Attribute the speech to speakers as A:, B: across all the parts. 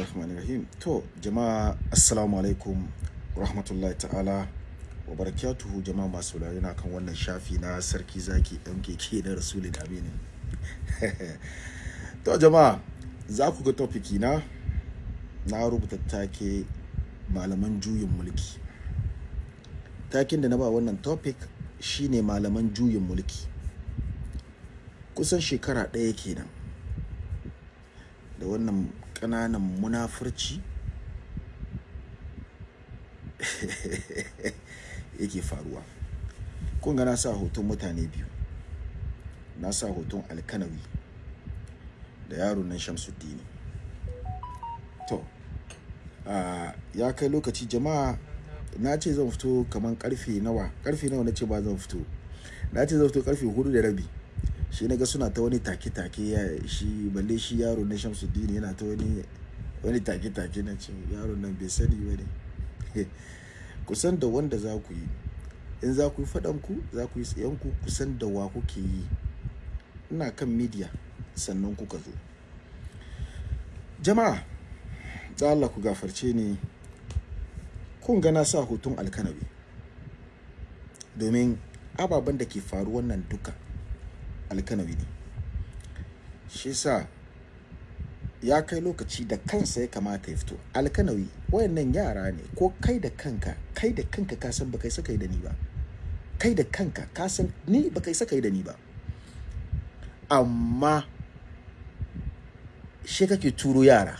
A: Bismillahirrahmanirrahim. To, jama'a assalamu alaikum rahmatullahi ta'ala wa barakatuhu jama'a masu na kan wannan shafi na sarki zaki MKK da Rasulun Aminin. to, jama'a za ku ga topiki na na rubuta take malaman juyin mulki. Takin da na ba wannan topic shine malaman juyin mulki. Kusan shekara ɗaya kenan. da wannan ƙananan munafurci? Yake faruwa. Kun ga na sa hoton mutane biyu. Na sa hoton alkanawi da yaron nan shamsuddini. To ya kai lokaci jama'a na ce zan fito kamar ƙarfe nawa ƙarfe nawa na ce ba zan fito. Na ce zan fito ƙarfe huɗu da rabi. Shi na ga suna ta wani take-take ya shi balle shi yaro na shamsuddin yana ta wani wani take-take na ce yaro nan bai sani ba ne. Kusan da wanda za ku yi. In za ku yi faɗan ku za ku yi tsayen ku kusan da wa kuke yi. Ina kan media sannan kuka zo. Jama'a da Allah ku gafarce ni. Kun ga na sa hoton alkanabi. Domin ababen da ke faruwan nan duka alkanawi ne. Shi sa ya kai lokaci da kansa ya kamata ya fito. Alkanawi wayannan yara ne ko kai da kanka kai da kanka ka san baka saka da ni ba. Kai da kanka ka san ni baka saka da ni ba. Amma shi kake turo yara.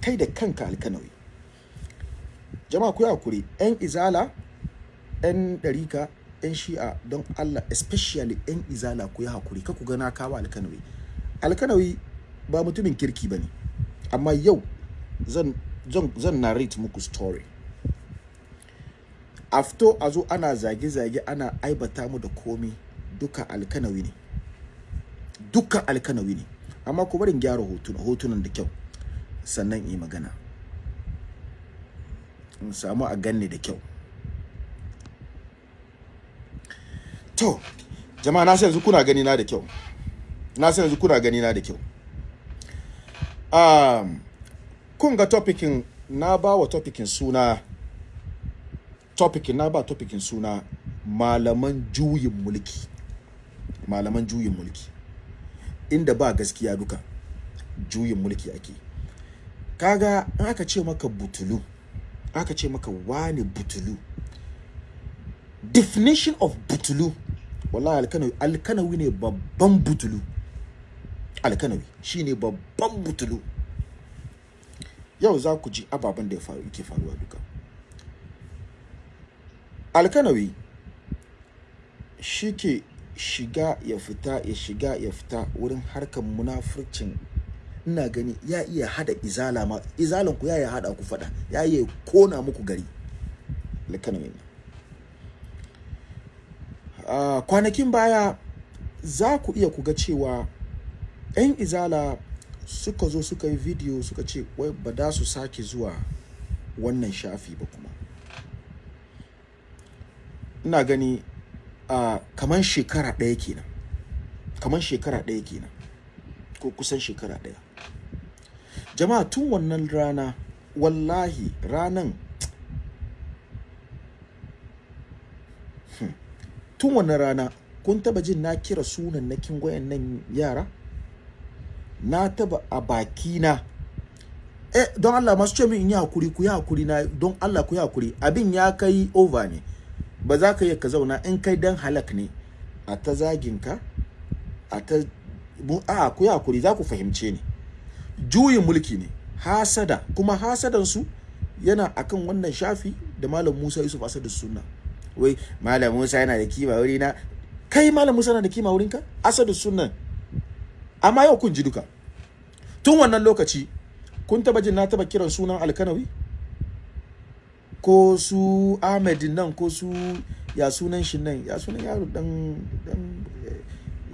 A: Kai da kanka alkanawi. Jama'a ku haƙuri. Yan izala yan ɗarika 'yan shi'a don Allah especially 'yan izala ku yi haƙuri ka ku gana kawo alkanawi. Alkanawi ba mutumin kirki ba ne amma yau zan, zan, narrate muku story. Afto a zo ana zage-zage ana aibata mu da komi duka alkanawi ne. Duka alkanawi ne. Amma ku barin gyara hotunan hotunan da kyau sannan yi magana. In samu a ganni da kyau. To, jama'a na yanzu kuna gani na da kyau. Na yanzu kuna gani na da kyau. Um, kun ga topikin na ba wa topikin suna topikin na ba topikin suna malaman juyin mulki. Malaman juyin mulki. Inda ba gaskiya duka juyin mulki ake. Kaga in aka ce maka butulu, aka ce maka wani butulu. Definition of butulu wallahi alkanawi alkanawi ne babban butulu. Alkanawi shine babban butulu. Yau za ku ji ababen da yake faruwa duka. Alkanawi shi ke shiga ya fita ya shiga ya fita wurin harkar munafurcin. Ina gani ya iya hada izala ma izalan ku ya iya hada ku fada ya iya kona muku gari. Alkanawi ne. Uh, kwanakin baya za ku iya kuga cewa 'yan izala suka zo suka yi video suka ce wai ba da su sake zuwa wannan shafi ba kuma. Ina gani uh, kaman shekara ɗaya kenan. Kaman shekara ɗaya kenan. Ko kusan shekara ɗaya. Jama'a tun wannan rana wallahi ranan tun wannan rana kun taba jin na kira sunan nakin nan yara? Na taba a baki na eh don Allah masu ce min in yi haƙuri ku yi haƙuri na don Allah ku yi haƙuri. Abin ya kai over ne. Ba za ka yi ka zauna in kai dan halak ne. A ta zagin ka a ta a ku yi haƙuri za ku fahimce ni. Juyin mulki ne. Hasada kuma hasadan su yana akan wannan shafi da malam Musa Yusuf Asadu Sunna. Wai malam Musa yana da kima wuri na kai malam Musa yana da kima wurin ka asadu sunnan. Amma yau kun ji duka. Tun wannan lokaci kun taba jin na taba kiran sunan alkanawi? Ko su Ahmed nan ko su ya sunan shi nan? Ya sunan yaro dan dan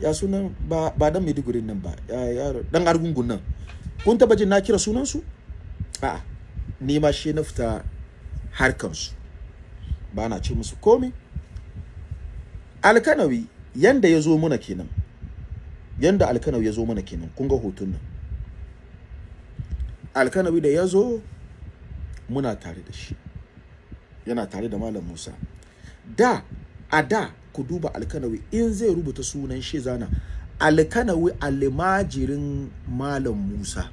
A: ya sunan ba ba dan Maiduguri nan ba ya yaro dan argungun nan. Kun taba jin na kira sunan su a'a ni ma shi na fita harkan su ba na ce musu komi alkanawi yanda ya zo muna kenan yanda alkanawi ya zo mana kenan kun ga hoton nan. Alkanawi da ya zo muna tare da shi. Yana tare da malam musa. Da a da ku duba alkanawi in zai rubuta sunan shi zana alkanawi almajirin malam musa.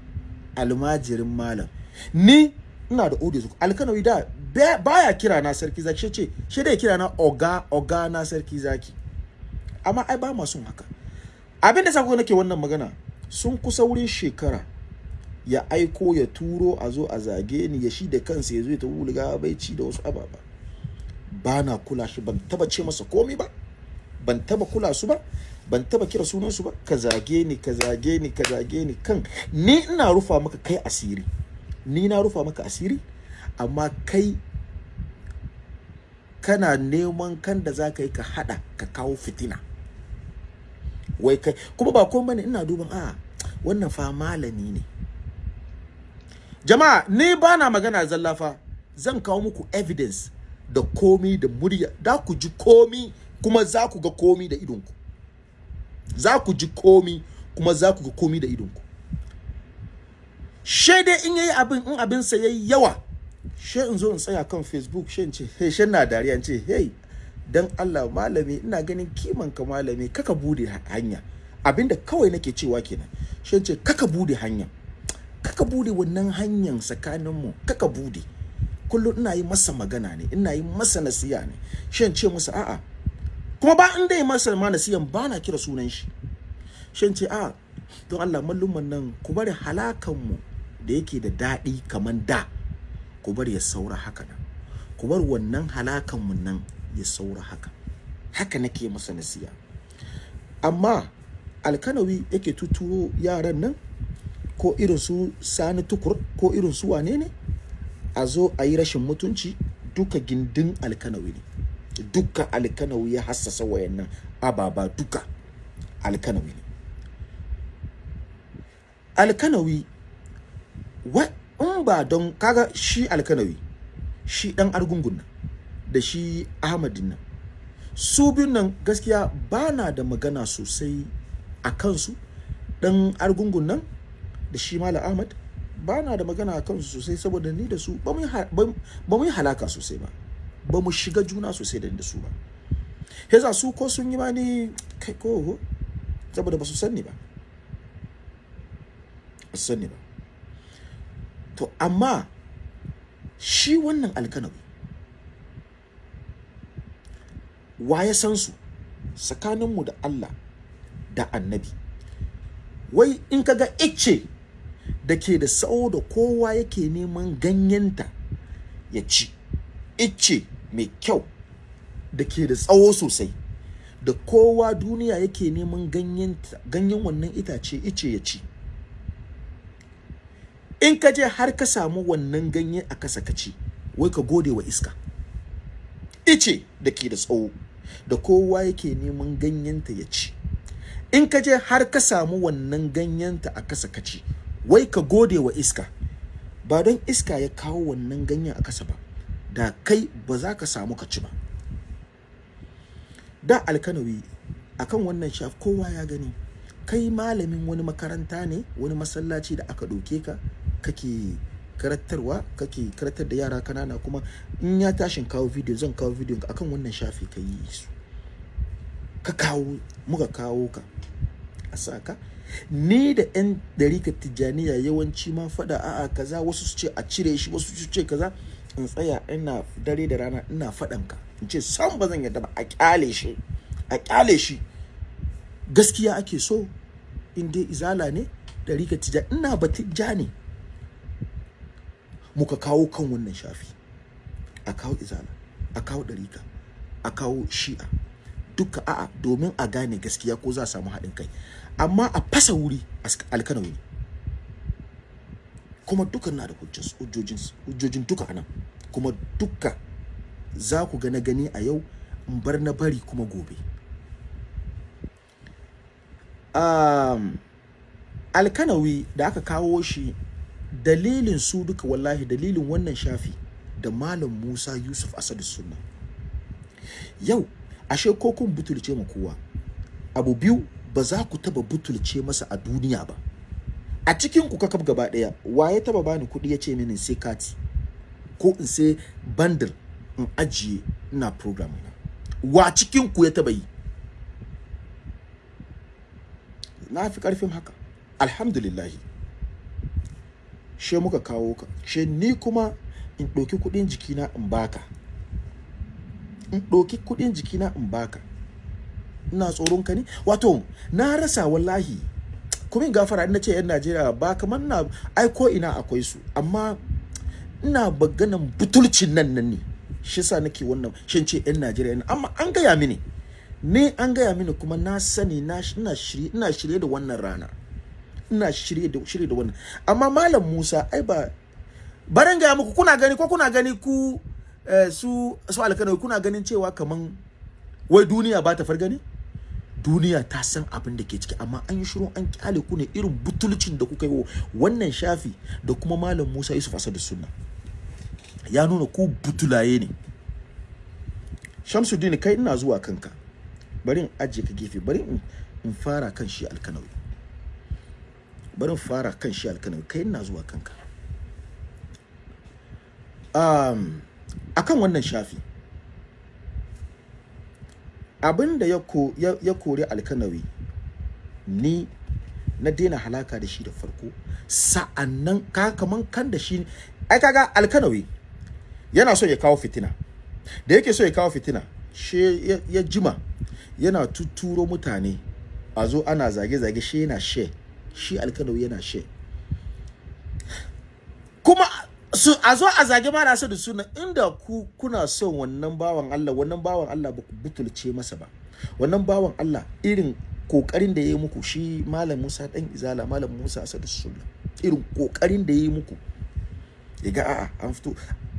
A: Almajirin malam. Ni ina da audio alkanawi da baya kira na sarki zaki ce shi dai kira na oga oga na sarki zaki. Amma ai ba ma son haka. Abin da sako nake wannan magana sun kusa wurin shekara ya aiko ya turo a zo a zage ni ya shi da kansa ya zo ta wulga bai ci da wasu ababa. Ba na kula shi ban taba ce masa komi ba ban taba kula su ba ban taba kira sunan su ba. Ka zage ni ka zage ni ka zage ni. Kan ni ina rufa maka kai asiri. Ni na rufa maka asiri amma kai kana neman kan da za ka yi ka hada ka kawo fitina. Wai kai kuma ba komai ne ina duban a wannan fa malami ne. Jama'a ni ba na magana zallafa zan kawo muku evidence da komi da murya. Da ku ji komi kuma za ku ga komi da idonku za ku ji komi kuma za ku ga komi da idonku she dai in yayi abin in abin sa yayi yawa she in zo in tsaya kan facebook she ce hey she na dariya ce hey dan Allah malami ina ganin kiman ka malami kaka buɗe hanya. Abinda kawai nake cewa kenan she ce kaka buɗe hanya kaka buɗe wannan hanyar tsakanin mu kaka buɗe. Kullum ina yi masa magana ne ina yi masa nasiya ne. She ce masa a'a. Kuma ba in dai masa ma nasiyan ba na kira sunan shi. She ce a'a don Allah malluman nan ku bari halakan mu da yake da daɗi kaman da. Ku bar ya saura haka nan. Ku bar wannan halakan mu nan ya saura haka. Haka nake masa nasiya amma alkanawi yake tuturo yaran nan ko irin su sani tukur ko irin su wane ne a zo a yi rashin mutunci duka gindin alkanawi ne. Duka alkanawi ya hassasa wayannan ababa duka alkanawi ne. Alkanawi in ba don kaga shi alkanawi shi dan argungun nan da shi ahmadin nan su biyun nan gaskiya ba na da magana sosai a kansu. Dan argungun nan da shi malam ahmad ba na da magana a kansu sosai saboda ni da su ba mu yi halaka sosai ba. Ba mu shiga juna sosai da ni da su ba. Yasa su ko sun yi ma ni kai ko saboda ba su sani ba. Sani ba. To amma shi wannan alkanawi wa ya san su tsakaninmu da Allah da annabi? Wai in kaga icce da ke da tsawo da kowa yake neman ganyenta ya ci icce mai kyau da ke da tsawo sosai da kowa duniya yake neman ganyen wannan itace ice ya ci in ka je har ka samu wannan ganye a kasa ka ci wai ka gode wa iska. Ice da ke da tsawo da kowa yake neman ganyenta ya ci. In ka je har ka samu wannan ganyenta a kasa ka ci wai ka gode wa iska. Ba don iska ya kawo wannan ganyen a kasa ba da kai ba za ka samu ka ci ba. Da alkanawi akan wannan shaf kowa ya gani. Kai malamin wani makaranta ne wani masallaci da aka ɗauke ka kake karatarwa kake karatar da yara kanana kuma in ya tashin kawo video zan kawo video akan wannan shafi ka yi su. Ka kawo muka kawo ka a saka ni da yan darika tijjaniya yawanci ma faɗa a'a kaza wasu su ce a cire shi wasu su ce kaza. In tsaya ina dare da rana ina faɗan ka. In ce san ba zan yarda ba a ƙyale shi a ƙyale shi. Gaskiya ake so in dai izala ne darika tijjani ina batijja ne. Muka kawo kan wannan shafi. A kawo izala a kawo ɗarika a kawo shi'a. Duka a'a domin a gane gaskiya ko za a samu haɗin kai. Amma a fasa wuri alkanawi ne kuma duka na da hujjojin duka a nan. Kuma duka za ku ga na gani a yau in bar na bari kuma gobe. Um, alkanawi da aka kawo shi dalilin su duka wallahi dalilin wannan shafi da malam Musa Yusuf Asadu Sunna. Yau ashe ko kun butulce ma kowa abu biyu ba za ku taba butulce masa a duniya ba. A cikin ku kakab gaba ɗaya wa ya taba bani kuɗi ya ce mini sai kati ko in sai bundle in ajiye ina program na? Wa cikin ku ya taba yi? Na fi ƙarfin haka. Alhamdulillahi. She muka kawo ka. She ni kuma in ɗauki kuɗin jikina in baka in ɗauki kuɗin jikina in baka ina tsoron ka ne? Wato na rasa wallahi. Kuma in gafara ina ce yan Najeriya ba kamar na ai ko ina akwai su. Amma ina baganan butulcin nan nan ne. Shi sa nake wannan shin ce yan Najeriya amma an gaya mini ne an gaya mini kuma na sani na ina shirye ina shirye da wannan rana. Ina shirye da shirye da wannan. Amma malam Musa ai ba baran gaya muku kuna gani ko kuna gani ku eh, su su alkanawi kuna ganin cewa kaman wai duniya ba ta fargani? Duniya ta san abin da ke ciki amma an yi shiru an ƙyale ku ne irin butulcin da kuka yi wa wannan shafi da kuma malam Musa Yusuf Asadu Sunna. Ya nuna ku butulaye ne. Shamsuddin kai ina zuwa kanka. Bari in ajiye ka gefe bari in fara kan shi alkanawi. Bari fara kan shi alkanawi kai ina zuwa kanka. Um, akan wannan shafi. Abin da ya, ko, ya, ya kori alkanawi ni na daina halaka da shi da farko. Sa'annan ka kaman kan da shi ai kaga alkanawi yana so ya kawo fitina. Da yake so ya kawo fitina she ya, jima yana tuturo mutane. A zo ana zage-zage shi yana she. Shi alkanawi yana she. Kuma su a zo a zage mara su da suna inda ku kuna son wannan bawan Allah wannan bawan Allah ba ku butulce masa ba. Wannan bawan Allah irin ƙoƙarin da ya yi muku shi malam Musa dan Izala malam Musa Asadu Sunna irin ƙoƙarin da ya yi muku. Ya ga a'a an fito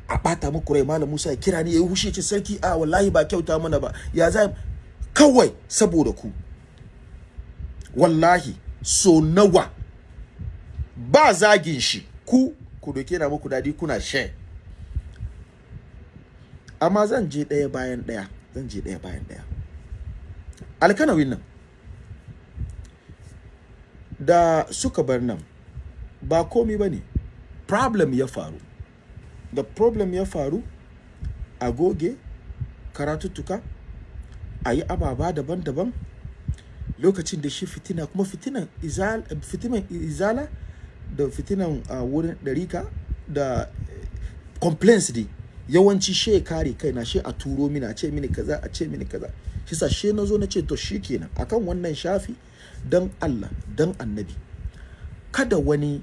A: a bata muku rai malam Musa ya kira ni ya yi hushi ce sarki a wallahi ba kyauta mana ba. Ya za kawai saboda ku. Wallahi so nawa? Ba zagin shi. Ku ku doke na muku daɗi kuna share. Amma zan je ɗaya bayan ɗaya. Zan je ɗaya bayan ɗaya. Alkanawin nan. Da suka bar nan ba komi ba ne. Problem ya faru. Da problem ya faru a goge karatuttuka a yi ababa daban-daban lokacin da shi fitina kuma fitinan izala, fitinan izala da fitinan uh, wurin ɗarika da complaints dai yawanci she kare kai na she a turo mini a ce mini kaza a ce mini kaza. Shi sa she na zo na ce to shikenan akan wannan shafi dan Allah dan annabi. Kada wani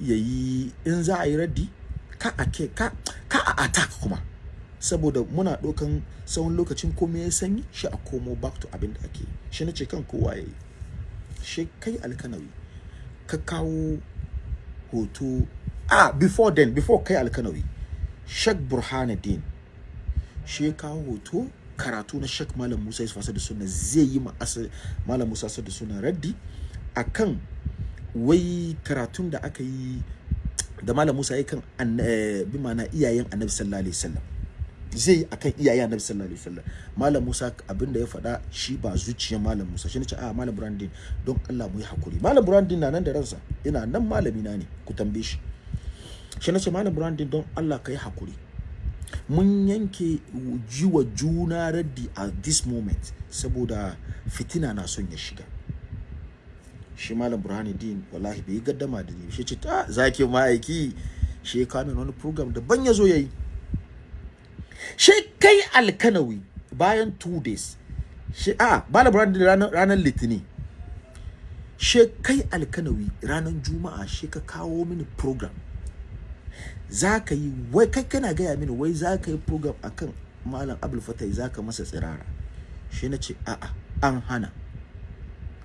A: ya yi in za a yi raddi ka a ke ka ka a attack kuma. Saboda muna ɗaukan tsawon lokacin komai ya sanyi shi a komo back to abin da ake shi na ce kan kowa ya yi. Shi kai alkanawi ka kawo hoto. Ah before then before kai alkanawi Sheikh Burhanuddin shi ya kawo hoto karatu na Sheikh Malam Musa Yusuf Asadu Sunna zai yi ma Malam Musa Asadu Sunna raddi akan wai karatun da aka yi da Malam Musa ya kan bi mana iyayen Annabi sallallahu alaihi wasallam. Zai yi akan iyayen Annabi sallallahu alaihi wasallam. Malam Musa abin da ya faɗa shi ba zuciyar Malam Musa shi ne ce a Malam Burhanuddin don Allah mu yi haƙuri Malam Burhanuddin na nan da ransa yana nan malami na ne ku tambaye shi. Shi na ce malam brandon don allah ka yi haƙuri mun yanke jiwa juna raddi a this moment saboda fitina na son ya shiga. Shi malam burhanuddin wallahi bai gaddama da ni shi ce ta zaki ma'aiki? Shi ya wani program daban ya zo ya yi. Shi kai alkanawi bayan two days. Shi a malam burhanuddin ranar, ranar litini shi kai alkanawi ranar juma'a shi ka kawo mini program. Za ka yi wai kai kana gaya mini wai za ka yi program akan malam abul fatai za ka masa tsirara. Shi na ce a'a an hana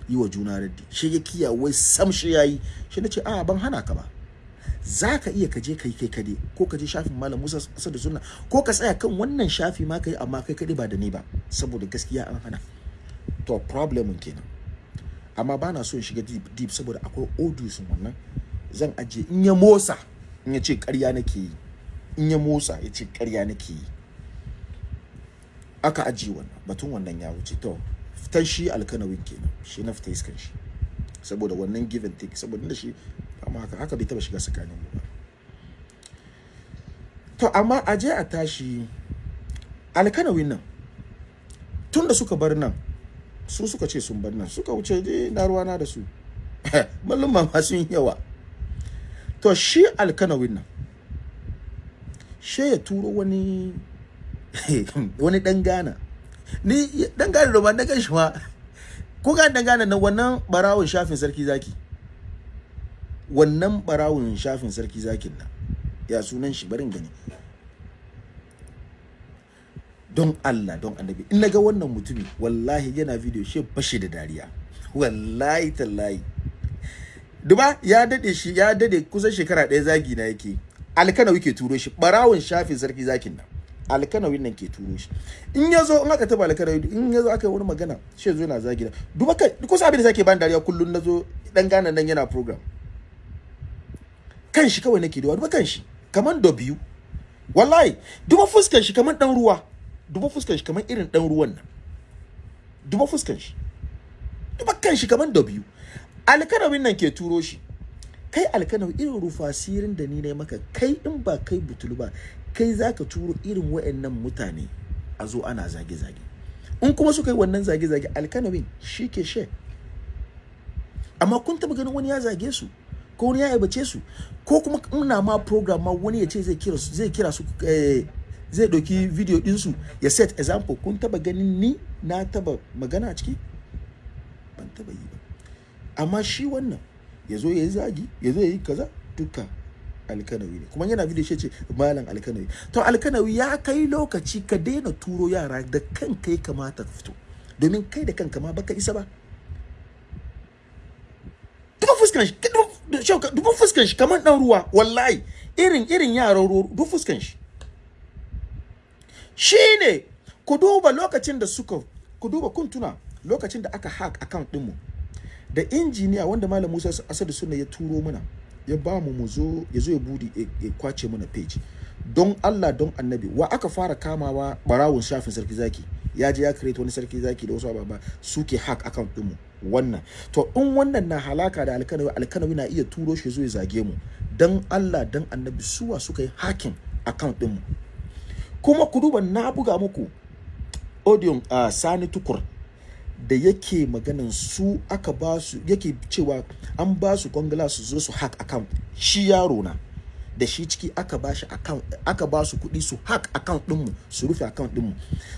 A: yi wa juna raddi. Shi ya kiya wai sam shi ya yi. Na ce a'a ban hana ka ba. Za ka iya ka je kai kai kade ko ka je shafin malam musa asadu sunna ko ka tsaya kan wannan shafi ma kai amma kai kade ba da ni ba saboda gaskiya an hana. To problemin kenan. Amma ba na so in shiga deep, deep saboda akwai audios wannan. Zan ajiye in ya motsa in ya ce ƙarya nake yi. In ya motsa ya ce ƙarya nake yi. Aka ajiye wannan batun wannan ya wuce. To fitan shi alkanawin kenan shi na fita iskan shi. Saboda wannan give and take saboda da shi amma haka haka bai taba shiga tsakanin mu ba. To amma a je a tashi alkanawin nan tun da suka bar nan su suka ce sun bar nan suka wuce dai na ruwana da su. Mallum ma sun yawa. To shi alkanawin nan she ya turo wani wani dan gana ni dan gana da ban daga shi ma. Ko ga dan gana nan wannan barawun shafin sarki zaki. Wannan barawun shafin sarki zakin nan ya sunan shi? Barin gani. Don Allah don annabi in na ga wannan mutumi wallahi yana video she bashi da dariya. Wallahi tallahi. Duba ya daɗe shi ya daɗe kusan shekara ɗaya zagi na yake. Alkanawi ke turo shi barawun shafin sarki zakin nan. Alkanawin nan ke turo shi. In ya zo in aka taba alkanawi in ya zo aka yi wani magana shi zo yana zagi na. Duba kai kusa abin da sake ban dariya kullun na zo dan gana nan yana program. Kan shi kawai nake duba duba kan shi kaman da biyu. Wallahi duba fuskan shi kaman dan ruwa. Duba fuskan shi kaman irin dan ruwan nan. Duba fuskan shi duba kan shi kaman da biyu. Alkanawin nan ke turo shi. Kai alkanawi irin rufasirin da ni ne maka kai in ba kai butulu ba kai zaka turo irin wayannan mutane a zo ana zage-zage. In kuma suka yi wannan zage-zage alkanawin shi ke she. Amma kun taba ganin wani ya zage su? Ko wani ya aibace su ko kuma ina ma program ma wani ya ce zai kira su zai kira su eh, zai ɗauki video ɗinsu ya set example. Kun taba ganin ni na taba magana a ciki? Ban taba yi ba. Amma shi wannan ya zo ya yi zagi ya zo ya yi kaza duka alkanawi ne. Kuma yana video ce malam alkanawi. To alkanawi ya kai lokaci ka daina turo yara da kanka ya kamata ka fito. Domin kai da kanka ma baka isa ba. Duba fuskan shi duba fuskan shi kamar dan ruwa wallahi. Irin irin yaran ruwa duba fuskan shi. Shine ku duba lokacin da suka ku duba kun tuna lokacin da aka hack account din mu da injiniya wanda malam Musa Asadu Sunna ya turo mana ya ba mu mu zo ya zo ya budi ya ƙwace mana page. Don Allah don Annabi wa aka fara kamawa barawun shafin sarki zaki? Ya je ya create wani sarki zaki da wasu ababa suke hack account din mu wannan. To in wannan na halaka da alkanawi alkanawi na iya turo shi zo ya zage mu. Dan Allah dan Annabi suwa suka yi hacking account din mu kuma ku duba na buga muku audio uh, Sani Tukur da yake maganan su aka ba su yake cewa an ba su kwangala su zo su hack account. Shi yaro na da shi ciki aka ba shi account aka ba su kuɗi su hack account ɗinmu su rufe account ɗinmu.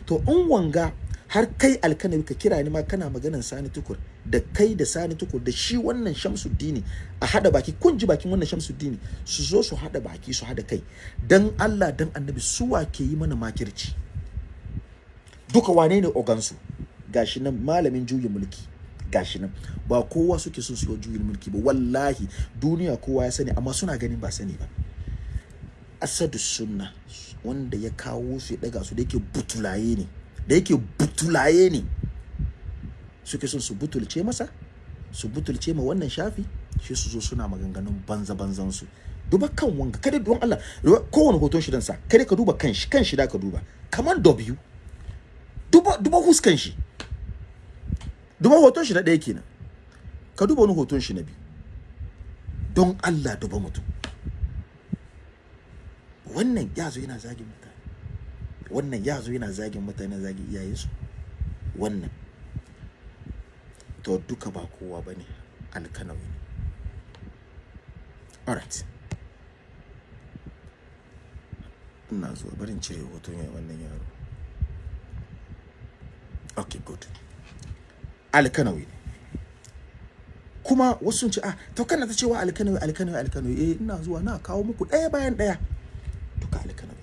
A: To in wanga har kai alkanawi ka kira ni ma kana maganan sani tukur da kai da sani tukur da shi wannan shamsuddini a hada baki kun ji bakin wannan shamsuddini su zo su hada baki su hada kai. Dan Allah dan annabi suwa ke yi mana makirci? Duka wane ne ogansu? Gashi nan malamin juyin mulki. Gashi nan. Ba kowa suke so su yi juyin mulki ba wallahi. Duniya kowa ya sani amma suna ganin ba sani ba. Asadu sunna wanda ya kawo su ya daga su da yake butulaye ne. Da yake butulaye ne. Suke son su butulce masa su butulce ma wannan shafi shi su zo suna maganganun banza banzan su. Duba kan wanga kada don Allah kowane hoton shi dan sa kada ka duba kan shi kan shi da ka duba. Kaman W. Duba duba huskan shi. Duba hoton shi na ɗaya kenan. Ka duba wani hoton shi na biyu. Don Allah duba mutum. Wannan ya zo yana zagin mutane wannan ya zo yana zagin mutane zagin iyayensu. Wannan. To duka ba kowa ba ne alkanawi. Ne alright. Ina zuwa barin cire hoton ya wannan yaro. Okay good. Alkanawi ne. Kuma wasu ce ah to kana ta cewa alkanawi alkanawi alkanawi. Eh ina zuwa na kawo muku ɗaya bayan ɗaya. Duka alkanawi.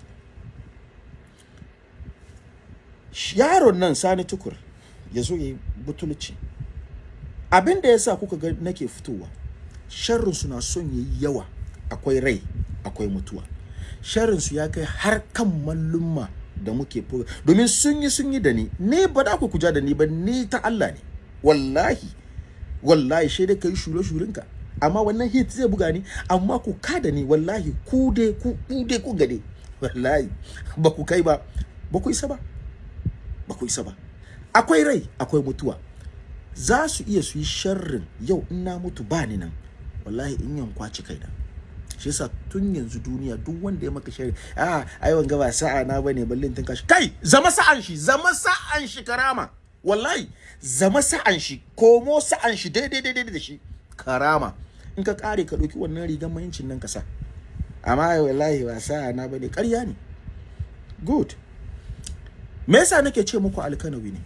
A: Yaron nan sani tukur ya zo ya yi butulci abin da ya sa kuka ga nake fitowa sharrin su na son yayi yawa. Akwai rai akwai mutuwa. Sharrin su ya kai har kan mallumma da muke domin sun yi sun yi da ni. Ne ba da ku kuja da ni ba ni ta Allah ne. Wallahi wallahi shi dai kai shure shurinka amma wannan hit zai buga ni amma ku ka da ni wallahi ku dai ku ku dai ku gade. Wallahi ba ku kai ba ba ku isa ba. Ba ku isa ba. Akwai rai akwai mutuwa. Za su iya su yi sharrin yau in na mutu ba ni nan. Wallahi in yan kwaci kaina. Shi yasa tun yanzu duniya duk wanda ya maka sharri a ai wanga ba sa'a na ba ne ballin tun kashi kai zama sa'an shi zama sa'an shi karama. Wallahi zama sa'an shi komo sa'an shi daidai daidai da shi karama. In ka kare ka ɗauki wannan rigar mayincin nan ka sa. Amma wallahi ba sa'a na ba ne ƙarya ne. Good. Me yasa nake ce muku alkanawi ne?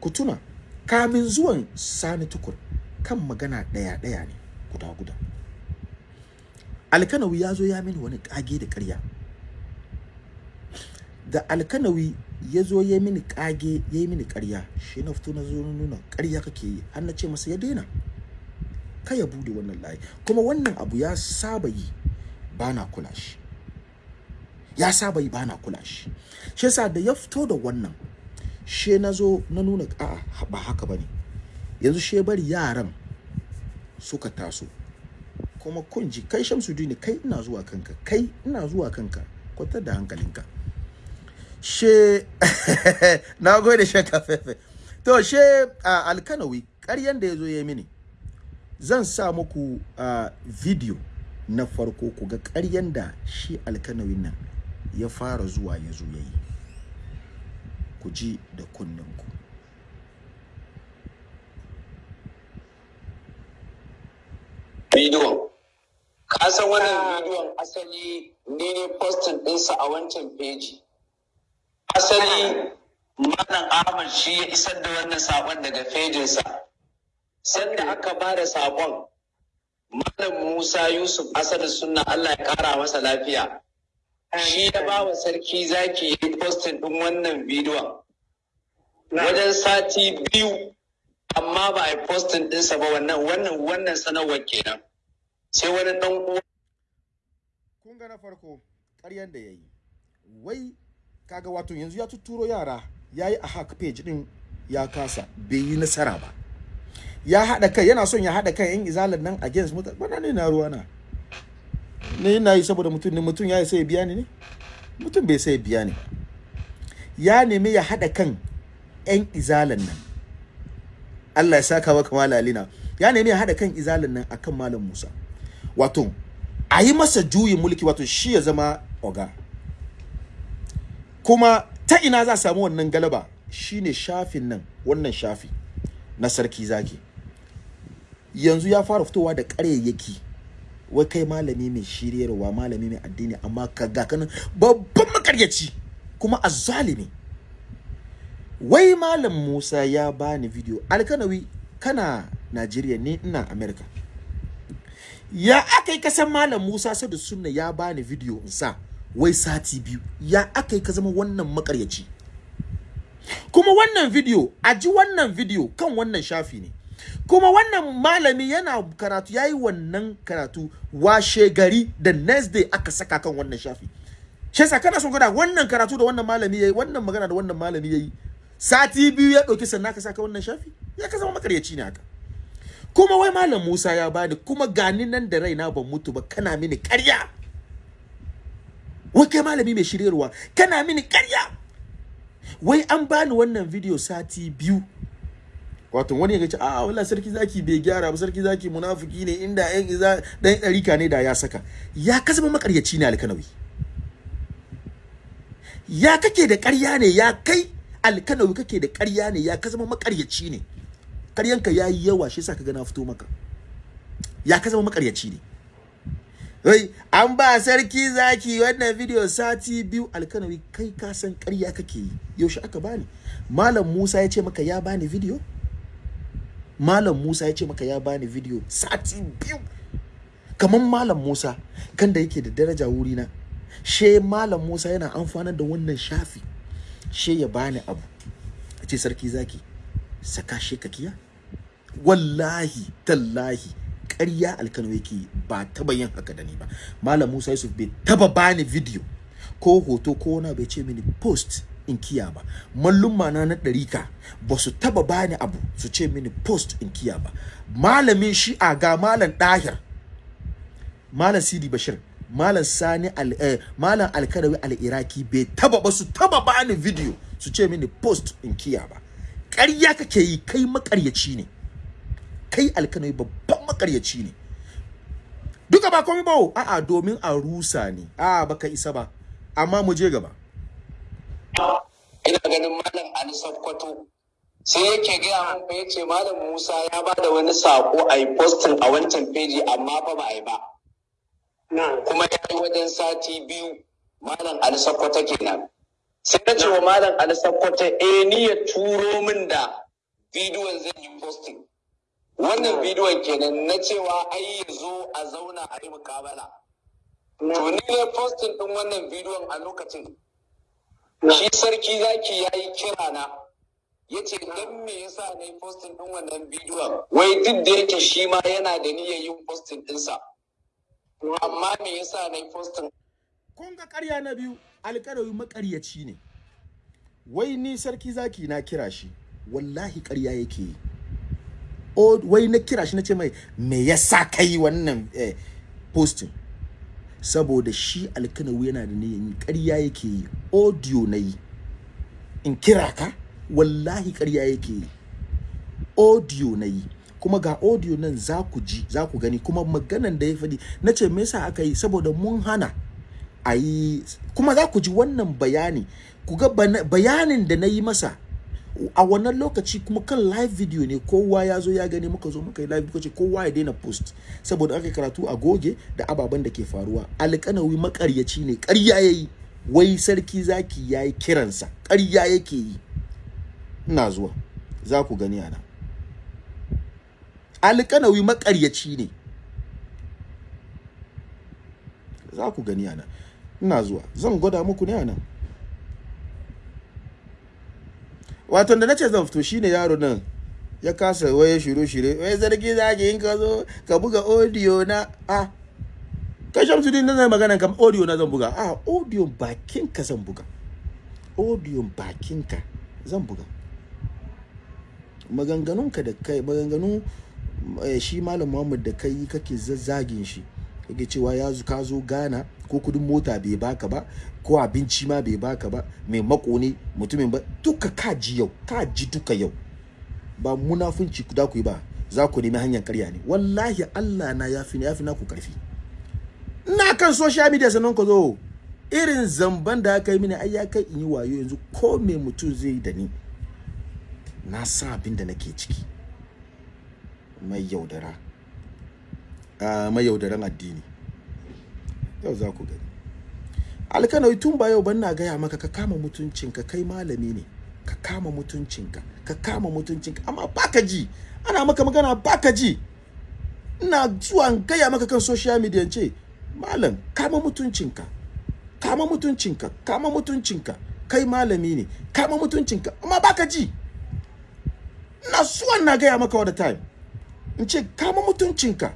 A: Ku tuna kamin zuwan sani tukur kan magana ɗaya ɗaya ne guda guda. Alkanawi ya zo ya mini wani ƙage da ƙarya. Da alkanawi ya zo ya mini ƙage ya yi mini ƙarya shi na fito na zo na nuna ƙarya kake yi har na ce masa ya daina. Ka ya buɗe wannan layi. Kuma wannan abu ya saba yi ba na kula shi. Ya saba yi ba na kula shi. Shi yasa da ya fito da wannan she na zo na nuna a'a ba haka ba ne yanzu she bari yaran suka taso. Kuma kun ji kai Shamsuddin kai ina zuwa kanka kai ina zuwa kanka. Kwatar da hankalinka. She na gode shaka fefe. To she uh, alkanawi ƙaryan da ya zo ya mini zan sa muku uh, video na farko ku ga ƙaryan da shi alkanawin nan ya fara zuwa ya zo ya yi. Ku ji da kunninku.
B: Bidiyon. Ka san wannan bidiyon asali ne ne postin ɗinsa a wancan peji asali malam ahmad shi ya isar da wannan saƙon daga fejinsa sanda aka ba da saƙon malam musa yusuf asadu sunna allah ya ƙara masa lafiya. Shi ya ba wa sarki zaki yi postin ɗin wannan bidiyon. Wajen sati biyu amma ba a yi postin ɗinsa ba wannan wannan wannan sanarwar kenan. Sai wani ɗan uwa.
A: Kun ga na farko ƙaryan da ya yi. Wai kaga wato yanzu ya tuturo yara ya yi a hack page ɗin ya kasa bai yi nasara ba. Ya haɗa kai yana son ya haɗa kai yan izalar nan against mutane. Ne na ruwa na. Ne yana yi saboda mutum ne mutum ya sai biya ne? Mutum bai sai biya ya nemi ya haɗa kan yan izalan nan. Allah ya saka maka malalina ya nemi ya haɗa kan izalan nan akan malam Musa. Wato a yi masa juyin mulki wato shi ya zama oga. Kuma ta ina za a samu wannan galaba? Shine shafin nan wannan shafi na sarki zaki. Yanzu ya fara fitowa da ƙaryayyaki wai kai malami mai shiryarwa malami mai addini amma ka ga kanan babban makaryaci kuma azzalimi. Wai malam Musa ya bani video alkanawi kana Najeriya ne ina America. Ya akai kasan malam Musa sadu sunna ya bani video in sa wai sati biyu. Ya akai ka zama wannan makaryaci. Kuma wannan video a ji wannan video kan wannan shafi ne. Kuma wannan malami yana karatu yayi wannan karatu washe gari da next day aka saka kan wannan shafi. Shi yasa kana son gwada wannan karatu da wannan malami yayi wannan magana da wannan malami yayi sati biyu ya ɗauki sannan ka saka wannan shafi? Ya ka zama makaryaci ne haka. Kuma wai malam Musa ya bani kuma gani nan da raina ban mutu ba kana mini ƙarya. Wai kai malami mai shiryarwa kana mini ƙarya. Wai an bani wannan video sati biyu wato wani ya ce a wala sarki zaki bai gyara ba sarki zaki munafiki ne inda yan iza dan ɗarika ne da ya saka. Ya ka zama makaryaci ne alkanawi. Ya kake da ƙarya ne ya kai alkanawi kake da ƙarya ne ya ka zama makaryaci ne. Ƙaryanka ya yi yawa shi yasa ka ga fito maka. Ya ka zama makaryaci ne. Wai an ba sarki zaki wannan video sati biyu alkanawi kai ka san ƙarya kake yi. Yaushe aka bani? Malam Musa ya ce maka ya bani video? Malam Musa ya ce maka ya bani video sati biyu. Kamar malam Musa kan da yake da daraja wuri na she malam Musa yana amfana da wannan shafi. She ya bani abu. Ce sarki zaki saka she kakiya wallahi tallahi ƙarya alkano yake ba taba yin haka da ni ba. Malam Musa Yusuf bai taba bani video ko hoto ko wani bai ce mini post in kiya ba. Mallumma na na ɗarika ba su taba bani abu su ce mini post in kiya ba. Malamin shi'a ga malam ɗahir malam sidi bashir malam sani al eh, malam alkarawi al-iraki bai taba ba su taba bani video su ce mini post in kiya ba. Ƙarya kake yi kai makaryaci ne. Kai alkanawi babban makaryaci ne. Duka ba komai ba a'a domin a rusa ne a'a baka isa ba. Amma mu je gaba.
B: Ganin malam Ali Sakkwato sai yake gaya mun fa ya ce malam Musa ya ba da wani sako a yi posting a wancan peji amma fa ba a yi ba. Kuma ya yi wajen sati biyu malam Ali Sakkwato kenan. Sai na ce wa malam Ali Sakkwato eh ni ya turo min da bidiyon zan yi posting. Wannan bidiyon kenan na cewa ai ya zo a zauna a yi mukabala. To ni ne posting din wannan bidiyon a lokacin. Shi sarki zaki ya yi kira na. Ya ce don me yasa na yi postin ɗin wannan bidiyon? Wai duk da yake shi ma yana da niyyar yin postin ɗinsa amma me yasa na yi postin
A: kun ga ƙarya na biyu alƙarawi maƙaryaci ne. Wai ni sarki zaki na kira shi wallahi ƙarya yake yi. O wai na kira shi na ce mai me yasa kai wannan eh, posting? Saboda shi alkanawi yana da niyyar yi ƙarya yake yi. Audio na yi. In kira ka? Wallahi ƙarya yake yi. Audio na yi. Kuma ga audio nan za ku ji za ku gani. Kuma maganan da ya faɗi na ce me yasa aka yi? Saboda mun hana a yi kuma za ku ji wannan bayani. Ku ga bayanin da na yi masa a wannan lokaci kuma kan live video ne kowa ya zo ya gani muka zo muka yi live ce kowa ya daina post. Saboda aka karatu a goge da ababen da ke faruwa. Alƙanawi makaryaci ne ƙarya yayi wai sarki zaki yayi kiransa ƙarya yake yi. Ina zuwa za ku gani ana alƙanawi makaryaci ne. Za ku gani ana ina zuwa zan gwada muku ne a nan wato da nace zan fito shine yaro nan ya kasa waye shiru shire wai zargi zaki in ka zo ka buga audio na. A kai shamsu ɗin nan magana kam audio na zan buga. A audio bakin ka zan buga. Audio bakin ka zan buga. Maganganun ka da kai maganganun eh, shi malam Muhammad da kai kake zazzagin shi kake cewa ya ka zo Ghana ko kuɗin mota bai baka ba ko abinci ma bai baka ba mai mako ne mutumin ba duka ka ji yau ka ji duka yau. Ba munafunci da ku yi ba za ku nemi hanyar karya ne. Wallahi Allah na yafi yafi na ku ƙarfi ina kan social media sannan ku zo. Irin zamban da aka yi mini ai ya kai in yi wayo yanzu ko me mutum zai yi da ni. Na sa abin da nake ciki. Mai yaudara. A mai yaudaran addini. Yau za ku gani. Alkanawai tun ba yau ban na gaya maka ka kama mutuncinka kai malami ne. Ka kama mutuncinka ka kama mutuncinka. Amma baka ji ana maka magana baka ji. Ina zuwa gaya maka kan social media ce malam kama mutuncinka kama mutuncinka kama mutuncinka. Kai malami ne kama mutuncinka. Amma baka ji. Ina zuwa na gaya maka all the time. In ce kama mutuncinka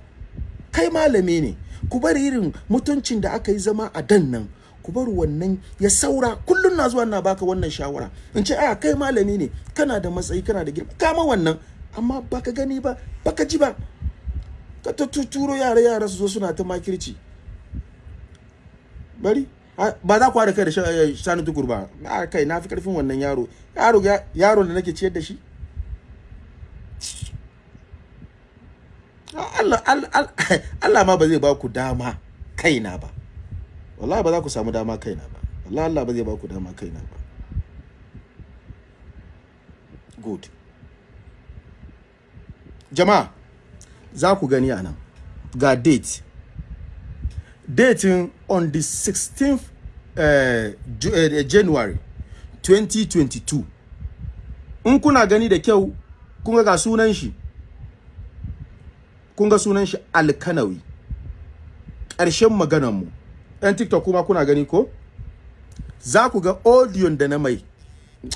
A: kai malami ne. Ku bari irin mutuncin da aka yi zama a dan nan. Ku bar wannan ya saura. Kullum na zuwa na baka wannan shawara. In ce a kai malami ne kana da matsayi kana da girma kama wannan. Amma baka gani ba baka ji ba. Ka ta tuturo yara yara su zo suna ta makirci. Bari. Ba za ku haɗa kai da eh, sani tukur ba. A kai na fi ƙarfin wannan yaro. Yaro ya- yaro da nake ciyar da shi. Allah ma ba zai ba ku dama kaina ba. Wallahi ba za ku samu dama kaina ba. Wallahi Allah ba zai ba ku dama kaina ba. Good. Jama'a za ku gani a nan. Ga date. Dating on the 16th uh, Ju- uh, January 2022 in kuna gani da kyau kun ga sunan shi. Kun ga sunan shi alkanawi. Ƙarshen maganarmu. Ɗan tiktok kuma kuna gani ko? Za ku ga audio da na mai.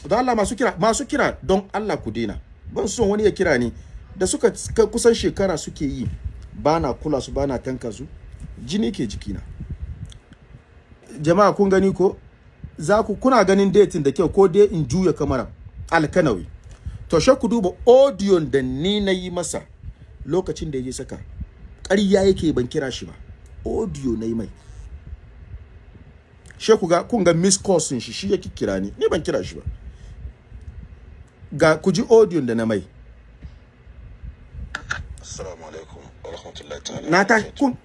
A: Don Allah masu kira masu kira don Allah ku daina ban son wani ya kira ni. Da suka ka- kusan shekara suke yi ba na kula su ba na tanka su jini ke jikina. Jama'a kun gani ko? Za ku kuna ganin datin da kyau ko dai in juya kamara alkanawi. To she ku duba audio da ni na yi masa lokacin da ya saka. Ƙarya yake ban kira shi ba. Audio na yi mai. She ku ga kun ga miss calls shi shi yake kira ni. Ni ban kira shi ba. Ga ku ji audio da na mai.
C: Assalamu alaikum wa rahmatullahi ta'ala.
A: na tashi kun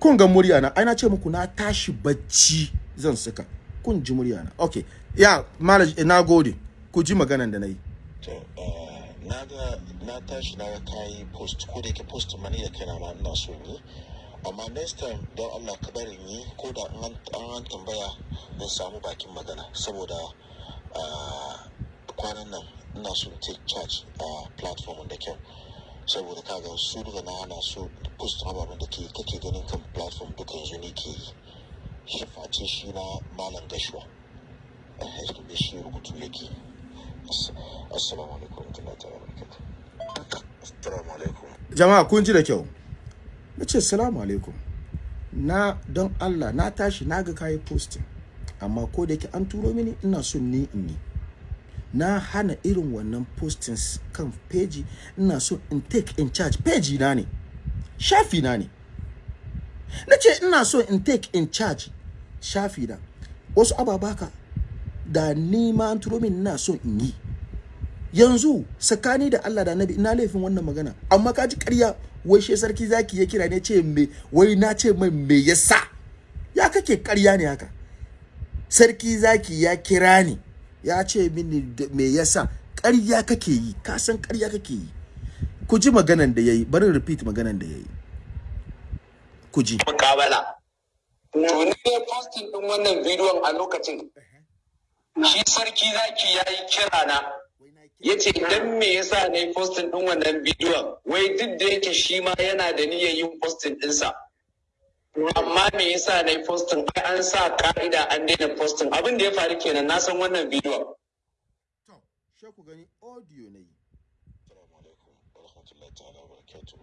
A: kun ga murya na. Ai na ce muku na tashi bacci zan saka. Kun ji murya na. Okay ya malaj na gode. Ku ji maganan da na yi.
C: To, uh, na ga na tashi na ga kayi post. Ko da yake post mani da kaina ma ina so yi. Amma next time don Allah ka bari yi ko da an an tambaya in samu bakin magana. Saboda uh, kwanan nan ina so take charge a platform da kyau. saboda kaga su duka na hana su post ababen da ke kake ganin kan platform duka yanzu ne ke yi. Shi face shi na malam gashuwa. Eh da shi rubutu yake assalamu alaikum.
A: Jama'a kun ji da kyau? Na ce salamu alaikum. Na don allah na tashi na ga kayi posting amma ko da an turo mini ina son ni in yi. Na hana irin wannan postings kan page ina so in take in charge. Page na ne shafi na ne. Na ce ina so in take in charge shafi na. Wasu ababaka da ni ma an turo min ina so in yi. Yanzu tsakani da Allah da Annabi ina laifin wannan magana. Amma kaji ƙarya wai she sarki zaki ya kira ne ce me wai na ce mai me yasa ya kake ƙarya ne haka? Sarki zaki ya kira ni ya ce mini me yasa ƙarya kake yi ka san ƙarya kake yi. Ku ji maganan da yayi bari repeat maganan da yayi ku ji.
B: Mukabala. To ni ne posting din wannan bidiyon a lokacin. Shi sarki zaki ya yi kira na. Ya ce dan me yasa na yi posting din wannan bidiyon? Wai duk da yake shi ma yana da niyyar yin posting ɗinsa. Amma me yasa na yi posting? Ai an sa ka'ida an daina posting. Abin da ya faru kenan na san wannan bidiyon.
A: to she ku gani audio ne
C: assalamu alaikum wa rahmatullahi ta'ala barakatuh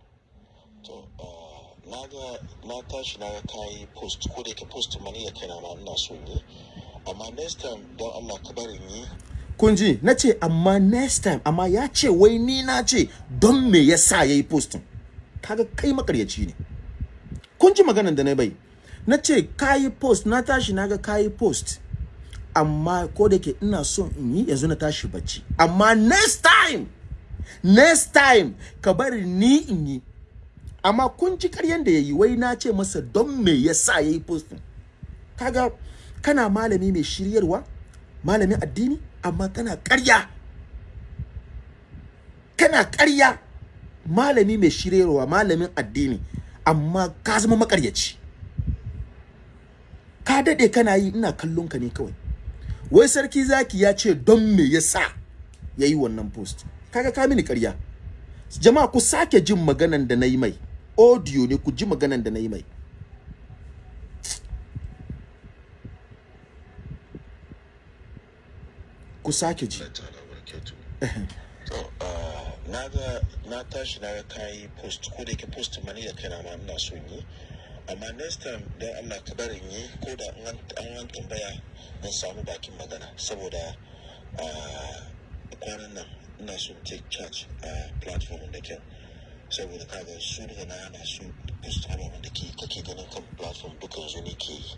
C: to uh, na ga na tashi na ga kayi post. Ko da yake post mani da kaina ma ina so yi. Amma next time don Allah ka bari yi.
A: Kun ji? Na ce amma next time amma ya ce wai ni na ce don me ya sa ya yi postin kaga kai makaryaci ne. Kun ji maganan da na bai? Na ce kayi post. Na tashi na ga kayi post. Amma ko da ke ina son in yi yanzu na tashi bacci. Amma next time next time ka bari ni in yi. Amma kun ji karyan da ya yi wai na ce masa don me ya sa ya yi postin kaga kana malami mai shiryarwa malamin addini? Amma kana ƙarya. Kana ƙarya. Malami mai shiryarwa malamin addini amma ka zama makaryaci ka daɗe kana yi ina kallon ka ne kawai. Wai sarki zaki ya ce don me yasa ya yi wannan post? Kaga ka mini ƙarya. Jama'a ku sake jin maganan da na yi mai. Audio ne ku ji maganan da na yi mai. Ku sake ji.
C: Uh, na tashi na ga kayi post ko da yake post mani da kaina ma ina so yi. Amma next time don Allah ka bari yi ko da an an an tambaya in samu bakin magana. Saboda uh, kwanan nan ina so take charge a platform da kyau. Saboda kaga su daga na hana su post ababen da ke kake ganin kan platform duka yanzu ne ke yi.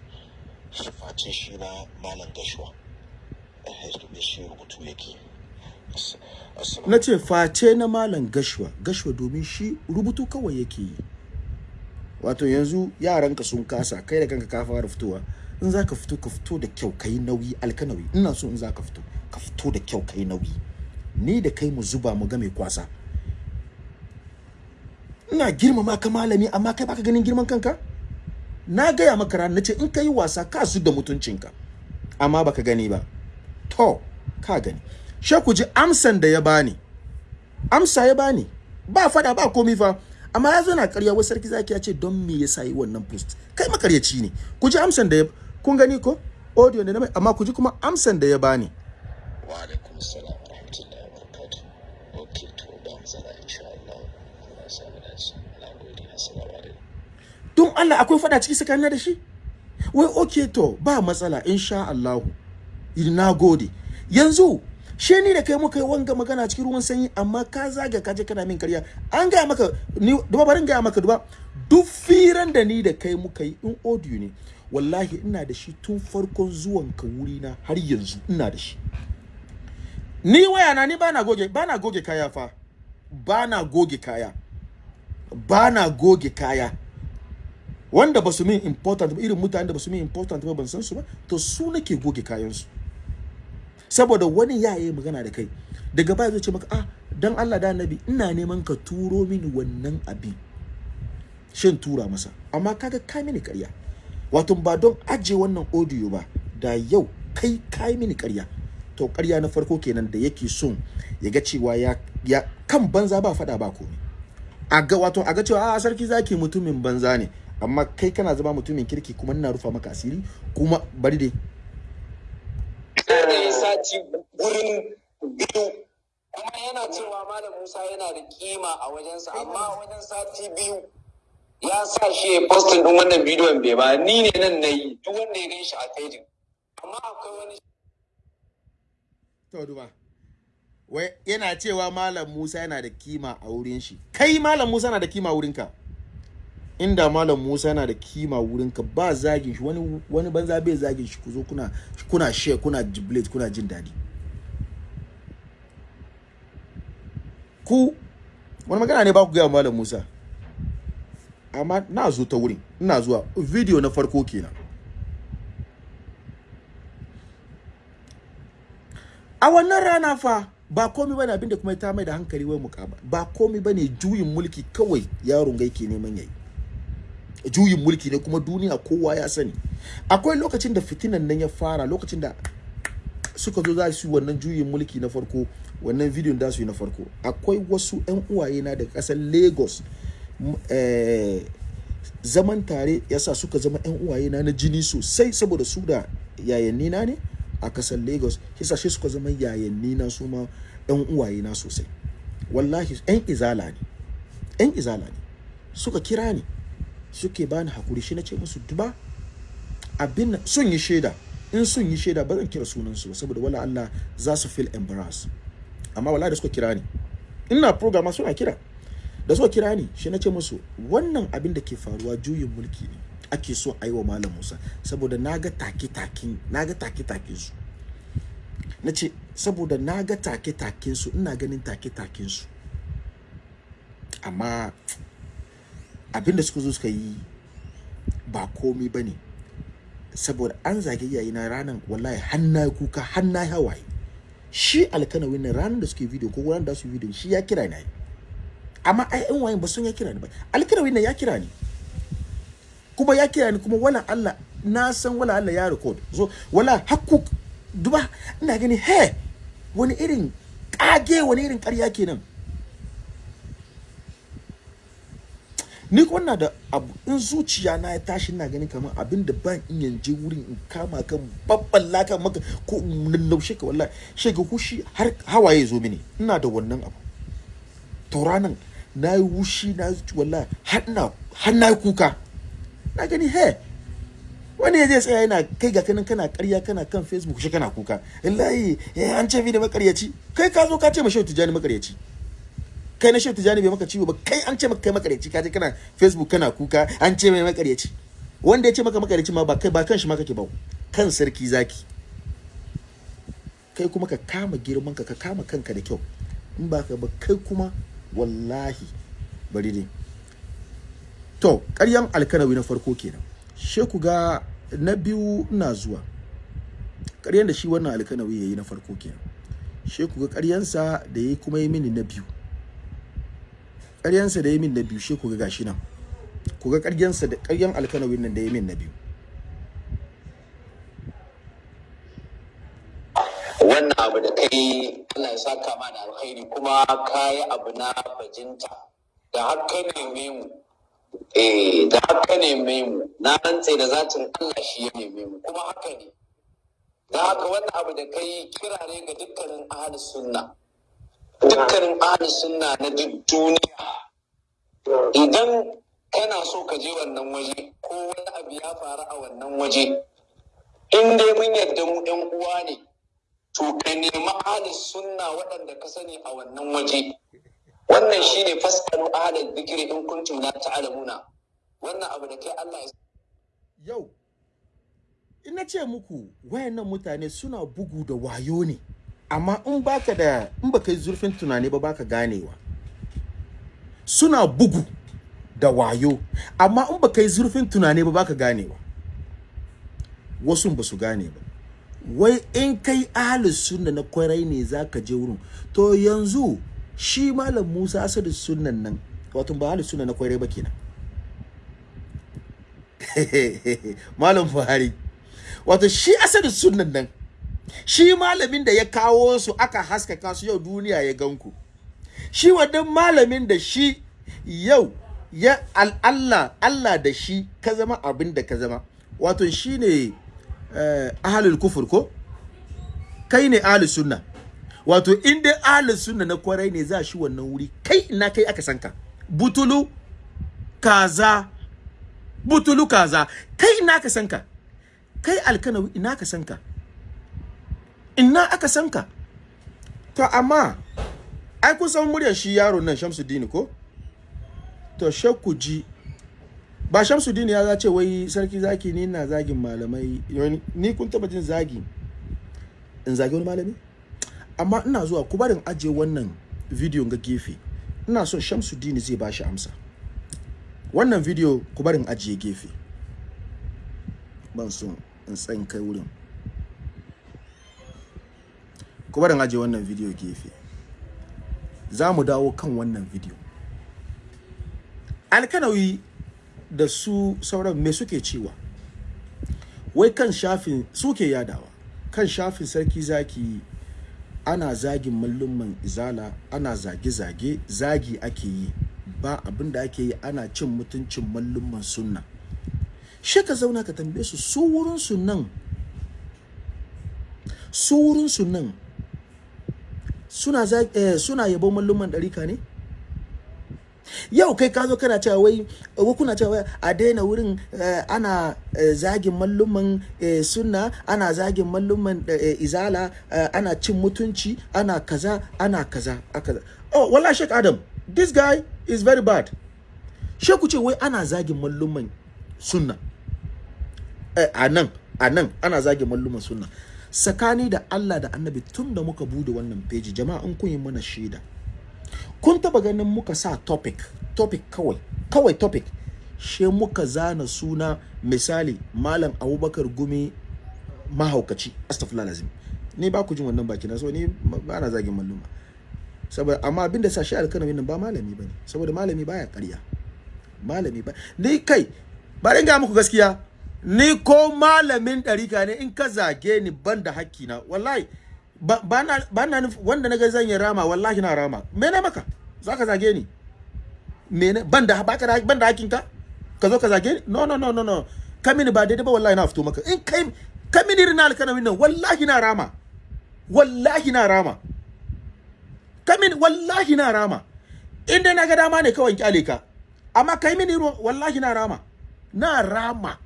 C: Face shi na malam gashuwa.
A: Na ce face na malam gashwa gashwa domin shi rubutu kawai yake yi. Wato yanzu yaranka sun kasa kai da kanka ka fara fitowa. In za ka fito ka fito da kyau ka yi nauyi alkanawi. Ina so in za ka fito ka fito da kyau ka yi nauyi. Ni da kai mu zuba mu ga mai kwasa. Ina girmama ka malami amma kai baka ganin girman kanka? Na gaya maka ran nace in ka yi wasa ka su da mutuncinka. Amma baka gani ba. To ka gani. She ku ji amsan da ya bani. Amsa ya bani. Ba fada ba komi fa. Amma ya na karya wai sarki zaki ya ce don me yasa yi wannan post? Kai makaryaci ne. Ku ji amsan da ya kun gani ko? Audio ne na mai amma ku ji kuma amsan da ya bani.
C: Wa alaikum assalam wa rahmatullahi wa barakatuh. Okay to ba matsala insha Allah. Allah ya samu dace. Na gode. Assalamu alaikum.
A: Don Allah akwai fada ciki tsakanin da shi? Wai okay to ba matsala insha Allah. Na gode yanzu she ni da kai muka yi wanga magana cikin ruwan sanyi amma ka zaga ka je kana min karya. An gaya maka ni duba barin gaya maka duba. Duk firan da ni da kai muka yi in audio ne wallahi ina da shi tun farkon zuwan ka wuri na har yanzu ina da shi. Ni waya na ni bana goge bana goge kaya fa. Bana goge kaya. Bana goge kaya. Wanda ba su min important ba irin mutanen da ba su min important ba ban san su ba to su nake goge kayan su saboda wani ya yi magana da kai. Daga baya zai ce maka ah dan Allah da annabi ina neman ka turo mini wannan abin. Shin tura masa. Amma kaga ka mini ƙarya. Wato ba don aje wannan audio ba da yau kai kai mini ƙarya. To ƙarya na farko kenan da yake son ya ga cewa ya, ya kan banza ba fada ba komai. A ga wato a ga cewa a sarki zaki mutumin banza ne. Amma kai kana zama mutumin kirki kuma ina rufa maka asiri kuma bari dai
B: sati gurin biyu. Kuma yana cewa malam Musa yana da kima a wajensa amma a wajen sati biyu ya sa shi ya postin din wannan bidiyon bai ba. Ni ne nan na yi duk wanda ya gan shi a fejin amma akwai wani
A: to duba. Wai yana cewa malam Musa yana da kima a wurin shi. Kai malam Musa yana da kima a wurinka? Inda malam Musa yana da kima wurinka ba zagin shi wani banza bai zagin shi ku zo kuna kuna share kuna jubilate kuna jin daɗi ku wani magana ne ba ku gaya malam Musa? Amma na zo ta wurin ina zuwa video na farko kenan. A wannan rana fa ba komai ba ne abin da kuma ta mai da hankali wai mukaba ba komai ba ne juyin mulki kawai yaron gai ke neman yayi. Juyin mulki ne kuma duniya kowa ya sani. Akwai lokacin da fitinan nan ya fara lokacin da suka zo za su yi wannan juyin mulki na farko wannan bidiyon da su yi na farko. Akwai wasu 'yan uwaye na daga ƙasar lagos eh, zaman tare yasa suka zama 'yan uwaye na na jini sosai saboda su da yayanni na ne a ƙasar lagos. Yasa shi suka zama yayanni na su ma 'yan uwaye na sosai. Wallahi 'yan izala ne 'yan izala ne. Suka kira ni. Suke bani haƙuri shi na ce musu duba abin sun yi shaida. In sun yi shaida ba zan kira sunansu ba saboda wala Allah za su feel embarrassed. Amma wallahi da suka kira ni. Ina program suna kira. Da suka kira ni shi na ce musu wannan abin da ke faruwa juyin mulki ne ake so a yi wa malam Musa saboda na ga take-taken na ga take-taken su. Na ce saboda na ga take-taken su ina ganin take-taken su. Amma abin da suka zo suka yi ba komai ba ne saboda an zage iyaye na ranar wallahi hanna kuka hanna hawaye. Shi alkanawin na ranar da suke video ko ranar da su video shi ya kira ni amma ai yan wayan ba sun ya kira ni ba. Alkanawin na ya kira ni. Kuma ya kira ni kuma wala Allah na san wala Allah ya record. So wala hakku duba ina gani he wani irin kage wani irin ƙarya kenan. Ni kuma na da abu in zuciya na ya tashi ina ganin kamar abin da ban iya je wurin in kama kan babban laka maka ko in lallaushe ka wallahi. Shi ga hushi har hawaye zo mini. Ina da wannan abu. To ranan na yi wushi na yi wallahi har na har na kuka. Na gani he wani zai tsaya yana kai ga kanin kana karya kana kan facebook shi kana kuka. Wallahi eh an ce da makaryaci kai ka zo ka ce ma shehu tijani makaryaci kai na shehu tijani bai maka ciwo ba kai an ce maka kai makaryaci ka je kana facebook kana kuka an ce mai makaryaci. Wanda ya ce maka makaryaci ma ba kai ba kan shi ma kake ba. Kan sarki zaki. Kai kuma ka kama girman ka ka kama kanka da kyau. In ba ka ba kai kuma wallahi bari dai. To ƙaryan alkanawi na farko kenan. She ku ga na biyu ina zuwa. Ƙaryan da shi wannan alkanawi yayi na farko kenan. She ku ga ƙaryansa da yayi kuma yi mini na biyu. Ƙaryansa da yayi mini na biyu she ku ga gashi nan. Ku ga ƙaryansa da ƙaryan alkanawin nan da yayi mini na biyu.
B: Wannan abu da kai Allah ya saka ma da alkhairi kuma kayi abu na bajinta. Da haka neme mu eh da haka neme mu na rantse da zatin Allah shi ya neme mu kuma haka ne. Da haka wannan abu da kai kira ne ga dukkanin ahli sunna dukkanin ahli sunna na duk duniya. Idan kana so ka je wannan waje ko wani abu ya faru a wannan waje in dai mun yadda mu yan uwa ne to ka nemi ahli sunna waɗanda ka sani a wannan waje. Wannan shine fasalu ahli dhikri in kuntum la ta'lamuna. Wannan abu da kai Allah ya
A: yau ina ce muku wayannan mutane suna bugu da wayo ne. Amma in baka da in baka yi zurfin tunani ba baka ganewa. Suna bugu da wayo amma in baka yi zurfin tunani ba baka ganewa. Wasu ba su gane ba. Wai in kai ahlus sunna na ƙwarai ne zaka je wurin. To yanzu shi malam Musa Asadu sunnan nan wato ba ahlus sunna na ƙwarai ba kenan. Malam Buhari wato shi Asadu sunnan nan shi malamin da ya kawo su aka haskaka su yau duniya ya ganku. Shi wannan malamin da shi yau ya Allah Allah da shi ka zama abin da ka zama. Wato shi ne uh, ahalul kufur ko? Kai ne ahalul sunna. Wato in dai ahalul sunna na ƙwarai ne za shi wannan wuri. Kai ina kai aka sanka butulu kaza butulu kaza. Kai ina ka sanka kai alkanawi ina ka sanka ina aka sanka to amma ai kun san muryar shi yaron nan Shamsuddin ko? To shakku ji. Ba Shamsuddin ya zace wai sarki zaki ni ina zagin malamai. Ni kun taba jin zagi? In zagi wani malami? Amma ina zuwa ku barin ajiye wannan video ga gefe. Ina son Shamsuddin zai ba shi amsa. Wannan video ku barin ajiye gefe. Ban son in tsan kai wurin. Ku barin ajiye wannan video gefe. Za mu dawo kan wannan video. Alkanawi da su sauran me suke cewa? Wai kan shafin suke yadawa. Kan shafin sarki zaki ana zagin mallumman izala ana zage-zage zagi ake yi. Ba abin da ake yi ana cin mutuncin mallumman sunna. Shi ka zauna ka tambaye su su wurin nan su wurin nan suna eh, suna yabo malluman ɗarika ne? Yau kai ka zo kana cewa wai wa kuna cewa a daina wurin uh, ana uh, zagin malluman uh, sunna ana zagin malluman izala ana cin mutunci ana kaza ana kaza kaza oh wallahi Sheikh Adam this guy is very bad. Sheikh ce wai ana zagin malluman sunna. A nan a nan ana zagin malluman sunna. Sakani da Allah da Annabi tun da muka buɗe wannan page jama'a in kun yi mana shaida. Kun taba ganin muka sa topic topic kawai kawai topic? She muka zana suna misali malam abubakar gumi mahaukaci astaghfirullah lazim. Ni ba ku jin wannan baki na so ni ba na zagin malluma. Saboda amma abin da sa shi alkanawi nan ba malami ba ne saboda malami baya ƙarya. Malami ba ni kai bari ga muku gaskiya. Ni ko malamin ɗarika ne in ka zage ni ban da hakki na wallahi ba na wanda na ga zan yi rama wallahi na rama. Me ne maka? Za ka zage ni? Me ne ban da baka da ban da ka zo ka zage ni? No no no no no. Ka mini ba daidai ba wallahi na fito maka. In kai ka mini rina alkanamin nan wallahi na rama. Wallahi na rama. Ka mini wallahi na rama. In dai na ga dama ne kawai ƙyale ka. Amma kai mini wallahi na rama. Na rama.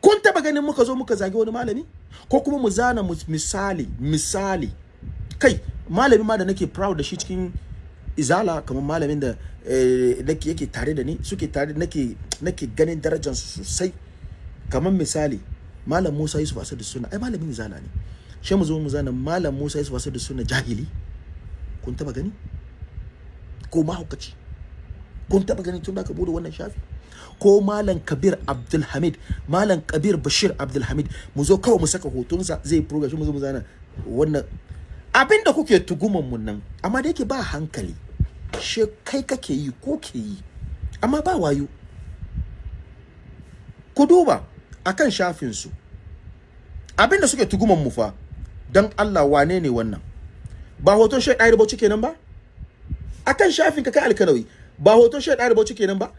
A: Kun taba ganin muka zo muka zage wani malami? Ko kuma mu zana misali misali. Kai malami ma da nake proud da shi cikin izala kamar malamin da nake yake tare da ni suke tare nake nake ganin darajar su sosai. Kamar misali malam Musa Yusuf Asadu Sunna. Ai malamin izala ne. Shi mu zo mu zana malam Musa Yusuf Asadu Sunna jahili. Kun taba gani? Ko mahaukaci? Kun taba gani tun da ka buɗe wannan shafi? Ko malam kabir abdulhamid malam kabir bashir abdulhamid mu zo kawai mu saka hotonsa zai program mu zo mu zana wannan. Abin da kuke tuguman mun nan amma da yake ba hankali she kai kake yi ko ke yi amma ba wayo. Ku duba akan shafin su abin da suke tuguman mu fa dan Allah wane ne wannan? Ba hoton shai ɗaya bauchi kenan ba? Akan shafin ka kai alkanawi ba hoton shai ɗaya bauchi kenan ba?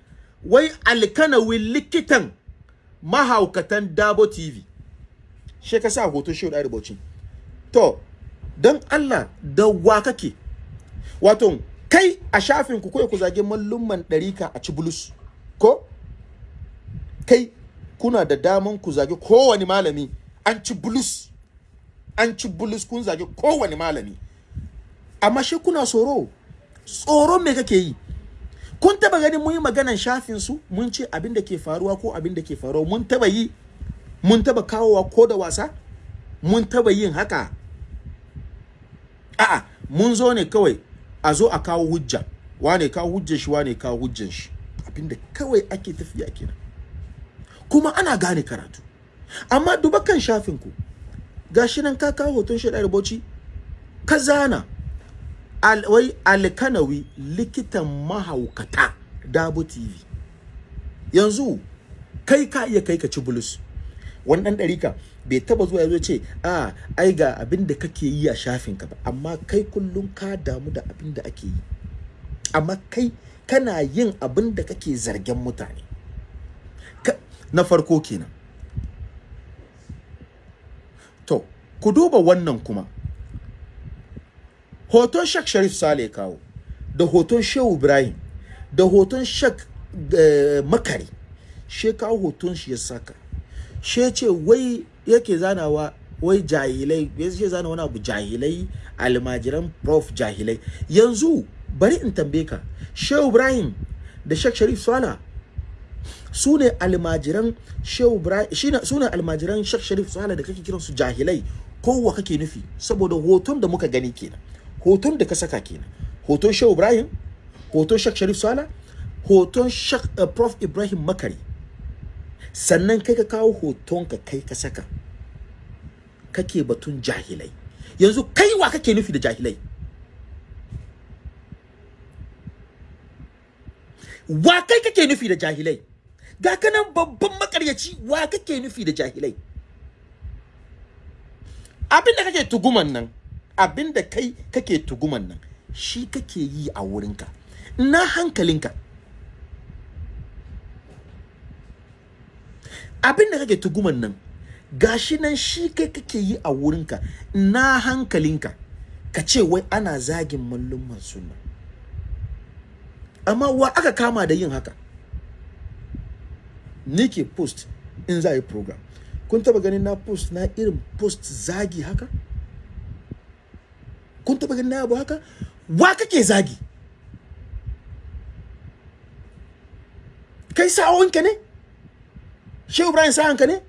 A: Wai alkanawin likitan mahaukatan dabo tv she ka sa hoton shehu da to don allah da wa kake? Wato kai a shafin ku kai ku zage mallumman ɗarika a ci bulus ko? Kai kuna da daman ku zage kowane malami an ci bulus an ci bulus kun zage kowane malami. Amma shi kuna tsoro? Tsoro me kake yi? Kun taba ganin mun yi maganan shafin su? Mun ce abin da ke faruwa ko abin da ke faruwa. Mun taba yi? Mun taba kawowa ko da wasa? Mun taba yin haka? A'a mun zo ne kawai a zo a kawo hujja. Wane kawo hujjar shi wane kawo hujjar shi? Abinda kawai ake tafiya kenan. Kuma ana gane karatu. Amma duba kan shafin ku. Gashi nan ka kawo hoton shi da bauchi ka zana. Al, wai alkanawi likitan mahaukata dabo tv yanzu kai ka iya kai ka ci bulus. Wani dan ɗarika bai taba zuwa ya zo ce a ai ga abin da kake yi a shafin ka ba. Amma kai kullum ka damu da abin da ake yi. Amma kai kana yin abin da kake zargen mutane. Na farko kenan. To ku duba wannan kuma. Hoton Shak Sharif Sale kawo da hoton Shehu Ibrahim da hoton Shak eh, Makari. She kawo hoton shi ya saka. She ce wai yake zanawa wai jahilai ya ce zana wani abu jahilai almajiran prof jahilai. Yanzu bari in tambaye ka Shehu Ibrahim da Shak Sharif Sala su ne almajiran Shehu Ibrahim su ne almajiran Shak Sharif Sala da kake kiransu jahilai? Kowa kake nufi? Saboda hoton da muka gani kenan. Hoton da ka saka kenan. Hoton Shehu Ibrahim hoton Shak Sharif Sala hoton Shak uh, Prof. Ibrahim Makari. Sannan kai ka kawo hoton ka kai ka saka. Kake batun jahilai. Yanzu kai wa kake nufi da jahilai? Wa kai kake nufi da jahilai? Ga kanan babban makaryaci wa kake nufi da jahilai? Abin da kake tuguman nan abin da kai kake tuguman nan shi kake yi a wurinka. Na hankalinka? Abin da kake tuguman nan gashi nan shi kai kake yi a wurinka. Na hankalinka? Ka ce wai ana zagin mallumman sunna. Amma wa aka kama da yin haka? Ni ke post in za yi program. Kun taba ganin na post na irin post zagi haka? Kun taba ganin abu haka? Wa kake zagi? Kai sa'o'inka ne? Shehu ibrahim sa'anka ne?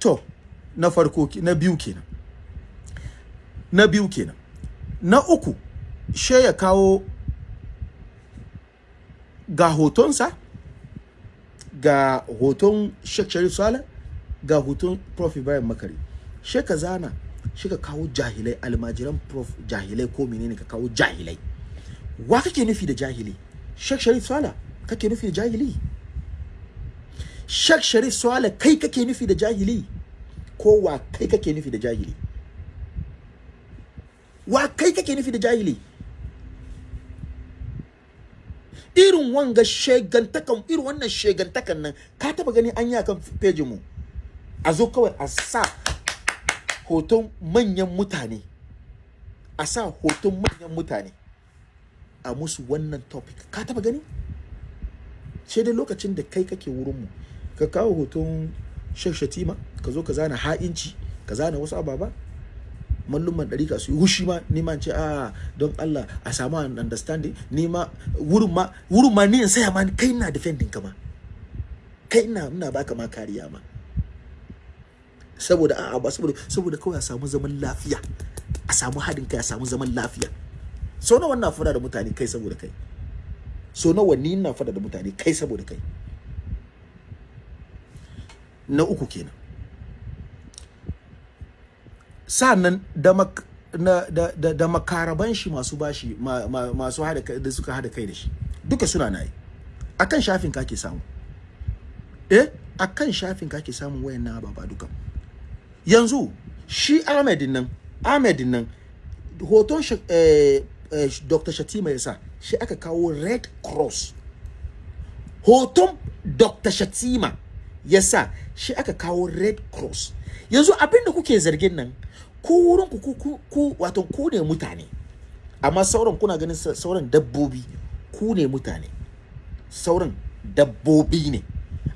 A: To na farko na biyu kenan. Na biyu kenan. Na uku she ya kawo ga hotonsa ga hoton Sheikh Sharif Saleh ga hoton Prof. Ibrahim Makari. She ka zana shi ka kawo jahilai almajiran Prof jahilai ko menene ka kawo jahilai. Wa kake nufi da jahili? Sheikh Sharif Saleh kake nufi da jahili? Sheikh Sharif Saleh kai kake nufi da jahili? Ko wa kai kake nufi da jahili? Wa kai kake nufi da jahili? Irin wanga shegantakan irin wannan shegantakan nan ka taba gani an yi akan page mu? A zo kawai a sa hoton manyan mutane a sa hoton manyan mutane a musu wannan topic. Ka taba gani? Sai dai lokacin da kai kake wurinmu ka kawo hoton Sheikh Shatima ka zo ka zana ha'inci ka zana wasu ababa malluman ɗarika su yi hushi ma ni ma in ce a don Allah a samu an understanding. Ni ma wurin ma wurin ma ni in saya ma kai ina defending ka ma. Kai ina ina baka ma kariya ma. Saboda a'a ba saboda saboda kawai a samu zaman lafiya. A samu haɗin kai a samu zaman lafiya. So nawa ina fada da mutane kai saboda kai? So nawa ni ina fada da mutane kai saboda kai? Na uku kenan. Sa'annan da na, da, da, da makaraban shi masu bashi ma, ma, masu hada da suka hada kai da shi duka suna na yi akan shafin ka ke samu. Eh akan shafin ka ke samun wayannan ababa duka. Yanzu shi Ahmed nan Ahmed nan hoton eh, eh, Dr. Shatima yasa shi aka kawo Red Cross. Hoton Dr. Shatima yasa shi aka kawo Red Cross. Yanzu abin da kuke zargin nan ku wurin ku ku ku wato ku ne mutane. Amma sauran kuna ganin sa- sauran dabbobi ku ne mutane. Sauran dabbobi ne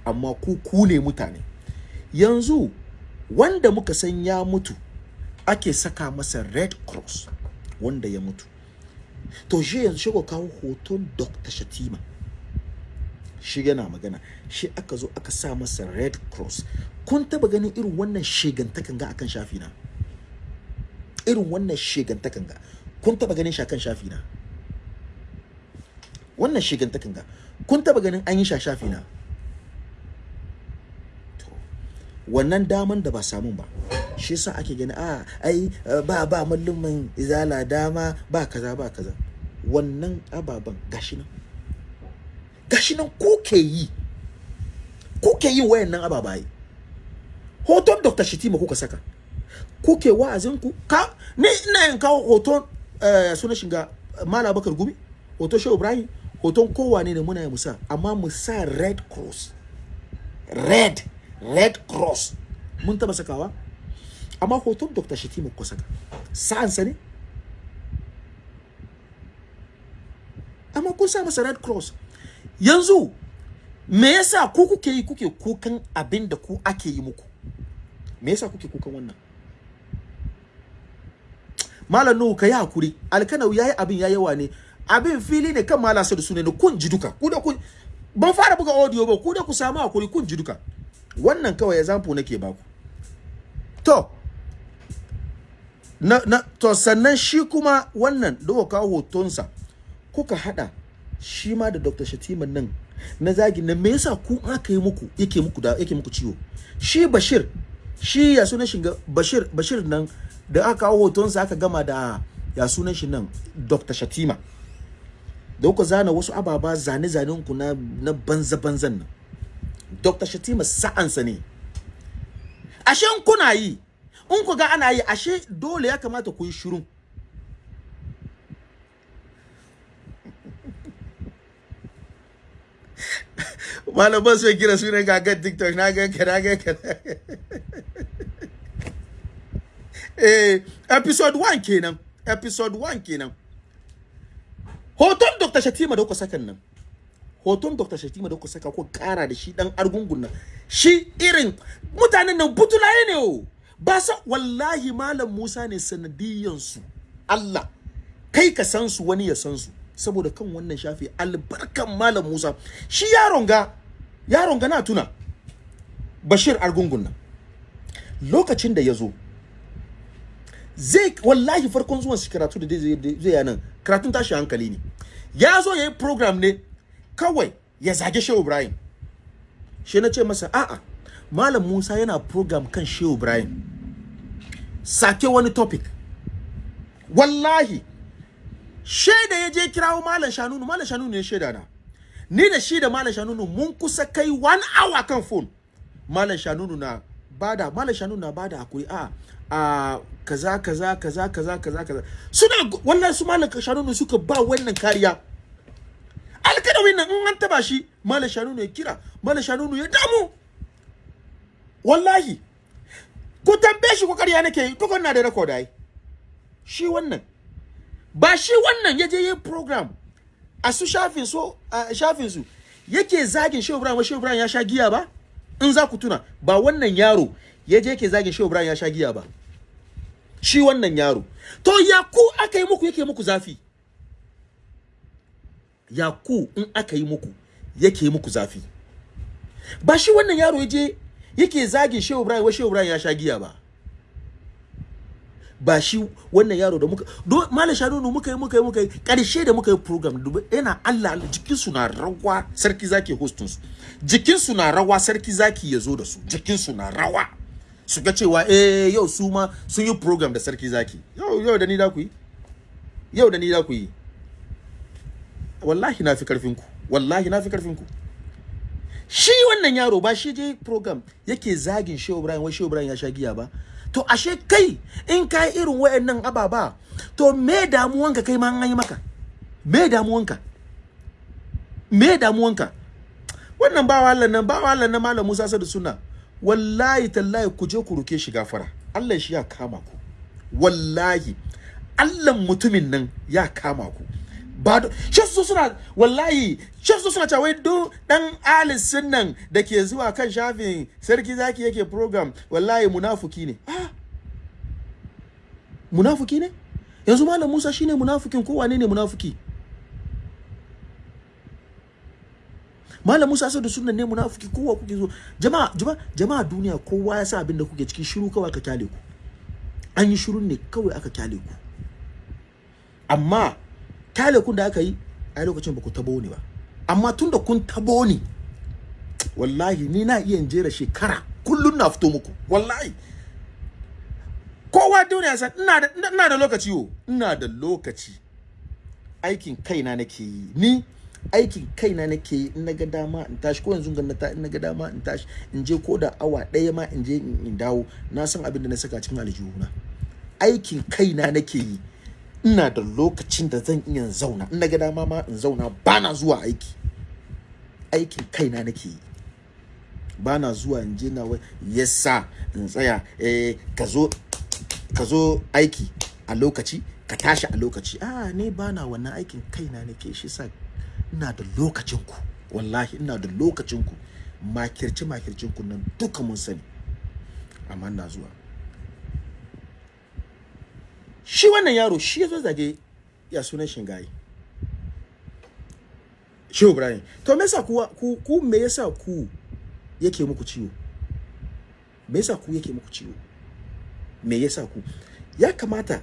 A: amma ku ku ne mutane. Yanzu wanda muka san ya mutu ake saka masa red cross wanda ya mutu. To shi yanzu shi kawo hoton dr shatima. Shi yana magana. Shi aka zo aka sa masa red cross. Kun taba ganin irin wannan shegantakan ga akan shafi na? Irin wannan shegantakan ga. Kun taba ganin shakan shafi na? Wannan shegantakan ga. Kun taba ganin an yi sha shafi na To, wannan daman da ba samun ba. Shi yasa ake gani a ai ba ba mallumin izala dama ba kaza ba kaza. Wannan ababen gashi nan. Gashi nan ko ke yi ko ke yin wayannan ababaye. Hoton dr shitima kuka saka. Kuke wa'azin ku? Ka ni ina yin kawo hoton eh, sunan shiga mala bakar gumi hoton shehu ibrahim hoton kowane ne muna yi musa amma mu sa red cross. Red. Red cross. Mun taba sakawa? Amma hoton dr shitima kuka saka. Sa'ansa ne? Amma kun sa masa red cross. Yanzu me yasa ku kuke yi kuke kukan abin da ku ake yi muku? Me yasa kuke kukan wannan? Malam nuhu ka yi haƙuri. Alkanau yayi abin ya yawa ne. Abin fili ne kan malam sadu su ne. Kun ji duka. Ku da kun ban fara buga audio ba. Ku da ku samu haƙuri kun ji duka. Wannan kawai example nake baku to na, na to sannan shi kuma wannan da kawo hotonsa kuka hada shi ma da Dr. Shatiman nan na zagi na me yasa ku aka yi muku yake muku da yake muku ciwo shi Bashir shi ya sunan shi Bashir Bashir nan da aka kawo hotonsa aka gama da ya sunan shi nan Dr. Shatima da kuka zana wasu ababa zane zanen ku na na banza banzan nan Dr. Shatima sa'ansa ne. Ashe in kuna yi in ku ga ana yi ashe dole ya kamata ku yi shiru. Malaman sai kira sunan gagan tiktok na ga ka na ga ka. Eh episode 1 kenan episode 1 kenan. Hoton dr shatima da kuka sakan nan. Hoton dr shatima da kuka saka ko kara da shi dan argungun nan. Shi irin mutanen nan butulaye ne o. Ba sa wallahi malam musa ne sanadiyan su. Allah kai ka san su wani ya san su. Saboda kan wannan shafi albarkan malam musa. Shi yaron ga yaron ga na tuna bashir argungun nan. Lokacin da ya zo zai wallahi farkon zuwan shi karatu da zai yanan karatun tashi hankali ne. Ya zo ya yi program ne kawai ya zage shehu ibrahim. Shi na ce masa a'a malam musa yana program kan shehu ibrahim. Sake wani topic. Wallahi shaida ya je kirawo malam shanunu malam shanunu ne shaida na. Ni da shi da malam shanunu mun kusa kai one hour kan phone. Malam shanunu na ba da malam shanunu na ba da haƙuri. A a kaza kaza kaza kaza kaza kaza. Suna wallahi su malam shanunu suka ba wannan kariya. Alkadawin nan in an taba shi malam shanunu ya kira malam shanunu ya damu. Wallahi ku tambaye shi ko kariya nake yi dukkan na da record ai. Shi wannan. Ba shi wannan ya je program a su shafin so shafin su yake zagin Shehu Ibrahim Shehu Ibrahim ya sha giya ba? In za ku tuna ba wannan yaro ya je yake zagin Shehu Ibrahim ya sha giya ba. Shi wannan yaro. To ya ku aka yi muku yake muku zafi? Ya ku in aka yi muku yake muku zafi. Ba shi wannan yaro ya je yake zagin Shehu Ibrahim Shehu Ibrahim ya sha giya ba. Ba shi wannan yaro da muka do malam shanunu muka yi muka yi muka yi ƙarshe da muka yi program yana Allah Allah jikin su na rawa sarki zaki hostin su. Jikin su na rawa sarki zaki ya zo da su. Jikin su na rawa. Su ga cewa eh yau su ma sun yi program da sarki zaki. Yau yau da ni da ku yi. Yau da ni da ku yi. Wallahi na fi ƙarfin ku. Wallahi na fi ƙarfin ku. Shi wannan yaro ba shi je program yake zagin Shehu Ibrahim wai Shehu Ibrahim ya sha giya ba. To ashe kai in ka yi irin wayannan ababa to me damuwanka kai ma an yi maka? Me damuwanka? Me damuwanka? Wannan bawa Allah nan bawa Allah nan malam Musa Sadu Sunna wallahi tallahi ku je ku ruke shi gafara. Allah shi ya kama ku. Wallahi. Allah mutumin nan ya kama ku. Ba shi su suna wallahi shi su suna cewa do dan alis sunnan da ke zuwa kan shafin sarki zaki yake program wallahi munafuki ne. Ah! Munafuki ne? Yanzu malam Musa shine munafukin ko wane ne munafuki? Malam Musa sai da sunnan ne munafuki kowa kuke zo jama'a jama'a jama'a duniya kowa ya sa abin da kuke cikin shiru kawai ka ƙyale ku. An yi shirun ne kawai aka ƙyale ku. Amma ƙyale kun da aka yi a lokacin ba ku tabo ni ba. Amma tun da kun tabo ni wallahi ni na iya jera shekara kullun na fito muku wallahi. Kowa duniya san ina da ina da lokaci yo ina da lokaci. Aikin kaina nake yi ni aikin kaina nake yi in na ga dama in tashi ko yanzu ga ta in na ga dama in tashi in je ko da awa ɗaya ma in je in dawo. Na san abin da na saka cikin aljihuna. Aikin kaina nake yi ina da lokacin da zan iya zauna. In na ga dama ma in zauna bana zuwa aiki. Aikin kaina nake yi. Bana zuwa in je na yasa in tsaya. Eh ka zo ka zo aiki a lokaci ka tashi a lokaci. A ne bana wannan aikin kaina nake shi sa ina da lokacin ku. Wallahi ina da lokacin ku. Makirci makircin ku nan duka mun sani. Amma ina zuwa. Shi wannan yaro shi ya zo zage ya sunan shingaye. Shi Ibrahim. To me yasa ku ku, me yasa ku yake muku ciwo? Me yasa ku yake muku ciwo? Me yasa ku? Ya kamata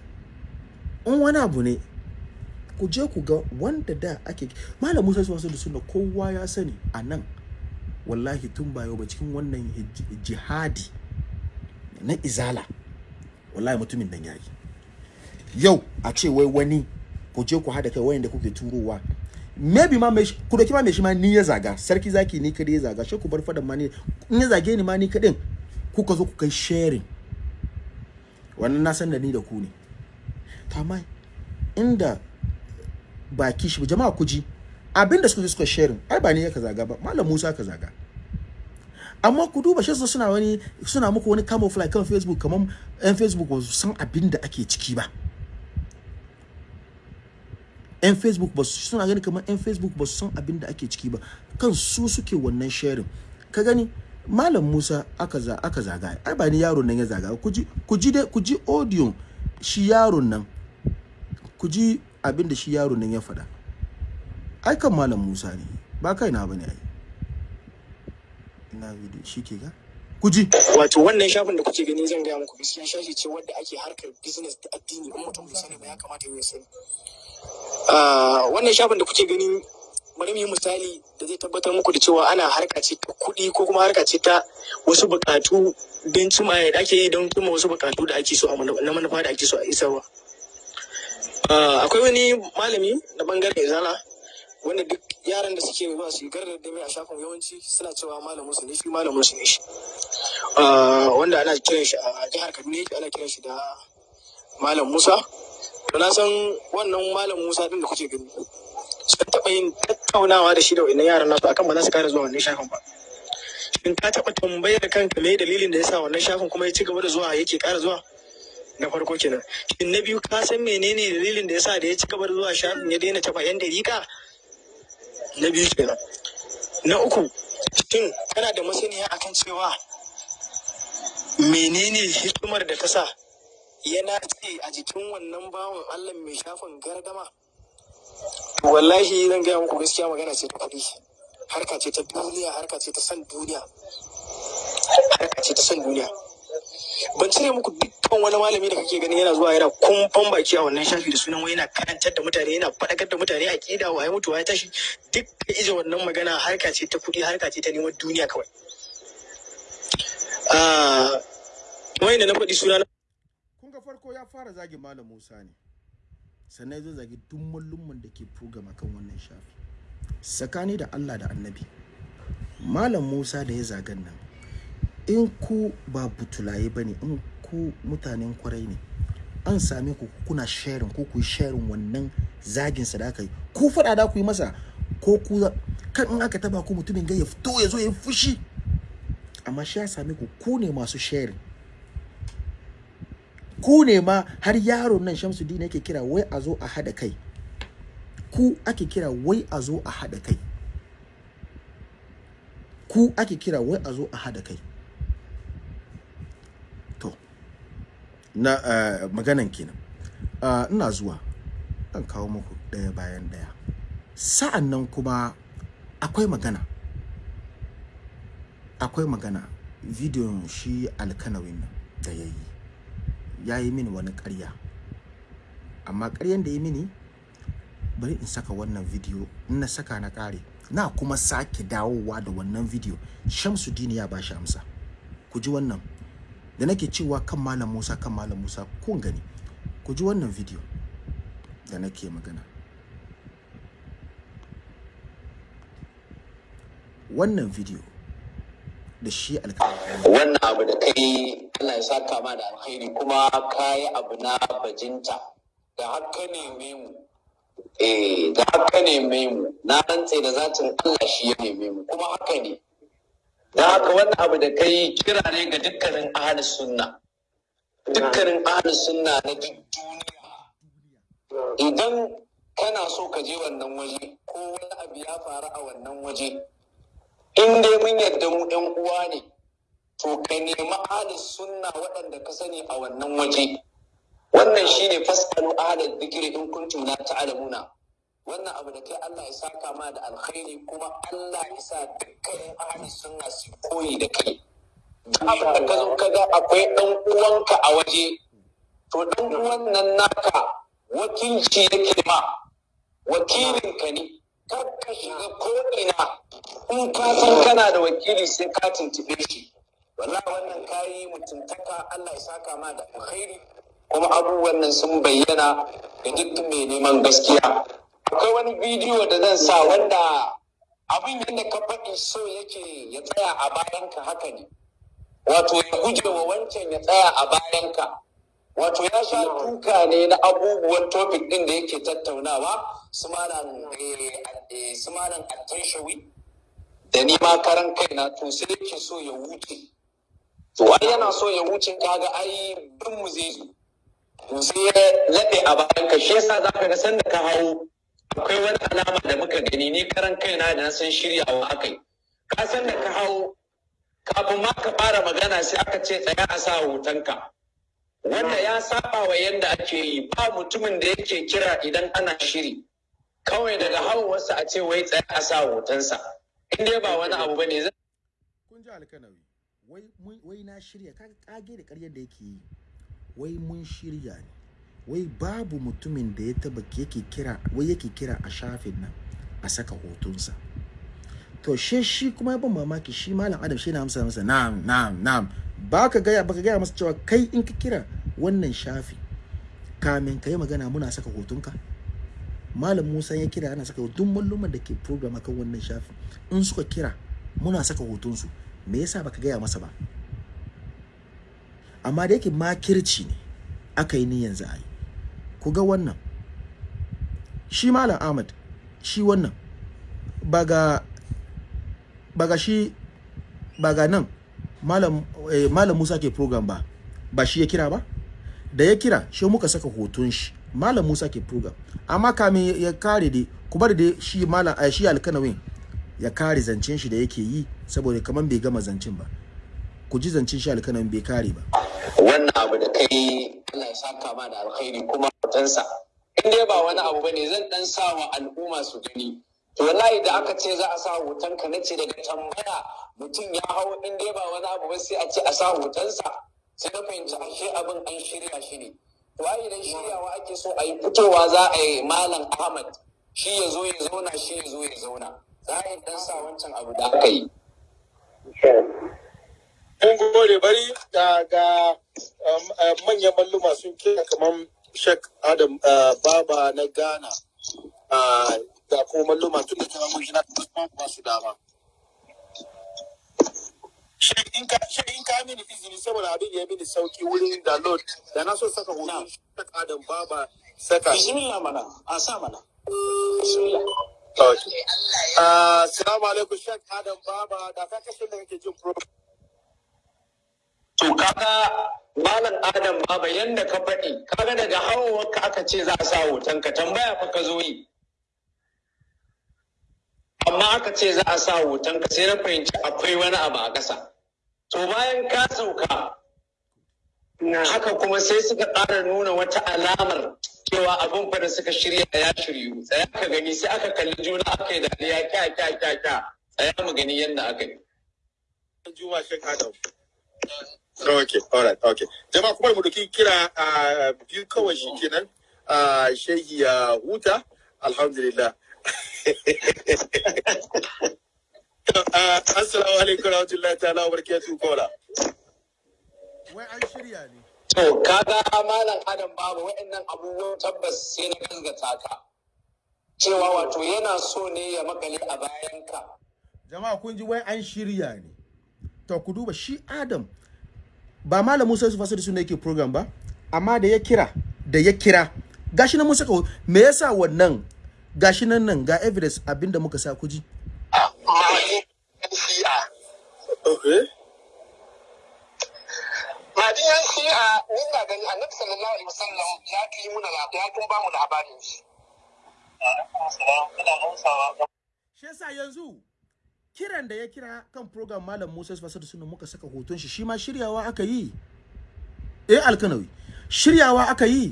A: in wani abu ne ku je ku ga wanda da ake malam Musa su wasu da sunna kowa ya sani a nan wallahi tun ba yau ba cikin wannan jihadi na izala wallahi mutumin nan yayi yau a ce wai wani ku je ku hada kai wayanda kuke turowa. Maybe ma mai ku doki ma mai shi ma ni ya zaga sarki zaki ni kadai ya zaga shi ku bar fadan ma ni in ya zage ni ma ni kadin kuka zo ku kai sharing. Wannan na san da ni da ku ne. To amma inda baki shi jama'a ku ji abin da suka suka sharing ai ba ni ya ka zaga ba malam Musa ka zaga. Amma ku duba shi suna wani suna muku wani camouflage kan Facebook kamar yan Facebook ba san abin da ake ciki ba. Yan Facebook ba su suna gani kamar yan Facebook ba su san abin da ake ciki ba. Kan su suke wannan sharing. Ka gani? Malam Musa aka za aka zaga. Ai ba ni yaron nan ya zaga ku ji ku ji audio shi yaron nan. Ku ji abin da shi yaron nan ya faɗa. Ai kan malam Musa ne. Ba kai na ba ne ai. Ina video shi ke ga? Ku ji.
D: Wato wannan shafin da kuke gani zan gaya muku gaskiya shafi ce wadda ake harkar business da addini. In mutum bai sani ba ya kamata ya sani. Wannan shafin da kuke gani bari mu yi misali da zai tabbatar muku da cewa ana harka ce ta kuɗi ko kuma harka ce ta wasu buƙatu don cima da ake yi don cima wasu buƙatu da ake so a na manufa da ake so a isarwa. Ah, akwai wani malami na ɓangaren izala wanda duk yaran da suke ba su garar da mai a shafin yawanci suna cewa malamin su ne shi malamin su ne shi. Ah, wanda ana kiran shi a jihar Kaduna ana kiran shi da Malam Musa. To na san wannan Malam Musa din da kuke gani sun taɓa yin tattaunawa da shi da wannan yaran nasu akan ba za su kare zuwa wannan shafin ba. Shin ka taɓa tambayar kanka me dalilin da yasa wannan shafin kuma ya ci gaba da zuwa yake ƙara zuwa? Na farko kenan. Shin na biyu ka san menene dalilin da yasa da ya ci gaba da zuwa shafin ya daina taɓa yan dariƙa? Na biyu kenan. Na uku shin kana da masaniya akan cewa menene hikimar da ta sa yana ce a jikin wannan bawan Allah mai shafin gardama. Wallahi zan gaya muku gaskiya magana ce ta kuɗi. Harka ce ta duniya harka ce ta san duniya. Harka ce ta san duniya. Ban cire muku dukkan wani malami da kake gani yana zuwa yana kumfan baki a wannan shafi da sunan wai yana karantar da mutane yana faɗakar da mutane a ƙida wa ya mutu ya tashi. Duk ka ije wannan magana harka ce ta kuɗi harka ce ta neman duniya kawai. Ah, kamar yadda na faɗi suna
A: kun ga farko ya fara zagi malam Musa ne. Sannan zo zagi duk mallumman da ke program kan wannan shafi. Tsakani da Allah da Annabi malam Musa da ya zagan nan in ku ba butulaye ba ne in ku mutanen ƙwarai ne an same ku kuna sharing ko ku yi sharing wannan zagin sa da aka yi ku faɗa da ku yi masa ko ku kan in aka taba ku mutumin ga ya fito ya zo ya fushi. Amma shi ya same ku ku ne masu sharing. Ku ne ma har yaron nan Shamsuddin yake kira wai a zo a hada kai. Ku ake kira wai a zo a hada kai. Ku ake kira wai a zo a hada kai. To na uh, maganan kenan. Uh, ina zuwa. Zan kawo muku ɗaya bayan ɗaya. Sa'an nan kuma akwai magana. Akwai magana. Bidiyon shi alkanawin da ya yi. Ya yi mini wani ƙarya. Amma ƙaryan da ya mini bari in saka wannan video in na saka na ƙare. Na kuma sake dawowa da wannan video. Shamsuddin ya bashi amsa. Ku ji wannan. Da nake cewa kan malam musa kan malam musa kun gani. Ku ji wannan video da nake magana. Wannan video da shi alƙalami
B: wannan abu da kai Allah ya saka ma da alkhairi kuma kayi abu na bajinta. Da haka neme mu? Eh da haka neme mu? Na rantse da zatin Allah shi ya neme mu kuma haka ne. Da haka wannan abu da kai kira ne ga dukkanin ahlus sunna. Dukkanin ahlus sunna na duk duniya. Idan kana so ka je wannan waje ko wani abu ya faru a wannan waje in dai mun yadda mu ɗan uwa ne to ka nemi ahlus sunna waɗanda ka sani a wannan waje. Wannan shine fasalu ahlal dhikri in kuntum la ta'lamuna. Wannan abu da kai Allah ya saka ma da alkhairi kuma Allah ya sa dukkanin ahlus sunna su koyi da kai. Duk abin da ka zo ka ga akwai ɗan uwanka a waje to ɗan uwan nan naka wakilci yake ma. Wakilinka ne. Kar ka shiga ko ina in ka san kana da wakili sai ka tuntube shi. Wallahi wannan kayi mutuntaka Allah ya saka ma da alkhairi. Kuma abubuwan nan sun bayyana ga duk mai neman gaskiya. Akwai wani bidiyo da zan sa wanda abin yadda ka faɗi so yake ya tsaya a bayanka haka ne. Wato ya guje wa wancan ya tsaya a bayanka. Wato ya sha duka ne na abubuwan topic ɗin da yake tattaunawa. Su malam eh, malam attashawi da ni ma karan kaina to sai yake so ya wuce. To ai yana so ya wuce kaga ai bin mu zai zo. Sai ya a bayan ka shi yasa zaka ga sanda ka hawo akwai wani alama da muka gani ni karan kaina da na san shiryawa akai ka san da ka hawo kafin ma ka fara magana sai aka ce tsaya a sa hotonka. Wanda ya saba wa yanda ake yi ba mutumin da yake kira idan ana shiri. Kawai daga hawarsa a ce wai tsaya a sa hotonsa. In dai ba wani abu ba ne
A: kun ji alkanawi. Wai na shirya. Kaga kage da ƙaryar da yake yi. Wai mun shirya ne. Wai babu mutumin da ya taba yake kira wai yake kira a shafin nan a saka hotonsa. To she shi kuma ban mamaki shi malam adam shi na amsa masa na'am na'am na'am. Baka gaya baka gaya masa cewa kai in ka kira wannan shafi kamin ka yi magana muna saka hotonka? Malam musa ya kira ana saka duk malluman da ke program akan wannan shafi in suka kira muna saka hotonsu. Me yasa baka gaya masa ba? Amma da yake makirci ne aka yi niyan za a yi. Ku ga wannan. Shi malam ahmad shi wannan. Ba ga shi ba ga nan malam eh, malam musa ke program ba. Ba shi ya kira ba? Da ya kira shi muka saka hoton shi. Malam musa ke program. Amma kamin ya- kare dai ku bar da shi malam eh, shi alkanawin ya kare zancen shi da yake yi. Saboda kaman bai gama zancen ba. Ku ji zancen shi alkanawin bai kare ba.
B: Wannan abu da kai ya saka ma da alkhairi kuma hotonsa. In dai ba wani abu ba ne zan dan sa wa al'umma su gani. To wallahi da aka ce za a sa hoton ka nace daga tambaya mutum ya hau in dai ba wani abu ba sai a ce a sa hotonsa. Sai na fahimci ashe abin an shirya shi ne. To idan shiryawa ake so a yi fitowa za a yi malam Ahmad. Shi ya zo ya zauna shi ya zo ya zauna. Za a yi dan sa wancan abu da aka yi.
E: Mun gode bari ga ga um, uh, manyan malluma sun kira kamar Sheikh Adam uh, Baba na Ghana uh, da kuma malluma tun da kira mun shi na ba su dama. Sheikh in ka mini izini saboda abin ya mini sauƙi wurin download da na so saka hoton Sheikh Adam Baba saka.
B: bismillah mana a sa mana bismillah.
E: Uh, Assalamu alaikum Sheikh Adam Baba da ka kashe da kake jin program.
B: To kaga Malam Adam Baba yanda ka faɗi, kaga daga hawawarka aka ce za a sa hoton ka tambaya fa ka zo yi. Amma aka ce za a sa hoton ka sai na fahimci akwai wani abu a ƙasa. To bayan ka sauka, haka kuma sai suka ƙara nuna wata alamar cewa abin fa da suka shirya ya shiryu. Tsaya ka gani sai aka kalli juna aka yi dariya kya kya kya kya. Tsaya mu gani yadda aka yi.
E: Juma Sheikh Adam. Okay, all right, okay. Jama'a kuma mu doki kira a biyu kawai shi kenan. A shehi ya huta. Alhamdulillah. Ah, Assalamu alaikum warahmatullahi ta'ala wa barakatuhu kola.
A: wai an shirya ne
D: To, kaga malam Adam babu waɗannan abubuwan tabbas sai na gazgata ka. Cewa wato yana so ne ya makale a bayanka.
A: jama'a kun ji wai an shirya ne to ku duba shi adam ba malam musa yusuf asadu suna yake program ba amma da ya kira da ya kira gashi nan mun saka ho- me yasa wannan gashi nan nan ga evidence abin da muka sa ku ji
F: Mahadi yan shi'a.
E: Okay.
F: Mahadi yan shi'a gani sallallahu alaihi wasallam ya muna ya tun ba labarin shi.
A: shi yasa yanzu kiran da ya kira kan program malam musa yusuf asadu suna muka saka hoton shi shi ma shiryawa aka yi. Eh alkanawi shiryawa aka yi.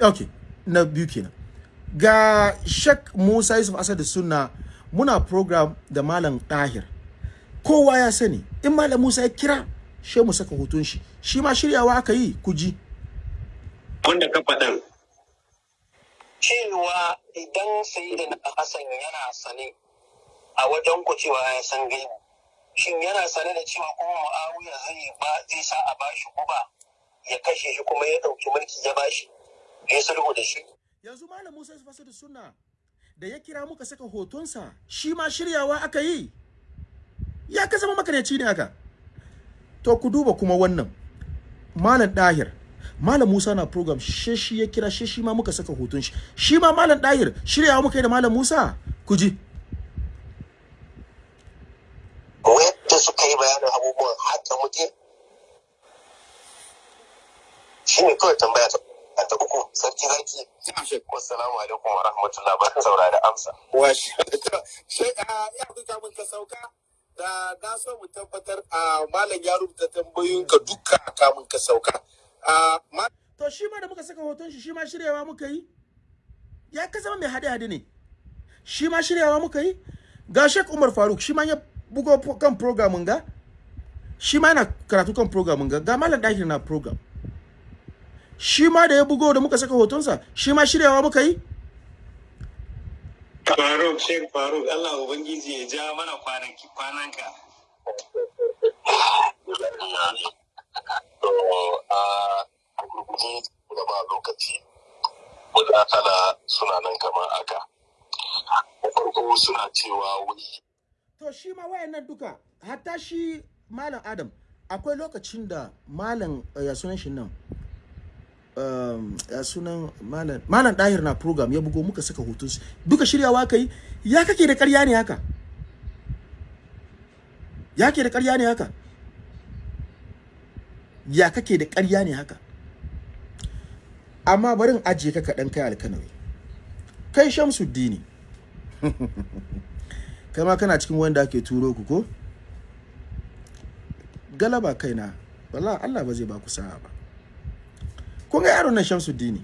A: Okay na biyu kenan. Ga shek musa yusuf asadu sunna muna program da malam tahir. Kowa ya sani in malam musa ya kira she mu saka hoton shi shi ma shiryawa aka yi ku ji
B: wanda ka faɗan
F: Cewa idan Sayyidina Hassan yana sane a wajen ku cewa ya san gaibu. Shin yana sane da cewa kuma Muawiya zai ba zai sa a bashi guba ya kashe shi kuma ya ɗauki mulki ya bashi ya sulhu da shi.
A: yanzu malam musa asadu sunna da ya kira muka saka hotonsa shi ma shiryawa aka yi ya ka zama makaryaci ne haka to ku duba kuma wannan malam dahir malam musa na program she shi ya kira she shi ma muka saka hoton shi shi ma malam dahir shiryawa muka yi da malam musa ku ji
F: Wanda suka yi bayanin abubuwan haka muke shi ne kawai tambaya ta ta uku sarki zaki. Wassalamu alaikum wa rahmatullah ba saura da amsa.
E: Washi. Shai ya fi kamun ka sauka da na so mu tabbatar a malam ya rubuta tambayoyinka duka kamun ka sauka.
A: To shi ma da muka saka hoton shi shi ma shiryawa muka yi. Ya ka zama mai hade-hade ne. Shi ma shiryawa muka yi. Ga Sheikh Umar Faruk shi ma ya bugo kan programin ga. Shi ma yana karatu kan programin ga. Ga Malam Dahir na program. Shi ma da ya bugo da muka saka hotonsa shi ma shiryawa muka yi.
B: Faruk sheik faruk allah ubangiji ya ja mana kwanaki kwananka.
F: To
A: shi ma wayannan duka hatta shi Malam Adam akwai lokacin da Malam eh, ya sunan shi nan? Ya sunan Malam Malam Dahir na program ya bugo muka saka hoton su duka shiryawa kai ya kake da ƙarya ne haka? Ya ke da ƙarya ne haka? Ya kake da ƙarya ne haka? Amma barin ajiye ka kaɗan kai alkanawi. Kai shamsuddini. Kai ma kana cikin wanda ake turo ku ko? Galaba kaina. Wallahi Allah ba zai ba ku sa'a ba. Kun ga yaron nan Shamsuddini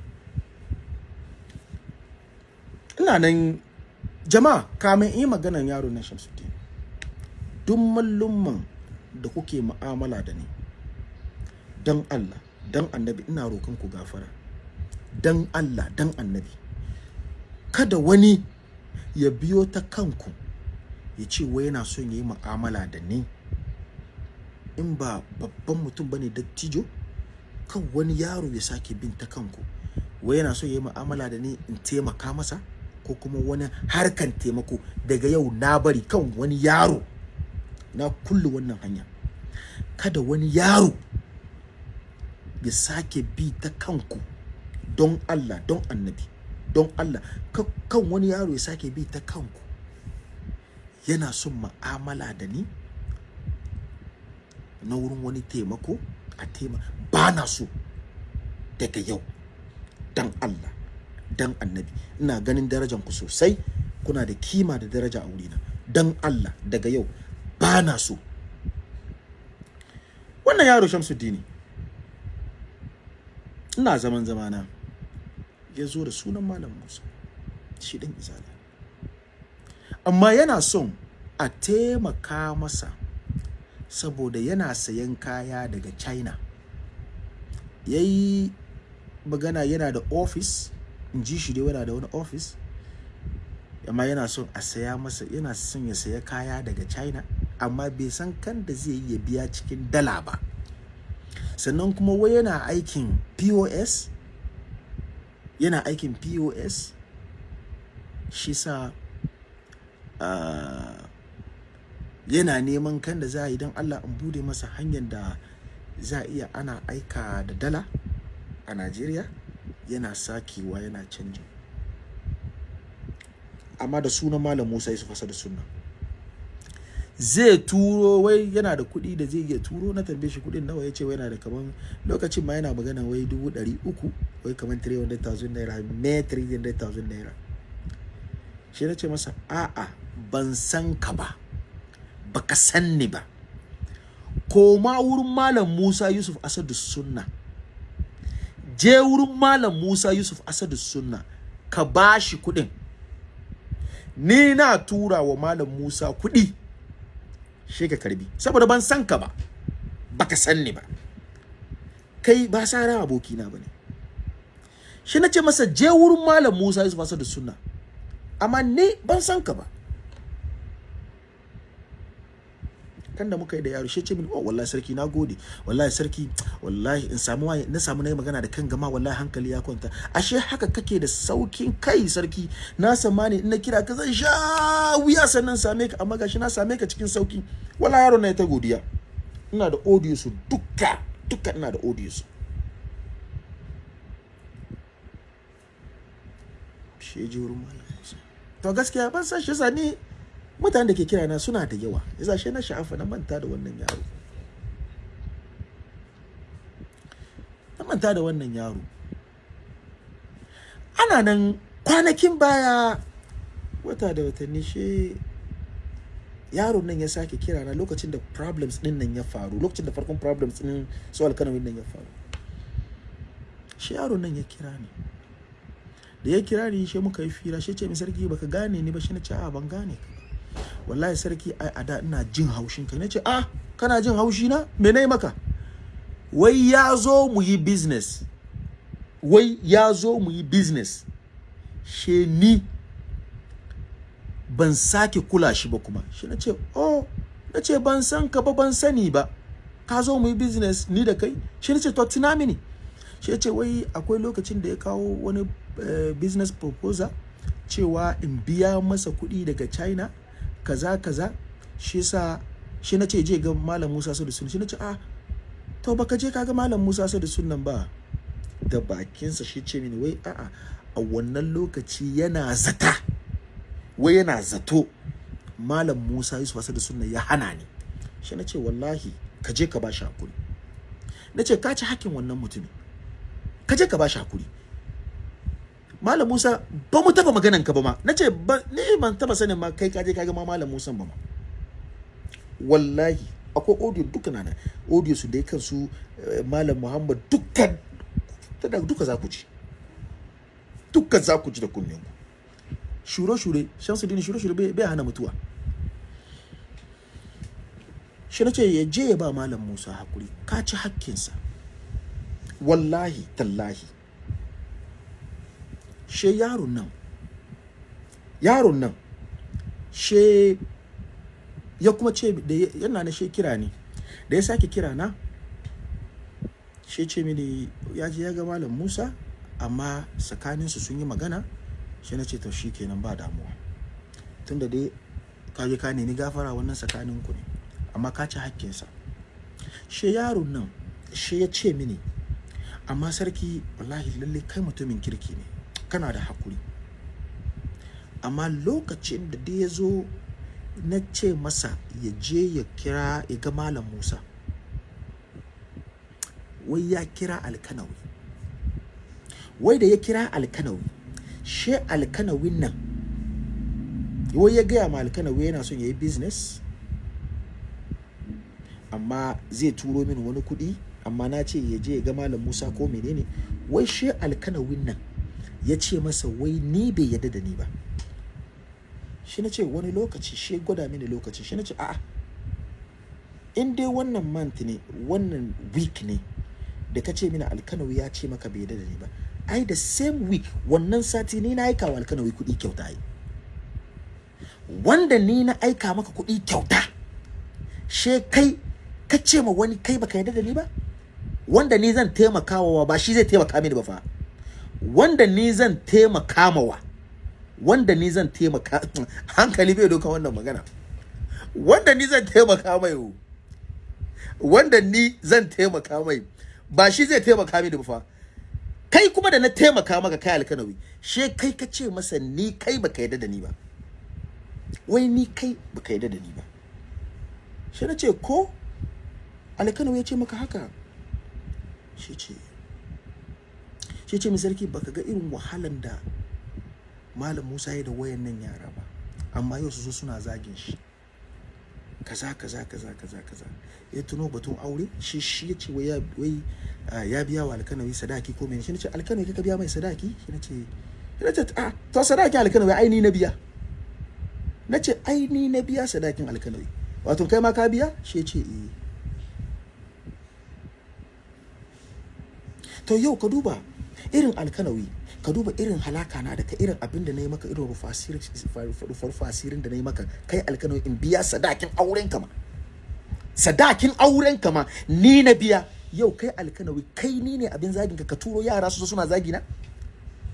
A: ina nan jama'a kamin in yi maganan yaron nan Shamsuddini duk mallumman da kuke mu'amala da ni dan Allah dan annabi ina roƙon ku gafara. Dan Allah dan annabi. Kada wani ya biyo ta kanku ya ce wai yana son ya yi mu'amala da ni. In ba babban mutum ba ne dattijo? Kan wani yaro ya sake bin ta kanku wai yana son ya yi mu'amala da ni in taimaka masa? Ko kuma wani harkan taimako daga yau na bari kan wani yaro na kulle wannan hanya? Kada wani yaro ya sake bi ta kanku don Allah don annabi don Allah. Ka- kan wani yaro ya sake bi ta kanku yana son ma'amala da ni na wurin wani taimako? A tema ba na so daga yau. Dan Allah dan annabi ina ganin darajan ku sosai. Kuna da kima da daraja a wurina. Dan Allah daga yau ba na so. Wannan yaro Shamsuddini ina zaman zamana. Ya zo da sunan malam Musa. Shi ɗin izala amma yana son a taimaka masa saboda yana sayan kaya daga china. Ya yi magana yana da office in ji shi dai yana da wani office amma yana son a saya masa yana son ya saya kaya daga china amma bai san kan da zai yi ya biya cikin dala ba. Sannan kuma wai yana aikin pos yana aikin pos shi sa uh, yana neman kan da za a yi don allah in buɗe masa hanyar da za a iya ana aika da dala a najeriya yana sakewa yana canji. Amma da sunan malam musa yusuf fasa da sunna zai turo wai yana da kuɗi da zai iya turo na tambaye shi kuɗin nawa ya ce yana da kaman lokacin ma yana magana wai dubu ɗari uku wai kaman 300,000 naira me 300,000 naira. Shi na ce masa a'a ban san ka ba. Baka san ni ba. Koma wurin malam musa yusuf asadu sunna. Je wurin malam musa yusuf asadu sunna ka ba shi kuɗin. Ni na tura wa malam musa kuɗi shi ka karɓi saboda ban san ka ba baka san ni ba. Kai ba sara abokina ba ne. Shi na ce masa je wurin malam musa yusuf asadu sunna. Amma ni ban san ka ba. Kan da muka yi da yaro shi ce min oh wallahi sarki na gode. Wallahi sarki wallahi in samu waye na samu na yi magana da kan gama wallahi hankali ya kwanta. Ashe haka kake da saukin kai sarki. Na samani in na kira ka zan sha wuya sannan same ka amma gashi na same ka cikin sauƙi. Wallahi yaro na ya ta godiya. Ina da audio su duka duka ina da audio su. Shi ji wurin malam. To gaskiya ban san shi sani mutanen da ke kira na suna da yawa. Yasa shi na sha'afa na manta da wannan yaro. Na manta da wannan yaro. Ana nan kwanakin baya wata da watanni shi yaron nan ya sake kira na lokacin da problems ɗin nan ya faru. Lokacin da farkon problems din su alkanawin nan ya faru. Shi yaron nan ya kira ni. Da ya kira ni shi muka yi fira shi ce mi sarki baka gane ni ba? Shi na ce a ban gane ka wallahi sarki ai a da ina jin haushin ka. Nace ah kana jin haushi na me na yi maka? Wai ya zo mu yi business. Wai ya zo mu yi business. She ni ban sake kula shi ba kuma. Shi nace oh nace ban san ka ba ban sani ba. Ka zo mu yi business ni da kai? Shi nace to tuna mini. Shi ce wai akwai lokacin da ya kawo wani uh, business proposal cewa in biya masa kuɗi daga china kaza kaza. Shi yasa shi na ce je ga malam Musa Sadu Sunna. Shi na ce ah to baka je ka ga malam Musa Sadu Sunnan ba? Da bakinsa shi ce mini wai a'a a wannan lokaci yana zata. Wai yana zato malam Musa Yusuf Sadu Sunna ya hana ni. Shi na ce wallahi ka je ka ba shi haƙuri. Na ce ka ci hakkin wannan mutumin. Ka je ka ba shi haƙuri. Malam Musa ba mu taba maganan ka ba ma. Nace ba ni ban taba sanin ma kai kaje kaga ma Malam Musa ba ma. Wallahi akwai audio duka na audio su dai kansu Malam Muhammad dukkan tada duka za ku ji. Dukkan za ku ji da kunnen ku. Shure shure Shamsuddin shure shure bai hana mutuwa. Shi nace ya je ya ba Malam Musa haƙuri. Ka ci hakkinsa. Wallahi tallahi. She yaron nan yaron nan she ya kuma ce da yana na she kira ni. Da ya sake kira na she ce mini ya je ya ga malam Musa amma tsakaninsu sun yi magana. Shi na ce to shi kenan ba damuwa. Tunda dai ka je ka nemi gafara wannan tsakanin ku ne amma ka ci hakkinsa. She yaron nan she ya ce mini amma sarki wallahi lalle kai mutumin kirki ne. Kana da haƙuri amma lokacin da dai ya zo na ce masa ya je ya kira ya ga malam musa. Wai ya kira alkanawi. Wai da ya kira alkanawi she alkanawin nan wai ya gaya ma alkanawi yana son ya yi business amma zai turo min wani kuɗi amma na ce ya je ya ga malam musa ko menene. Wai she alkanawin nan ya ce masa wai ni bai yadda da ni ba. Shi na ce wani lokaci shi gwada mini lokaci. Shi na ce a'a in dai wannan month ne wannan week ne da ka ce mini alkanawi ya ce maka bai da ni ba ai da same week wannan sati ni na aika wa alkanawi kuɗi kyauta ai. Wanda ni na aika maka kuɗi kyauta she kai ka ce ma wani kai baka yarda da ni ba? Wanda ni zan taimaka wa ba shi zai taimaka mini ba fa. Wanda ni zan taimaka mawa wanda ni zan taimaka hankali bai doka wannan magana. Wanda ni zan taimaka mai wanda ni zan taimaka mai ba shi zai taimaka mini ba fa. Kai kuma da na taimaka maka kai alkanawi she kai ka ce masa ni kai baka yarda da ni ba. Wai ni kai baka yarda da ni ba. Shi na ce ko? Alkanawi ya ce maka haka. Shi ce shi ce mai sarki baka ga irin wahalan da malam musa ya da wayan nan yara ba? Amma yau su zo suna zagin shi. Kaza kaza kaza kaza kaza. Ya tuno batun aure shi shi ya ce wai ya ya biya wa alkanawi sadaki ko mene? Shi ne ce alkanawi kaka biya mai sadaki? Shi ne ce ne ce ah to sadaki alkanawi ai ni na biya. Na ce ai ni na biya sadakin alkanawi. Wato kai ma ka biya? Shi ya ce eh. To yau ka duba irin alkanawi ka duba irin halaka na da ka irin abin da na yi maka irin rufa asirin da na yi maka kai alkanawi in biya sadakin auren ka ma. Sadakin auren ka ma ni na biya. Yau kai alkanawi kai ni ne abin zagin ka ka turo yara su suna zagi na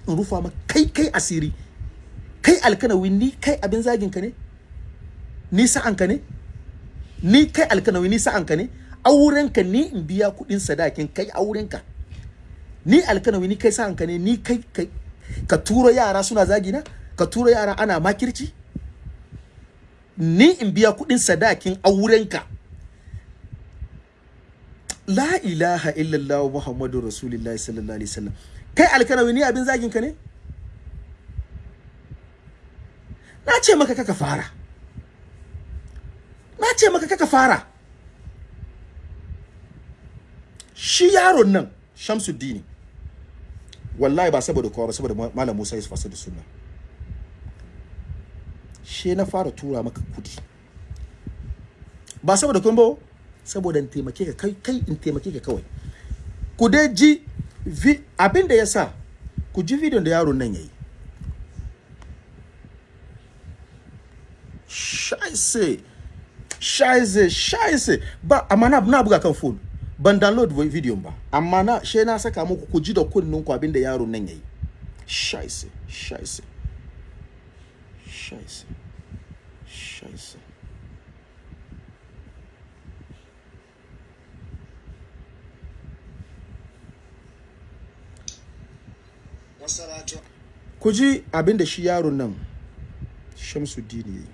A: in rufa ma kai kai asiri. Kai alkanawi ni kai abin zagin ka ne? Ni sa'an ka ne? Ni kai alkanawi ni sa'an ka ne? Auren ka ni in biya kuɗin sadakin kai auren ka ni alkanawi ni kai sa'an ka ne ni kai kai ka turo yara suna zagi na ka turo yara ana makirci. Ni in biya kuɗin sadakin auren ka la ilaha illallah muhammadu rasulullahi sallallahu alaihi wasallam. Kai alkanawi ni abin zagin ka ne? Na ce maka kaka fara. Na ce maka kaka fara. Shi yaron nan shamsuddini wallahi ba saboda kowa ba saboda Ma- malam musa yusuf asadu sunna shi na fara tura maka kuɗi ba saboda kun ba saboda in taimake ka kai kai in taimake ka kawai ku dai ji abin da ya sa ku ji bidiyon da yaron nan yayi Scheiße. Scheiße, scheiße. Ba amma na, na buga kan phone. Ban download vi- video ba. Amma na she na saka muku ku ji da kunnin ku abin da yaron nan yayi. Scheiße. Scheiße. Scheiße.
G: wassalatu
A: Ku ji abin da shi yaron nan Shamsuddin yayi.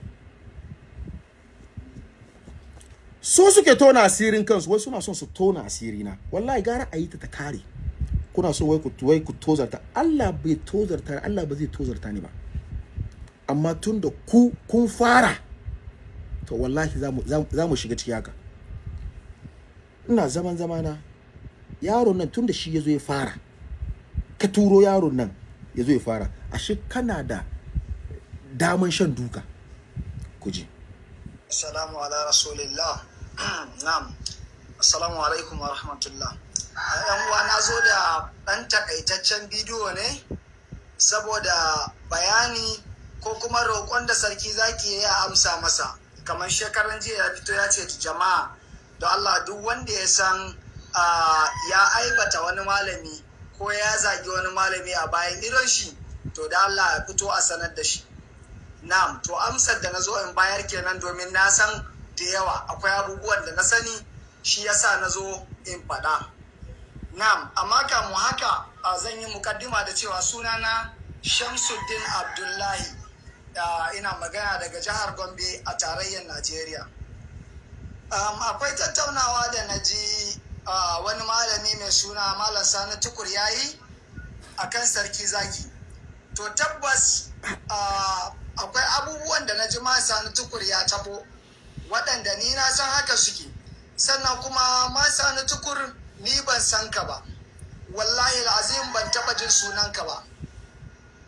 A: So suke tona asirin kansu wai suna son su tona asiri na wallahi gara a yi ta ta kare. Kuna so wai ku wai ku tozarta. Allah bai tozarta Allah ba zai tozarta ni ba. Amma tun da ku kun fara to wallahi za mu shiga ciki haka. Ina zaman zamana. Yaron nan tun da shi ya zo ya fara ka turo yaron nan ya zo ya fara. Ashe kana da daman shan duka. Ku ji.
G: Assalamu ala rasulillah. na'am. Assalamu alaikum wa rahmatullah. Yan uwa na zo da ɗan takaitaccen bidiyo ne saboda bayani ko kuma roƙon da sarki zaki ya amsa masa. Kamar shekaran jiya ya fito ya ce jama'a da Allah duk wanda ya san ya aibata wani malami ko ya zagi wani malami a bayan idon shi to da Allah ya fito a sanar da shi. Na'am, to amsar da na zo in bayar kenan domin na san da yawa akwai abubuwan da na sani shi yasa na zo in faɗa. Na'am, amma kamu haka zan yi mukaddima da cewa sunana Shamsuddin Abdullahi. Ah, ina magana daga jihar Gombe a tarayyar Najeriya. Akwai tattaunawa da na ji wani malami mai suna Malam Sani Tukur yayi a kan sarki zaki. To tabbas akwai abubuwan da na ji Sani Tukur ya tabo waɗanda ni na san haka suke. Sannan kuma Sani Tukur ni ban san ka ba. Wallahi azim ban taɓa jin sunanka ba.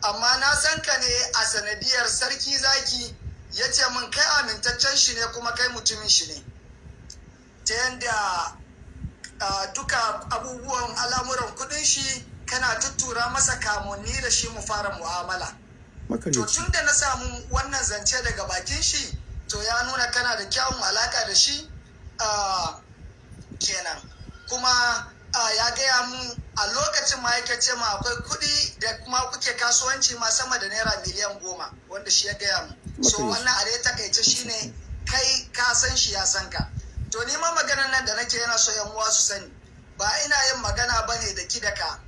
G: Amma na san ka ne a sanadiyar sarki zaki ya ce min kai amintaccen shi ne kuma kai mutumin shi ne. ta yanda ah, duka abubuwan al'amuran kuɗin shi kana tuttura masa kamunni da shi mu fara mu'amala to tun da na samu wannan zance daga bakin shi to ya nuna kana da kyawun alaka da shi kenan. Kuma ya gaya mun a lokacin ma yake ce ma akwai kuɗi da kuma kuke kasuwanci ma sama da naira miliyan goma wanda shi ya gaya mun. So wannan a dai taƙaice shine kai ka san shi ya san ka. To ni ma maganar nan da nake yana so yan uwa su sani ba ina yin magana ba ne da ki da ka.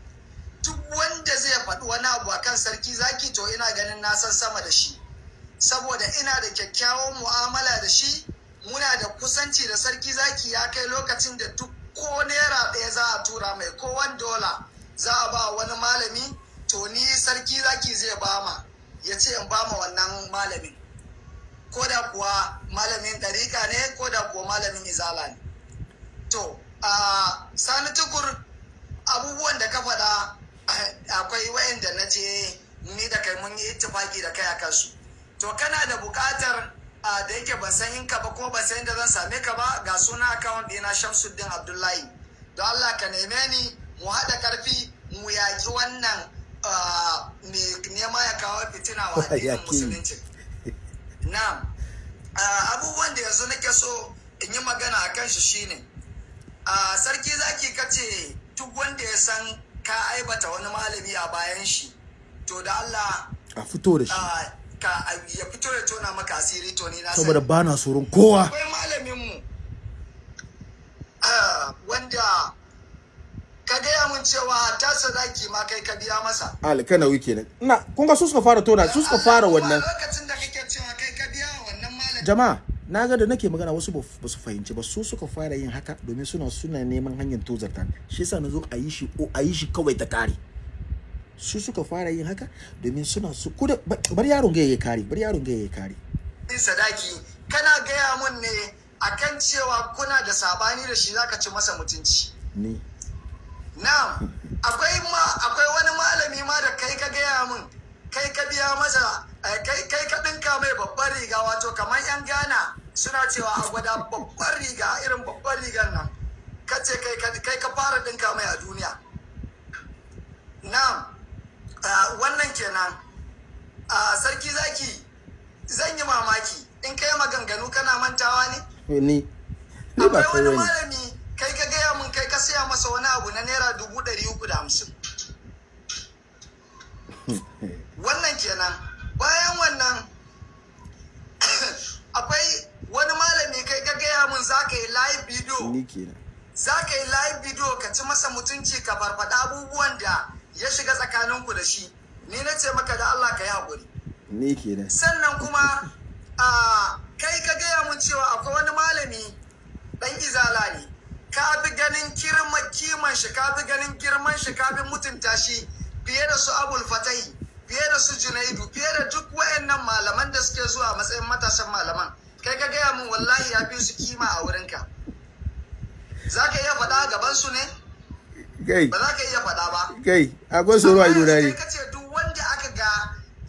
G: Duk wanda zai faɗi wani abu a kan sarki zaki to ina ganin na san sama da shi. Saboda ina da kyakkyawan mu'amala da shi muna da kusanci da sarki zaki ya kai lokacin da duk ko naira ɗaya za a tura mai ko wani dola za a ba wani malami to ni sarki zaki zai bama ya ce in bama wannan malamin. Ko da kuwa malamin ɗarika ne ko da kuwa malamin izala ne. To a sani tukur abubuwan da ka faɗa akwai wayanda na je ni da kai mun yi ittifaki da kai a kansu. To kana da buƙatar a, da yake ban san in ka ba ko ban san inda zan same ka ba ga suna account ɗina Shamsuddin Abdullahi. Don Allah ka neme ni mu haɗa ƙarfi mu yaƙi wannan mai nema ya kawo fitina wa addinin musulunci. Na'am. A, abubuwan da yanzu nake so in yi magana a kan shi shine a sarki zaki kace duk wanda ya san ka aibata wani malami a bayan shi to da Allah
A: a fito da shi.
G: Ka ya fito ya tona maka asiri to ni na
A: saboda ba na tsoron kowa.
G: Akwai malamin mu ah, wanda ka gaya mun cewa ta sadaki ma kai ka biya masa.
A: Alkanawi kenan. Ina kun ga su suka fara tona su suka fara wannan.
G: lokacin da kake cewa kai ka biya wa wannan malamin.
A: Jama'a na ga da nake magana wasu ba su fahimci ba. Su suka fara yin haka domin suna suna neman hanyar tozarta. Shi yasa na zo a yi shi o a yi shi kawai ta kare su suka fara yin haka domin suna su kuda bar yaron ga ya kare bar yaron ga ya kare
G: yin sadaki kana gaya mun ne akan cewa kuna da saɓani da shi zaka ci masa mutunci.
A: Ni.
G: Na'am, akwai ma akwai wani malami ma da kai ka gaya min kai ka biya masa eh, kai kai ka dinka mai babbar riga wato kamar yan Ghana suna cewa a gwada babbar riga irin babbar rigar nan. Ka ce kai ka kai ka fara dinka mai a duniya. Na'am. Wannan kenan. Ah, sarki zaki zan yi mamaki. In kai maganganu kana mantawa ne?
A: Ni ni ba
G: akwai
A: kai
G: wani malami kai ka gaya mun kai ka saya masa wani abu na naira dubu ɗari uku da hamsin. Wannan kenan. Bayan wannan akwai wani malami kai ka gaya mun za ka yi live video.
A: Ni kenan.
G: Za ka yi live video ka ci masa mutunci ka farfada abubuwan da ya shiga tsakaninku da shi ni na ce maka da Allah ka yi haƙuri.
A: Ni kenan.
G: Sannan kuma a kai ka gaya mun cewa akwai wani malami dan izala ne. Ka bi ganin kirma kiman shi ka bi ganin girman shi ka bi mutunta shi fiye da su abul fatai fiye da su junaidu fiye da duk wayannan malaman da suke zuwa matsayin matasan malaman. Kai ka gaya mun wallahi ya fi su kima a wurinka. Za ka iya faɗa gaban su ne?
A: Gai
G: ba za ka iya faɗa ba.
A: Gai akwai tsoro a ido ne.
G: Ka ce duk wanda aka ga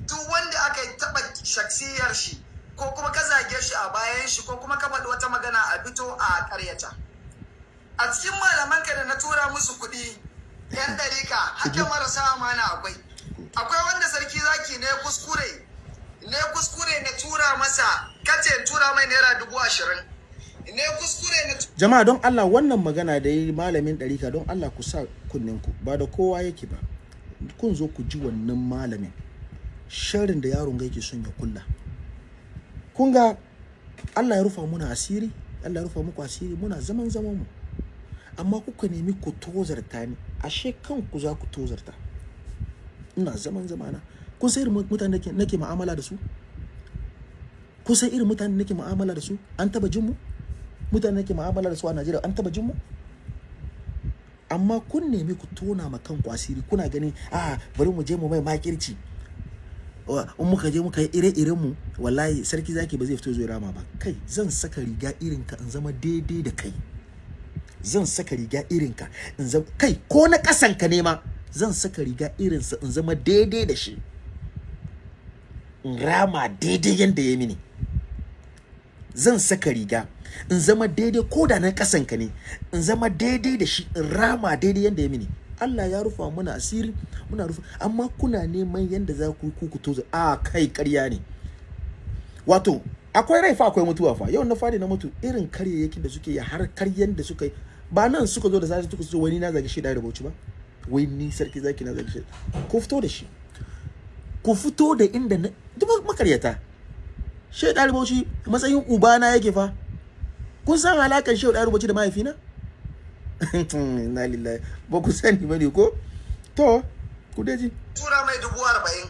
G: duk wanda aka taba shaksiyar shi ko kuma ka zage shi a bayan shi ko kuma ka faɗi wata magana a fito a ƙaryata. A cikin malaman ka da na tura musu kuɗi yan ɗarika hake marasa amana akwai. Akwai wanda sarki zaki ne kuskure ne kuskure na tura masa kace tura mai naira dubu ashirin.
A: Jama'a don Allah wannan magana da yi malamin ɗarika don Allah ku sa kunninku. Ba da kowa yake ba. Kun zo ku ji wannan malamin. Sharrin da yaron yake son ya kulla. Kun ga Allah ya rufa muna asiri Allah ya rufa muku asiri muna zaman zaman mu amma kuka nemi ku tozarta ni. Ashe kanku za ku tozarta. Ina zaman zamana. Kun san irin mutane nake mu'amala da su? Kun san irin mutane nake mu'amala da su? An taba jin mu? Mutane nake mu'amala da su a Najeriya an taba jin mu? Amma kun nemi ku tona ma kanku asiri kuna ganin a bari mu je mu mai makirci. In muka je muka yi ire-iren mu wallahi sarki zaki ba zai fito zai rama ba. Kai zan saka riga irin ka in zama daidai da kai. Zan saka riga irin ka in zama kai ko na kasan ka ne ma zan saka riga irin sa in zama daidai da shi. In rama daidai yanda ya mini. Zan saka riga. In zama daidai ko da na kasanka ne in zama daidai da shi in rama daidai yanda ya mini. Allah ya rufa muna asiri muna rufa amma kuna neman yanda za ku ku ku tozo a kai ƙarya ne. Wato akwai rai fa akwai mutuwa fa. Yau na faɗi na mutu irin karyayyakin da suke yi har karyan da suka ba nan suka zo da zai suka zo wani na zagi shi da rubuci ba? Wai ni sarki zaki na zagi shi ku fito da shi. Ku fito da inda na duk makaryata. Shi da rubuci matsayin ubana yake fa. Kun san alakan shi da rubuci da mahaifina? Na lillahi. Ba ku sani ba ne ko? To ku daji
G: tura mai dubu arba'in.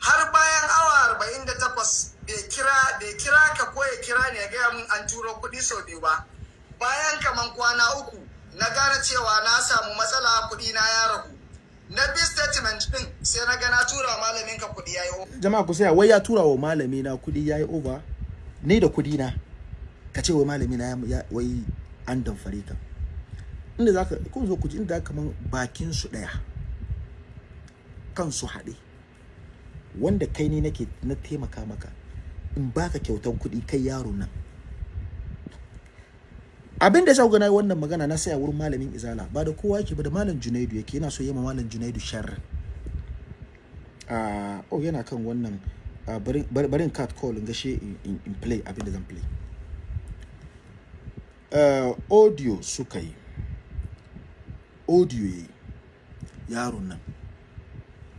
G: Har bayan awa arba'in da takwas bai kira bai kira ka ko ya kira ne ya gaya mun an turo kuɗi sau biyu ba. Bayan kaman kwana uku na gane cewa na samu matsala kuɗi na ya ragu. Na bi statement din sai na ga na tura malamin ka kuɗi yayi over.
A: Jama'a ku saya wai ya tura wa malami na kuɗi yayi over? Ni da kuɗi na ka ce wai malami na wai an damfare ka. Inda zaka kun zo ku ji inda kaman bakin su ɗaya kansu haɗe. Wanda kai ne nake na taimaka maka in baka kyautan kuɗi kai yaro nan. Abin da ya na wannan magana na saya wurin malamin izala ba da kowa yake ba da malam junaidu yake yana so yi ma malam junaidu sharri. Ah oh yana kan wannan ah, bari bari- bari in cut call in gashe in, in, in play abin da zan play. uh, audio suka yi. Audio yaron nan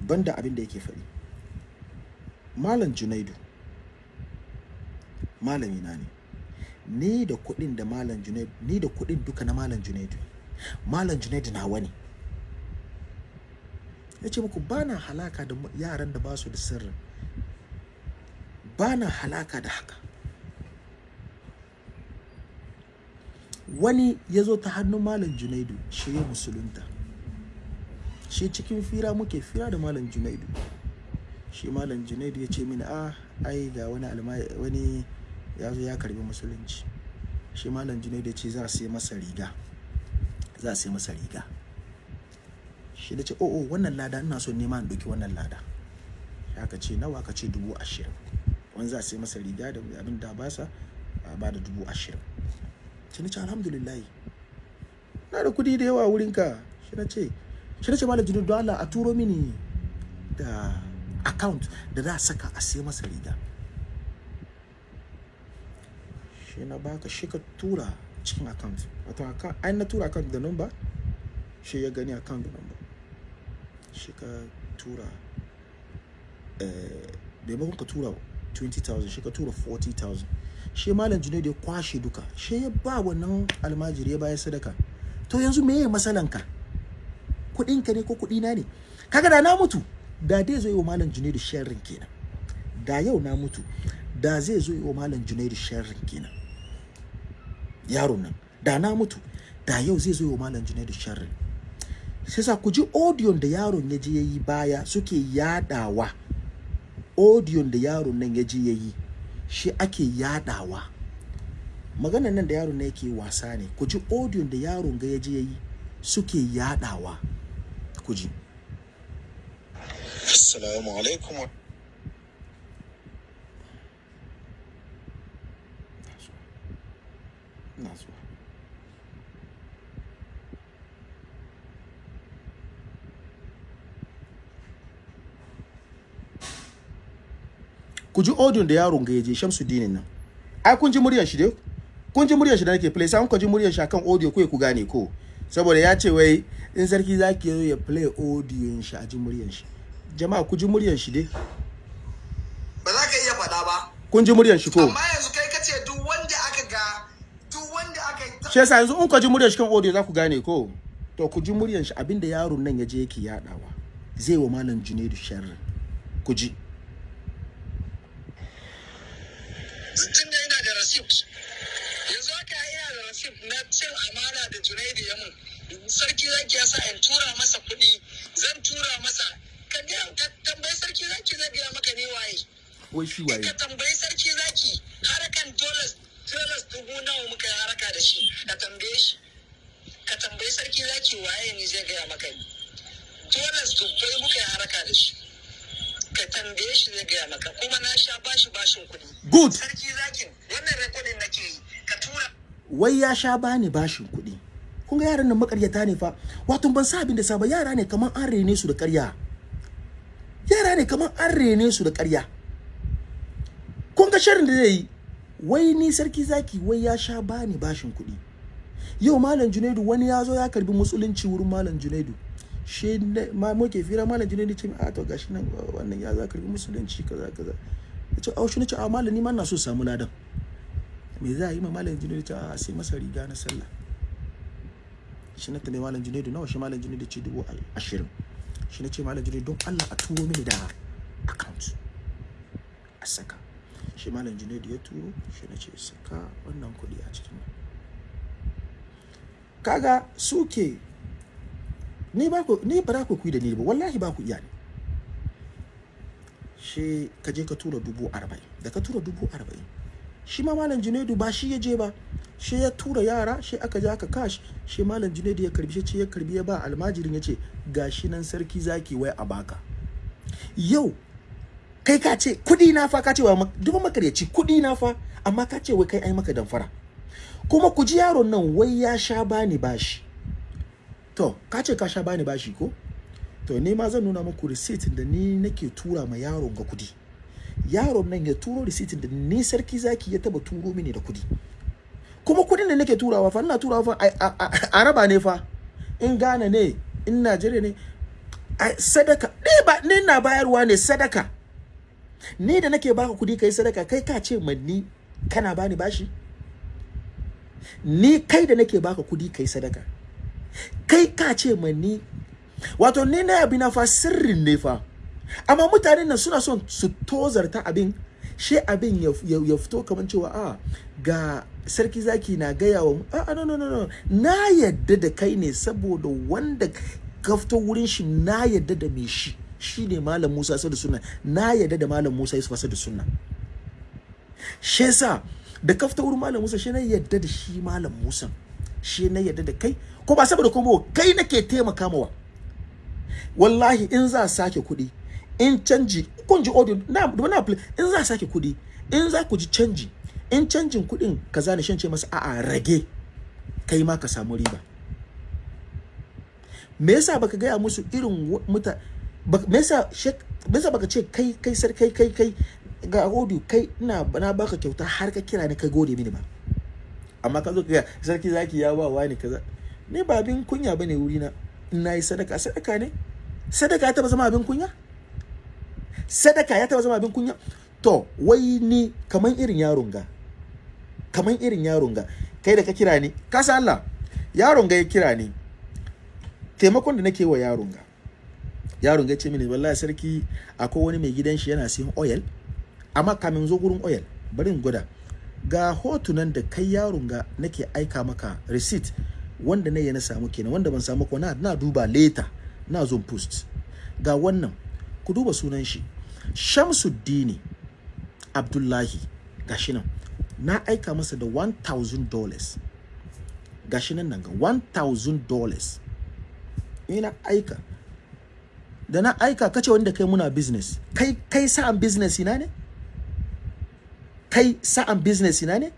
A: banda abin da yake faɗi. Malam junaidu malami na ne. Ni da kuɗin da malam junaidu ni da kuɗin duka na malam junaidu. Malam junaidu nawa ne. Ya ce muku ba na halaka da yaran da ba su da sirri. Ba na halaka da haka. Wani ya zo ta hannun malam junaidu shi ya musulunta. Shi cikin fira muke fira da malam junaidu. Shi malam junaidu ya ce mini a ai ga wani wani ya zo ya karɓi musulunci. Shi malam junaidu ya ce za a sai masa riga za a sai masa riga. Shi da ce o o wannan lada ina so nema in ɗauki wannan lada. Shi aka ce nawa? Aka ce dubu ashirin. Wani za a sai masa riga da abin da ba sa ba da dubu ashirin. Shi na ce alhamdulillah na da kuɗi da yawa wurinka. Shi na ce shi na ce malam junaidu don a turo mini da account da za a saka a sai masa riga. Shi na baka shi ka tura cikin account. Wato ai na tura account da number shi ya gani account da number. Shi ka tura eh maimakon ka tura 20,000 shi ka tura 40,000 shi malam junaidu ya kwashe duka. Shi ya ba wannan almajiri ya bayar sadaka. To yanzu me ya matsalanka? Kuɗinka ne ko kuɗina ne? Kaga da na mutu da dai zo yi wa malam junaidu sharrin kenan. Da yau na mutu da zai zo yi wa malam junaidu sharrin kenan. Yaron nan da na mutu da yau zai zo yi wa malam junaidu sharrin. Sai sa ku ji audion da yaron ya je ya yi baya suke yadawa audion da yaron nan ya je ya yi. Shi ake yadawa. Maganan nan da yaron nan yake wasa ne. Ku ji audion da yaron ga ya je ya yi suke yadawa. Ku ji.
C: Assalamu alaikum. wa-
A: ku ji audio da yaron ga ya je Shamsuddin nan. Ai kun ji muryar shi dai? Kun ji muryar shi da nake play sai kun ji muryar shi akan audio ko ku gane ko. Saboda ya ce wai in sarki zaki zo ya play audio shi a ji muryar shi. Jama'a ku ji muryar shi dai.
G: Ba za ka iya faɗa ba.
A: Kun ji muryar shi ko?
G: Amma yanzu kai ka ce duk wanda aka ga duk wanda aka yi
A: shi yasa yanzu in ku ji muryar shi kan audio za ku gane ko? To ku ji muryar shi abin da yaron nan ya je yake yadawa zai wa malam Junaidu sharri. Ku ji.
F: Tun da ina da receipt yanzu haka ina da receipt na cin amana da Junaidu ya mun. Sarki zaki ya sa in tura masa kuɗi zan tura masa. Ka ga ka tambayi sarki zaki zai gaya maka ne waye.
A: Wai shi
F: ka
A: waye
F: tambayi sarki zaki harakan dollars dollars dubu nawa muka yi haraka da shi. Ka tambaye shi. Ka tambayi sarki zaki waye ne zai gaya maka ni. Dollars dubbai muka yi haraka da shi. Ka tambaye shi zai gaya maka kuma na sha bashi bashin kuɗi.
A: Good.
F: Sarki zakin wannan rekodin nake yi ka tura.
A: Wai ya sha bani bashin kuɗi. Kun ga yaran nan makaryata ne fa. Wato ban sa abin da sa ba yara ne kamar an rene su da ƙarya. Yara ne kamar an rene su da ƙarya. Kun ga shirin da zai yi? Wai ni sarki zaki wai ya sha bani bashin kuɗi. Yau malam junaidu wani ya zo ya karɓi musulunci wurin malam junaidu. Shi ma muke fira malam junaidu ce a to gashi nan wannan ya za karɓi musulunci kaza kaza. Ya ce au shi ne ce a malam ni ma na so samu ladan. Me za a yi ma malam junaidu ce a sai masa riga na sallah. Shi na tambayi malam junaidu nawa shi malam junaidu ce dubu ashirin? Shi na ce malam junaidu don allah a turo mini da account a saka. Shi malam junaidu ya turo shi na ce saka wannan kuɗi a cikin kaga suke ni ba ku ni ba ku kuyi da ni ba. Wallahi ba ku iya ne. Shi ka je ka tura dubu arba'in. Da ka tura dubu arba'in shi ma malam junaidu ba shi ya je ba. Shi ya tura yara shi aka je aka kash shi malam junaidu ya karɓi shi ya karɓi ya ba almajirin ya ce gashi nan sarki zaki wai a baka. Yau kai ka ce kuɗi na fa ka ce wa duba makaryaci kuɗi na fa amma ka ce wai kai ai maka damfara. Kuma ku ji yaron nan wai ya sha bani bashi. To ka ce ka sha bani bashi ko? To ni ma zan nuna muku receipt da ni nake tura ma yaron ga kuɗi yaron nan ya turo receipt da ni sarki zaki ya taba turo mini da kuɗi kuma kuɗin da nake turawa fa ina turawa fa a raba ne fa. In Ghana ne in Najeriya ne sadaka ni ba ni na bayarwa ne sadaka. Ni da nake baka kuɗi kai sadaka kai ka ce man ni kana bani bashi? Ni kai da nake baka kuɗi kai sadaka. Kai ka ce man ni. Wato ni na abi na fa sirrin ne fa. Amma mutanen nan suna son su tozarta abin she abin ya, fito kamar cewa a ga sarki zaki na gaya wa a no, no no na yadda da kai ne saboda wanda ka wurin shi na yadda da me shi. Shine malam Musa sa da sunna. Na yadda da malam Musa Yusuf sa da sunna. Shi yasa da ka wurin malam Musa shi na yadda da shi malam Musa. Shi na yadda da kai ko ba saboda kuma kai nake taimaka mawa. Wallahi in za sake kuɗi in canji kun ji audio na na in za sake kuɗi in za ku ji canji in canjin kuɗin kaza ne shan ce masa a'a rage kai ma ka samu riba. Me yasa baka gaya musu irin muta me yasa me yasa baka ce kai kai sar kai kai kai ga audio kai ina na baka kyauta har ka kira ni ka gode mini ba. Amma ka zo ka ga sarki zaki ya ba wani kaza. Ni ba abin kunya ba ne wuri na in na yi sadaka sadaka ne. Sadaka ya taba zama abin kunya? Sadaka ya taba zama abin kunya? To wai ni kaman irin yaron ga kaman irin yaron ga kai da ka kira ni ka san Allah yaron ga ya kira ni taimakon da nake wa yaron ga yaron ga ce mini wallahi sarki akwai wani mai gidan shi yana siyan oil amma kamin zo gurin oil bari in gwada. Ga hotunan da kai yaron ga nake aika maka receipt wanda na yi na samu kenan wanda ban samu ko na, duba later na zo post. Ga wannan ku duba sunan shi. Shamsuddini Abdullahi gashi nan. Na aika masa da 1000 dollars. Gashi nan nan ga 1000 dollars. Ina aika. Da na aika kace wanda kai muna business. Kai kai sa'an business ina ne? Kai sa'an business ina ne?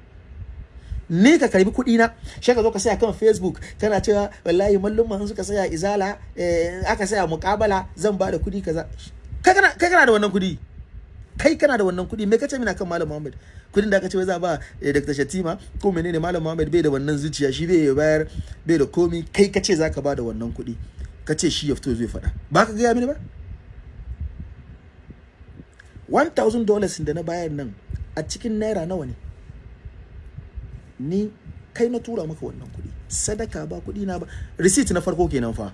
A: Ni ka karɓi kuɗi na shi ka zo ka saya kan facebook kana cewa wallahi mallum suka saya izala eh, aka saya muƙabala zan ba da kuɗi kaza. Kai kana da wannan kuɗi? Kai kana da wannan kuɗi? Me kace mina kan malam Muhammad? Kuɗin da aka ce wai za ba eh, Dr. Shatima ko menene malam Muhammad bai da wannan zuciya shi bai bayar bai da komi kai kace zaka ba da wannan kuɗi? Kace shi ya fito zai faɗa. Ba ka gaya mini ba? 1000 dollars da na bayar nan a cikin naira nawa ne? Ni kai na tura maka wannan kuɗi. Sadaka ba kuɗi na ba. Receipt na farko kenan fa.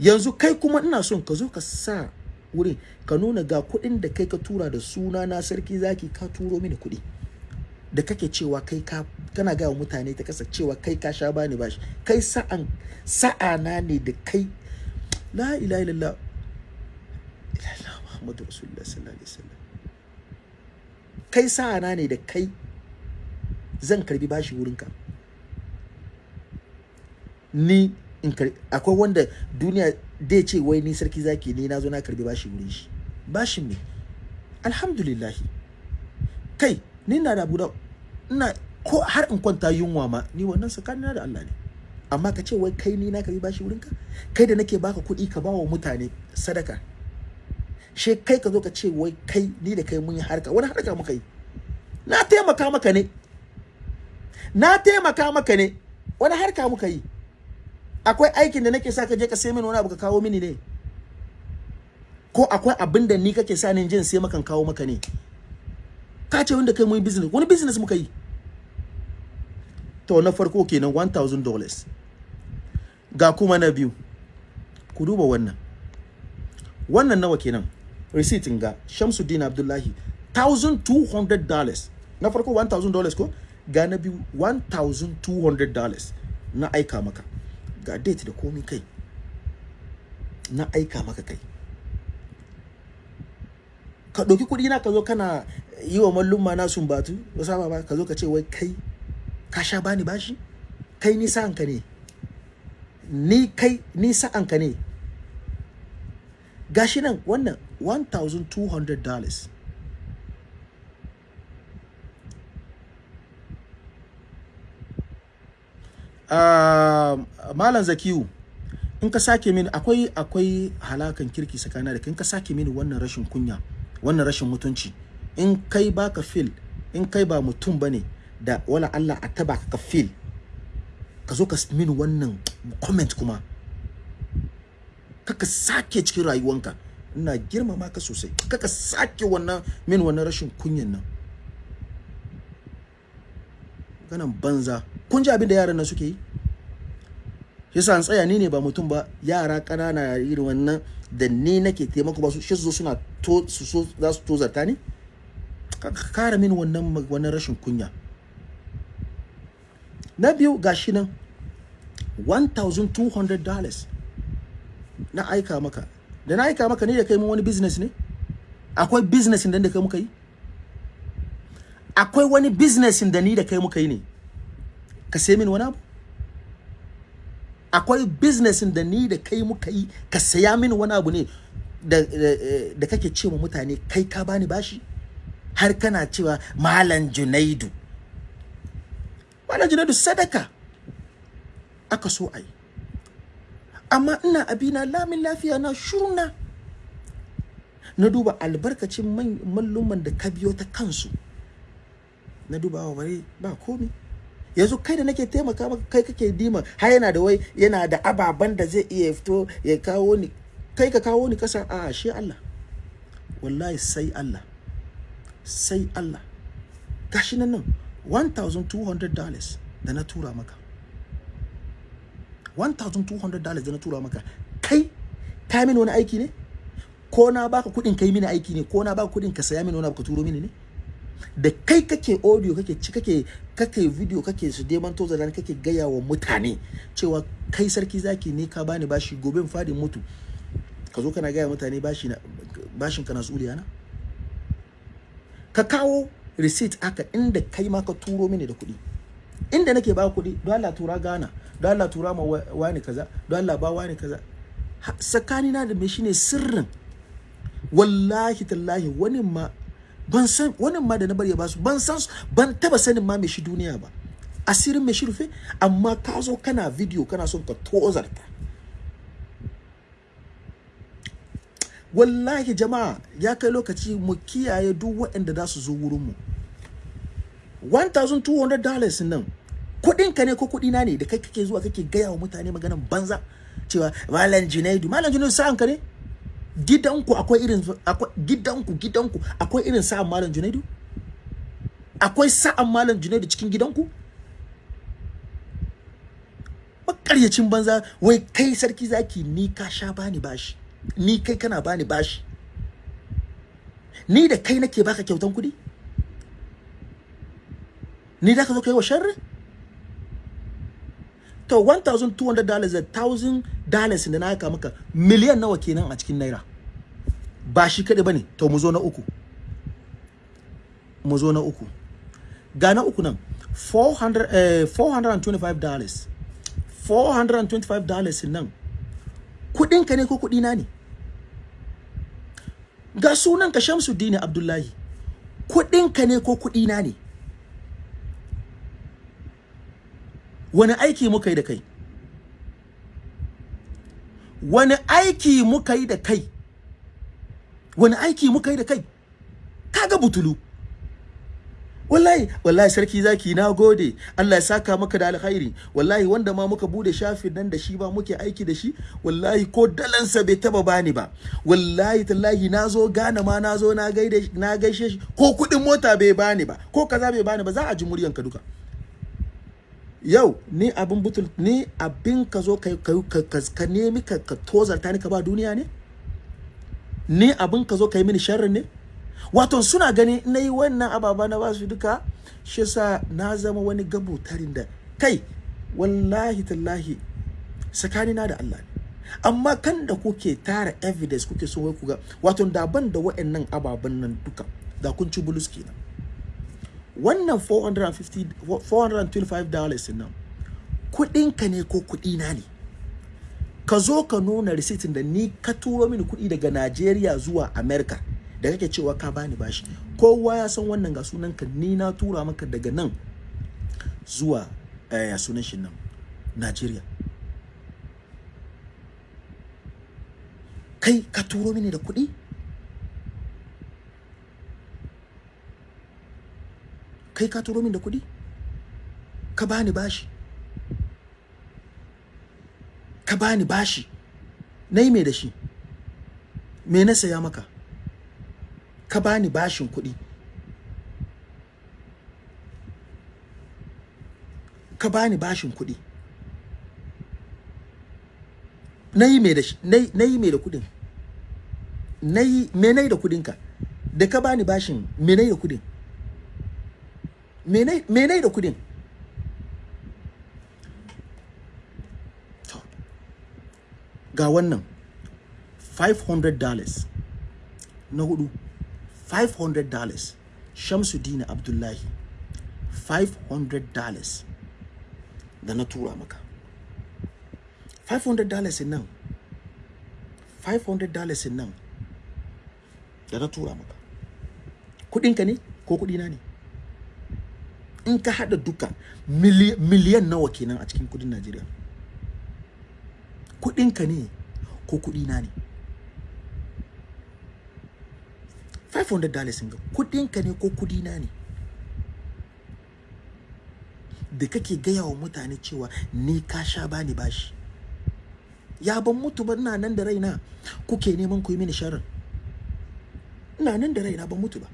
A: Yanzu kai kuma ina son ka zo ka sa wurin ka nuna ga kuɗin da kai ka tura da suna na sarki zaki ka turo mini kuɗi. Da kake cewa kai ka kana wa mutane ta kasa cewa kai ka sha bani bashi. Kai sa'an sa'ana ne da kai. La ilaha illallah. Illallah muhammadu rasulullah sallallahu alaihi wasallam. Kai sa'ana ne da kai zan karɓi bashi wurinka. Ni in akwai wanda duniya dai ce wai ni sarki zaki ni na zo na karɓi bashi wurin shi. Bashin me? Alhamdulillah kai ni na da abu da ina ko har in kwanta yunwa ma ni wannan tsakanina da Allah ne. Amma ka ce wai kai ni na karɓi bashi wurin ka kai da nake baka kuɗi ka bawa mutane sadaka. She kai ka zo ka ce wai kai ni da kai mun yi harka wani harka muka yi? Na taimaka maka ne. Na taimaka maka ne. Wani harka muka yi? Akwai aikin da nake sa ka je ka sai mini wani abu ka kawo mini ne? Ko akwai abin da ni kake sa ni jin sai makan kawo maka ne? Ka ce wanda kai mun business wani business muka yi? To na farko kenan 1000 dollars. Ga kuma na biyu. Ku duba wannan. Wannan nawa kenan receipt ga Shamsuddin Abdullahi 1200 dollars. Na farko 1000 dollars ko? Ga na biyu 1200 dollars na aika maka. Ga date da komi kai. Na aika maka kai. Ka ɗauki kuɗi na ka zo kana yi wa mallumma na sumbatu ba ba ka zo ka ce wai kai ka sha bani bashi? Kai ni sa'anka ne. Ni kai ni sa'anka ne. Gashi nan wannan 1200 dollars uh, malam zakiyu in ka sake mini akwai akwai halakan kirki tsakanin da in ka sake mini wannan rashin kunya wannan rashin mutunci in kai baka fil in kai ba mutum ba ne da wala Allah a taba ka fil ka zo ka mini wannan comment kuma kaka sake cikin rayuwanka. Ina girmama ka sosai. Kaka sake wannan min wannan rashin kunyan nan. Ganan banza. Kun ji abin da yaran nan suke yi? Yasa an tsaya ni ne ba mutum ba yara ƙanana irin wannan da ni nake taimako ba su shi zo suna to su so za su tozarta ni? Ka kara min wannan wannan rashin kunya. Na biyu gashi nan 1200 dollars na aika maka. Da na aika maka ne da kai mun wani business ne? Akwai business da da kai muka yi? Akwai wani business da ni da kai muka yi ne. Ka sai min wani abu. Akwai business da ni da kai muka yi ka saya min wani abu ne da, kake ce wa mutane kai ka bani bashi? Har kana cewa malam junaidu. Malam junaidu sadaka aka so a yi. Amma ina abina lamin lafiya na shurna na. Duba albarkacin malluman da ka biyo ta kansu. Na duba wa bare ba komi. Yanzu kai da nake taimaka maka kai kake dima har yana da wai yana da ababan da zai iya fito ya kawo ni. Kai ka kawo ni kasa a shi Allah. Wallahi sai Allah. Sai Allah. Gashi nan nan 1200 dollars da na tura maka. 1200 dollars da na tura maka. Kai ka mini wani aiki ne? Ko na baka kuɗin kai mini aiki ne? Ko na baka kuɗin ka saya mini wani abu ka turo mini ne? Da kai kake audio kake ci kake kake video kake su deman toza da kake gaya wa mutane cewa kai sarki zaki ne ka bani bashi gobe in faɗi mutu. Ka zo kana gaya mutane bashi na bashin kana tsuliya na? Ka kawo receipt aka inda kai ma ka turo mini da kuɗi. Inda nake ba kuɗi don Allah tura Ghana don Allah tura ma wani kaza don Allah ba wani kaza. Tsakani na da me shine sirrin. Wallahi tallahi wani ma ban san wani ma da na bari ya ba su ban san ban taba sanin ma me shi duniya ba. Asirin me shi rufe amma ka zo kana video kana son ka tozarta. Wallahi jama'a ya kai lokaci mu kiyaye duk waɗanda za su zo wurinmu 1200 dollars nan kuɗin ka ne ko kuɗi na ne da kai kake zuwa kake gaya wa mutane maganan banza? Cewa malam junaidu malam junaidu sa'an ka ne? Gidanku akwai irin akwai gidanku gidanku akwai irin sa'an malam junaidu? Akwai sa'an malam junaidu cikin gidanku? Makaryacin banza wai kai sarki zaki ni ka sha bani bashi. Ni kai kana bani bashi. Ni da kai nake baka kyautan kuɗi? Ni da ka zo kai wa sharri? To 1200 dollars da 1000 dollars da na aka maka miliyan nawa kenan a cikin naira. Ba shi kaɗai ba ne to mu zo na uku. Mu zo na uku. Ga na uku nan. 400 eh, 425 dollars. 425 dollars nan. Kudinka ne ko kudina ne? Ga sunan ka Shamsuddin Abdullahi. Kudinka ne ko kudina ne? Wani aiki muka yi da kai? Wani aiki muka yi da kai? Wani aiki muka yi da kai? Kaga butulu. Wallahi wallahi sarki zaki na gode. Allah ya saka maka da alkhairi. Wallahi wanda ma muka buɗe shafin nan da shi ba muke aiki da shi wallahi ko dalansa bai taba bani ba. Wallahi tallahi na zo gana ma na zo na gaishe shi. Ko kuɗin mota bai bani ba ko kaza bai bani ba za a ji muryanka duka. Yau ni abin butul ni abin ka zo ka ka nemi ka, tozarta ni ka ba duniya ne? Ni abin ka zo ka yi mini sharri ne? Wato suna gani na yi wannan ababa na ba su duka shi yasa na zama wani gabutarin da kai wallahi tallahi tsakanina da Allah amma kan da kuke tara evidence kuke so wai ku ga wato daban da wa'annan ababen nan duka da kun ci bulus kenan. Wannan 450 425 dollars nan kudinka ne ko kudina ne? Ka zo ka nuna risitin da ni ka turo mini kuɗi daga Najeriya zuwa America da kake cewa ka bani bashi. Kowa ya san wannan ga sunanka ni na tura maka daga nan zuwa eh, ya sunan shi nan Najeriya. Kai ka turo mini da kuɗi? Kai ka turo mini da kuɗi? Ka bani bashi. Ka bani bashi. Na yi mai da shi? Me na saya maka? Ka bani bashin kuɗi. Ka bani bashin kuɗi. Na yi mai da shi? Na yi mai da kuɗin? Na yi me na yi da kuɗinka? Da ka bani bashin me na yi da kuɗin? Me na me na yi da kuɗin to ga wannan. 500 dollars. Na huɗu 500 dollars. Shamsuddin Abdullahi 500 dollars. Da na tura maka. 500 dollars nan 500 dollars nan da na tura maka. Kudinka ne ko kudina ne? In ka hada duka mili- miliyan nawa kenan a cikin kuɗin Najeriya? Kudinka ne ko kudina ne? 500 dollars ga kudinka ne ko kudina ne? Da kake gaya wa mutane cewa ni ka sha bani bashi. Ya ban mutu ba ina nan da raina kuke neman ku yi mini sharri ina nan da raina ban mutu ba.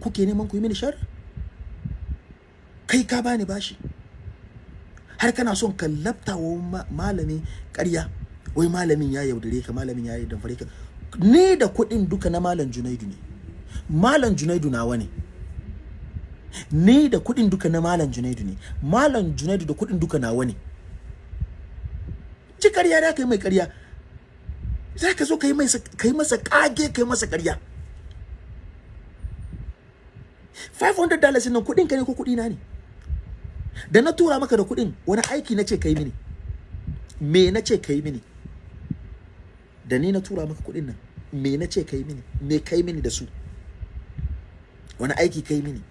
A: Kuke neman ku yi mini sharri kai ka bani bashi. Har kana son ka wa ma- malami ƙarya wai malamin ya yaudare ka malamin ya yi damfare ka. Ni da kuɗin duka na malam junaidu ne. Malam junaidu nawa ne. Ni da kuɗin duka na malam junaidu ne. Malam junaidu da kuɗin duka nawa ne. Ci ƙarya da ka yi mai ƙarya. Za ka zo ka yi masa ƙage ka yi masa ƙarya. 500 dollars nan kuɗin ka ne ko kuɗi na ne? Da na tura maka da kuɗin wani aiki na ce ka yi mini. Me na ce ka yi mini? Da ni na tura maka kuɗin nan me na ce ka yi mini? Me ka yi mini da su? Wani aiki ka yi mini?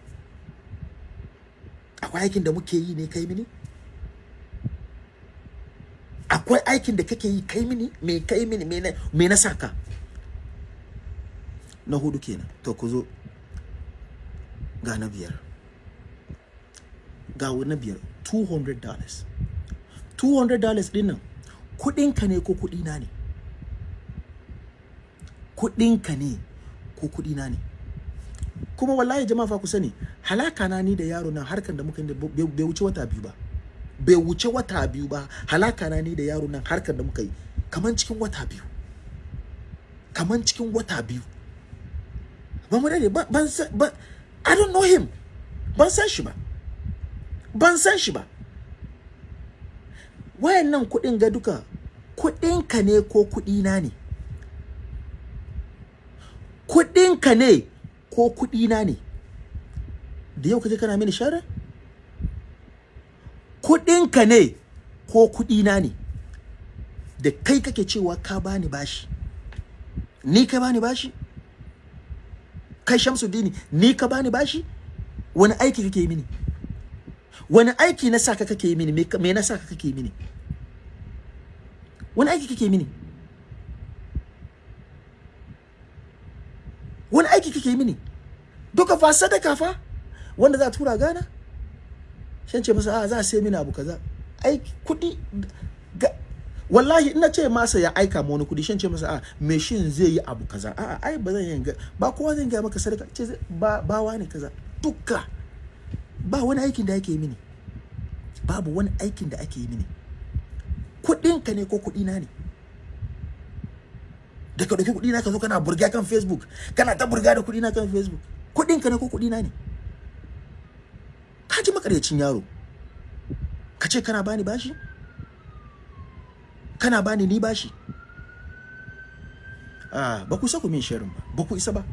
A: Akwai aikin da muke yi ne ka yi mini? Akwai aikin da kake yi kai mini? Me kai mini? Me na saka na huɗu kenan. To ku zo. Ga na biyar. Ga na biyar 200 dollars. 200 dollars ɗin nan kudinka ne ko kudina ne? Kudinka ne ko kudina ne? Kuma wallahi jama'a fa ku sani halaka na ni da yaro nan harkan da muka yi bai wuce wata biyu ba. Bai wuce wata biyu ba halaka na ni da yaro nan harkan da muka yi kaman cikin wata biyu. Kaman cikin wata biyu. Ba mu daɗe ba- ban san ba I don't know him. Ban san shi ba. Ban san shi ba. Wayannan kuɗin ga duka kuɗinka ne ko kuɗina ne? Kuɗinka ne ko kuɗina ne? Da yau kaje kana mini shara? Kuɗinka ne ko kuɗi na ne? Da kai kake cewa ka bani bashi. Ni ka bani bashi? Kai Shamsuddin ni ka bani bashi? Wani aiki kake yi mini? Wani aiki na saka kake yi mini? Me na saka kake yi mini? Wani aiki kake yi mini? Wani aiki kake yi mini? Duka fa sadaka fa wanda za a tura gana? Shan ce masa a za a sai mini abu kaza. Aiki kuɗi wallahi ina ce masa ya aika ma wani kuɗi shan ce masa a me shin zai yi abu kaza. A ai ba zan yi ba kowa zan ga maka sadaka ce ba ba wani kaza. Duka. Ba wani aikin da ake yi mini. Babu wani aikin da ake yi mini. Kudinka ne ko kudina ne? Da ka ɗauki kuɗi na ka zo kana burga kan Facebook kana ta burga da kuɗi na kan Facebook kuɗin ka ne ko kuɗi na ne? Ka ji makaryacin yaro. Ka ce kana bani bashi? Kana bani ni bashi? Ah ba ku isa ku min sharing ba. Ba ku isa ba.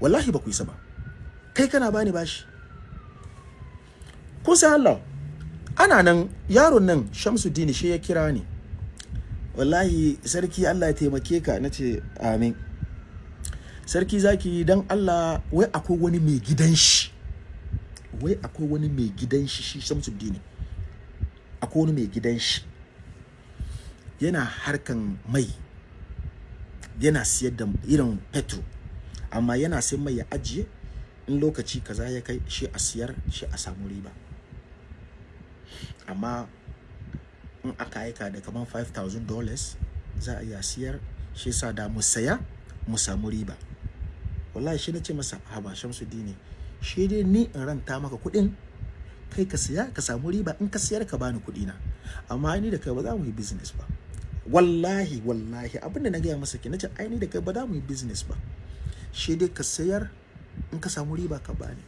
A: Wallahi ba ku isa ba. Kai kana bani bashi. Kun san Allah? Ana nan yaron nan Shamsuddin shi ya kira ni. Wallahi sarki Allah ya taimake ka. Na ce amin. Sarki zaki dan Allah wai akwai wani mai gidan shi? Wai akwai wani mai gidan shi shi Shamsuddin? Akwai wani mai gidan shi? Yana harkan mai. Yana siyar da irin petrol amma yana sai mai ya ajiye. In lokaci kaza ya kai shi a siyar shi a samu riba. Amma in aka aika da kamar 5000 dollars za a iya siyar. Shi sa da mu saya mu samu riba. Wallahi shi na ce masa haba shamsu dini shi dai ni in ranta maka kuɗin kai ka siya ka samu riba. In ka siyar ka bani kuɗi na amma ni da kai ba za mu yi business ba. Wallahi wallahi abin da na gaya masa ke nace ai ni da kai ba za mu yi business ba. Shi dai ka sayar in ka samu riba ka bani.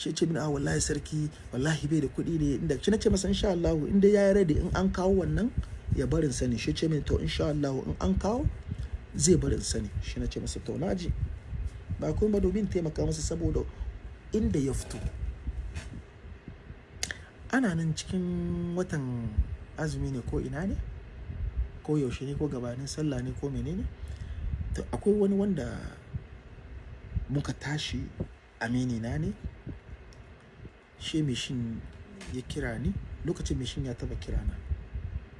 A: Shi ce min a wallahi sarki wallahi bai da kuɗi ne. Inda shi nace masa insha Allah inda ya yi ready in an kawo wannan ya barin sani. Shi ce min to insha Allah in an kawo zai barin sani. Shi nace masa to na ji ba kuma ba domin taimaka masa saboda inda ya fito. Ana nan cikin watan azumi ne ko ina ne? Ko yaushe ne ko gabanin sallah ne ko menene? To akwai wani wanda muka tashi amini na ne shi mishin ya kira ni lokacin mishin ya taba kira na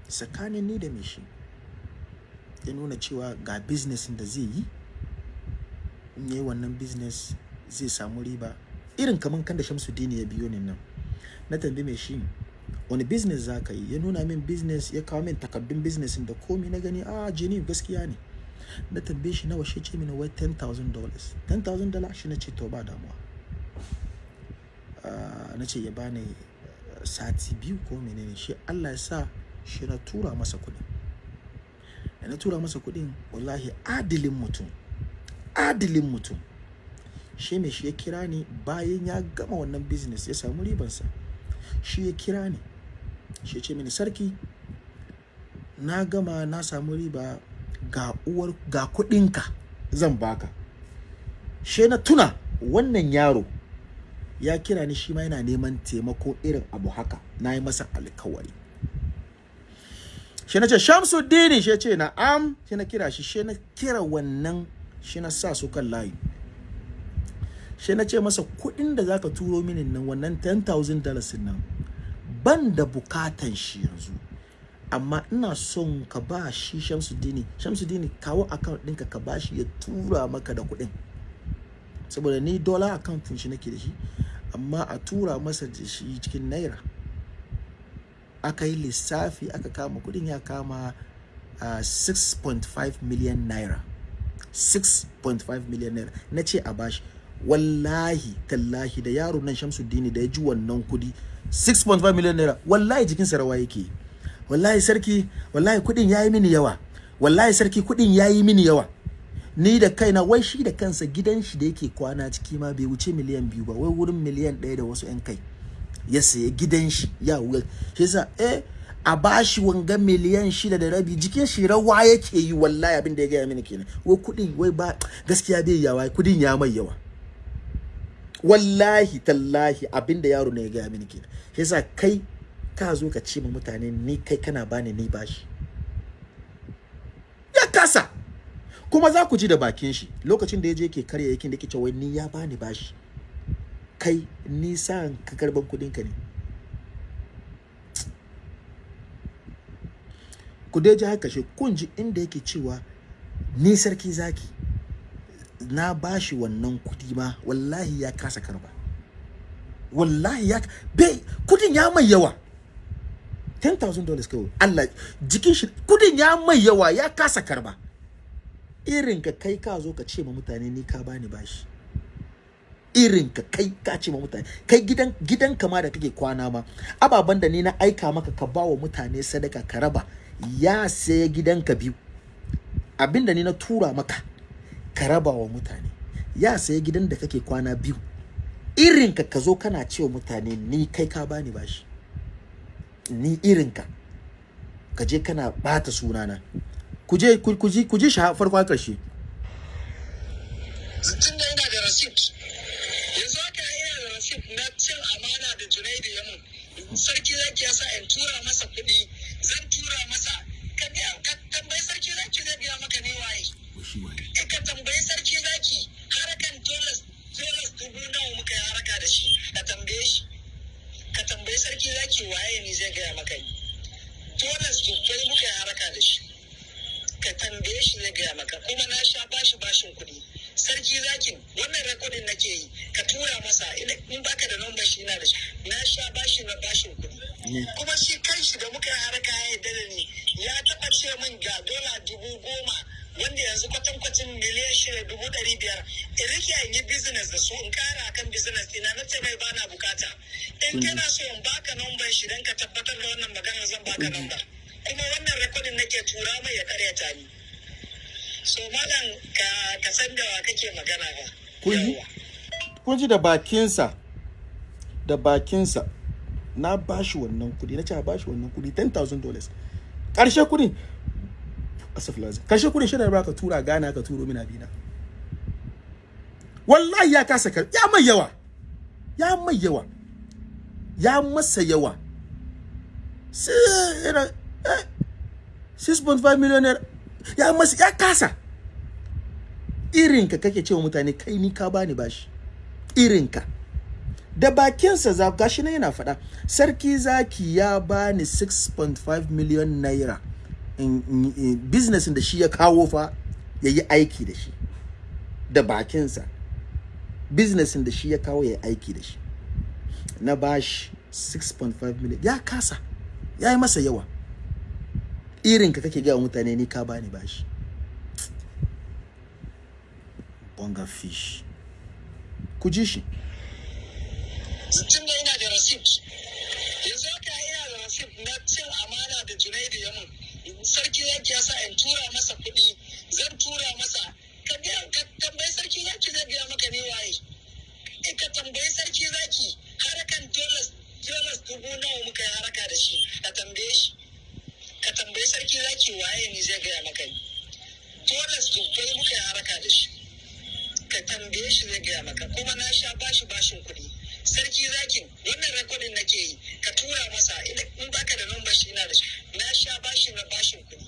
A: tsakanin ni da mishin ya nuna cewa ga business da zai yi. In yi wannan business zai samu riba. Irin kaman kan da Shamsuddin ya biyo ni nan. Na tambayi mai shi wani business za ka yi? Ya nuna min business ya kawo min takardun business da komi na gani a jini gaskiya ne. Na tambaye shi nawa shi ce mini wai 10,000 dollars. 10,000 dollars shi na ce to ba damuwa. Ah, na ce ya bani eh, sati biyu ko menene shi Allah ya sa shi na tura masa kuɗi da na tura masa kuɗin wallahi adilin mutum adilin mutum. Shi mai shi ya kira ni bayan ya gama wannan business ya samu ribansa. Shi ya kira ni shi ce mini sarki na gama na samu riba ga uwar ga kuɗinka zan baka shi na tuna wannan yaro ya kira ni shi ma yana neman taimako irin abu haka. Na yi masa alkawari. Shi na ce shamsuddini shi ce na'am. Shi na kira shi shi na kira wannan shi na sa su kan layi. Shi na ce masa kuɗin da zaka turo mini nan wannan 10,000 dollars nan ban da bukatan shi yanzu. Amma ina son ka ba shi Shamsuddini. Shamsuddini kawo account ɗinka ka ba shi ya tura maka da kuɗin. Saboda ni dollar account shi nake da shi. Amma a tura masa da shi cikin naira. Aka yi lissafi aka kama kuɗin ya kama uh, 6.5 million naira. 6.5 million naira. Na ce a bashi. Wallahi tallahi da yaro nan Shamsuddini da ya ji wannan kuɗi 6.5 million naira wallahi jikinsa rawa yake. Wallahi sarki wallahi kuɗin yayi mini yawa. Wallahi sarki kuɗin yayi mini yawa. Ni da kaina wai shi da kansa gidan shi da yake kwana ciki ma bai wuce miliyan biyu ba wai wurin miliyan ɗaya da wasu 'yan kai ya sayi gidan shi ya wuya. Shi yasa eh a bashi wanga miliyan shida da rabi jikin shi rawa yake yi wallahi abin da ya gaya mini kenan. Wai kuɗin wai ba gaskiya bai yawa kuɗin ya mai yawa. Wallahi tallahi abin da yaro ne ya gaya mini kenan. Shi yasa kai ka zo ka ce ma mutane ni kai kana bani ni bashi ya kasa. Kuma za ku ji da bakin shi. Lokacin da ya je ke karya yaƙin da yake cewa ni ya bani bashi. Kai ni sa ka karɓan kuɗin ka ne. Ku dai ji haka shi. Kun ji inda yake cewa ni sarki zaki. Na bashi wannan kuɗi ma wallahi ya kasa karɓa wallahi ya bai kuɗin ya mai yawa. $10,000 dollars kawai. Allah jikin shi kuɗin ya mai yawa ya kasa karɓa irin ka kai ka zo ka ce ma mutane ni ka bani bashi. Irin ka kai ka ce ma mutane. Kai gidan gidan kama da kake kwana ma ababan da ni na aika maka ka ba wa mutane sadaka ka raba ya saya gidanka biyu. Abinda ni na tura maka ka raba wa mutane. Ya saya gidan da kake kwana biyu. Irin ka ka zo kana cewa mutane ni kai ka bani bashi. Ni irin ka. Ka je kana bata sunana. Ku je ku ji ku ji shi farko har ƙarshe
G: tun da ina da receipt. Yanzu haka ina da receipt na cin amana da Junaidu ya mun. Sarki zaki ya sa in tura masa kuɗi zan tura masa. Ka tambayi sarki zaki zai biya maka ne waye. Eh ka tambayi sarki zaki harakan dollars dollars dubu nawa muka yi haraka da shi. Ka tambaye shi. Ka tambayi sarki zaki waye ni zai gaya maka ni. Dollars dubbai muka yi haraka da shi. Ka tambaye shi zai gaya maka. Kuma na sha bashi bashin kuɗi. Sarki zakin wannan rekodin nake yi ka tura masa. Ina- in baka da number shi na da shi. Na sha bashi na bashin kuɗi. Kuma shi kanshi da muka yi haraka ya yarda da ni. Ya taɓa ce min ga dola dubu goma wanda yanzu kwatankwacin miliyan shida dubu ɗari biyar. In riƙe in yi business da su in ƙara akan business ɗina na ce mai bana buƙata. In kana so in baka number shi don ka tabbatar da wannan maganar zan baka number. Kuma wannan rekodin nake tura mai ya karyata ni. So malam ka ka san da kake magana ba.
A: Kun ji?
G: Yawwa.
A: kun ji da bakinsa? Da bakinsa. Na bashi wannan kuɗi na ce a bashi wannan kuɗi $10,000 dollars. Ƙarshe kuɗin asafilazin ƙarshe kuɗin shi da ba ka tura gana ka turo mina bina wallahi ya kasa kar ya mai yawa. Ya mai yawa. Ya masa yawa. Sai 6.5 million naira ya masa ya kasa. Irinka kake cewa mutane kai ni ka bani bashi. Irinka. Da bakinsa za gashi na yana faɗa sarki zaki ya bani 6.5 million naira. In, in, in business da shi ya kawo fa ya yi aiki da shi. Da bakinsa. Business da shi ya kawo ya yi aiki da shi. Na bashi 6.5 million. Ya kasa. Ya yi masa yawa. Irinka kake gaya wa mutane ni ka bani bashi. Bonga fish. Ku ji shi.
G: Tun da ina da receipt. Yanzu haka ina da receipt na cin amana da Junaidu ya mun. Sarki zaki ya in tura masa kuɗi zan tura masa. Ka ka tambayi sarki zai maka ne waye. Eh ka tambayi sarki zaki harakan dollars dollars dubu nawa muka yi haraka da shi ka tambaye shi. Ka tambayi sarki zaki waye ni zai gaya maka ni. Dollars dubbai muka yi haraka da shi. Ka tambaye shi zai gaya maka kuma na sha bashi bashin kuɗi. Sarki zakin wannan rekodin nake yi ka tura masa ina- in baka da number shi na da shi. Na sha bashi na bashin kuɗi.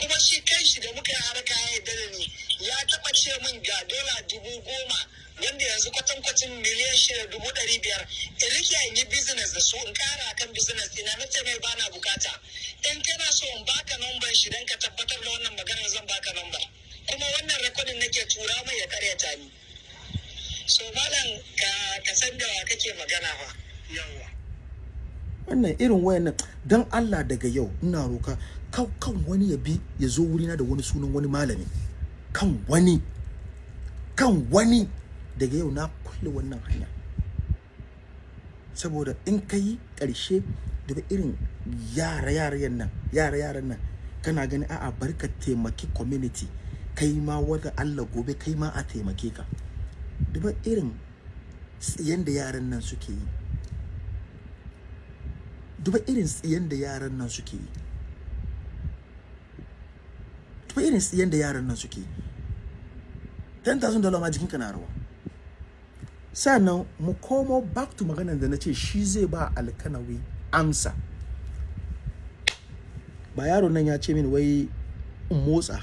G: Kuma shi kanshi da muka yi haraka ya yarda da ni ya taɓa ce min ga dola dubu goma wanda yanzu kwatankwacin miliyan shida dubu ɗari biyar in riƙe in yi business da su in ƙara akan business ina na ce mai bana buƙata. In kana so in baka number shi don ka tabbatar da wannan maganar zan baka number. Kuma wannan rekodin nake tura mai ya karyata ni. So malam ka ka san da wa kake magana fa. Yawwa.
A: Wannan irin wayannan dan Allah daga yau ina roka kan kan wani ya bi ya zo wurina da wani sunan wani malami. Kan wani. Kan wani. Daga yau na kulle wannan hanya. Saboda in ka yi ƙarshe daga irin yara yaran nan yara yaran nan kana gani a'a bari ka taimaki community. Kai ma wata Allah gobe kai ma a taimake ka. Duba irin yanda yaran nan suke yi. Duba irin tsiyan da yaran nan suke yi. Duba irin tsiyan da yaran nan suke yi. 10,000 dollar ma jikinka na rawa. Sannan mu komo back to maganar da na ce shi zai ba alkanawi amsa. Ba yaron nan ya ce mini wai in motsa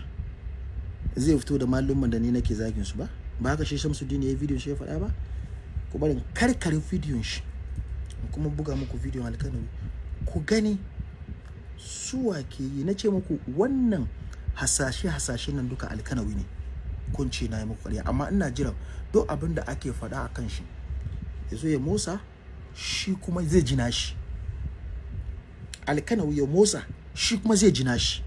A: zai fito da malumman da ni nake zagin su ba? Ba haka shi Shamsuddin ya bidiyon shi ya faɗa ba? Ku bari in karkare bidiyon shi kuma buga muku bidiyon alkanawi. Ku gani suwa ke yi. Na ce muku wannan hasashe hasashe nan duka alkanawi ne. Kun ce na yi muku ƙarya. Amma ina jiran duk abin da ake faɗa a kan shi ya zo ya motsa shi kuma zai jina shi. Alkanawi ya motsa shi kuma zai jina shi.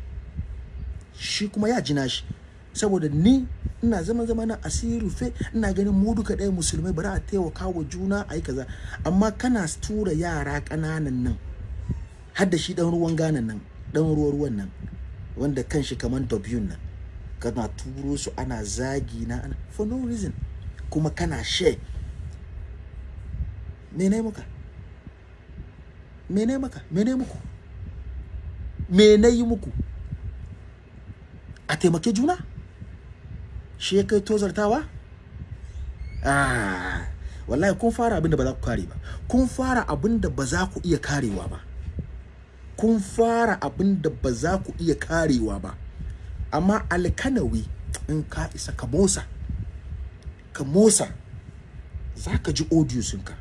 A: Shi kuma ya jina shi. Saboda ni ina zama zama na asiri rufe ina ganin mu duka ɗaya musulmai bari a taimaka wa juna a yi kaza. Amma kana tura yara ƙananan nan har da shi ɗan ruwan ganan nan ɗan ruwa ruwan nan wanda kan shi kamar nan. Kana turo su ana zagi na for no reason. Kuma kana share me ne muka me ne maka? Me ne muku? Me na yi muku? A taimake juna? Shi kai tozartawa? Ah wallahi kun fara abin da ba za ku kare ba. Kun fara abin da ba za ku iya karewa ba. Kun fara abin da ba za ku iya karewa ba. Amma alkanawi in ka isa ka motsa ka motsa za ka ji audiosinka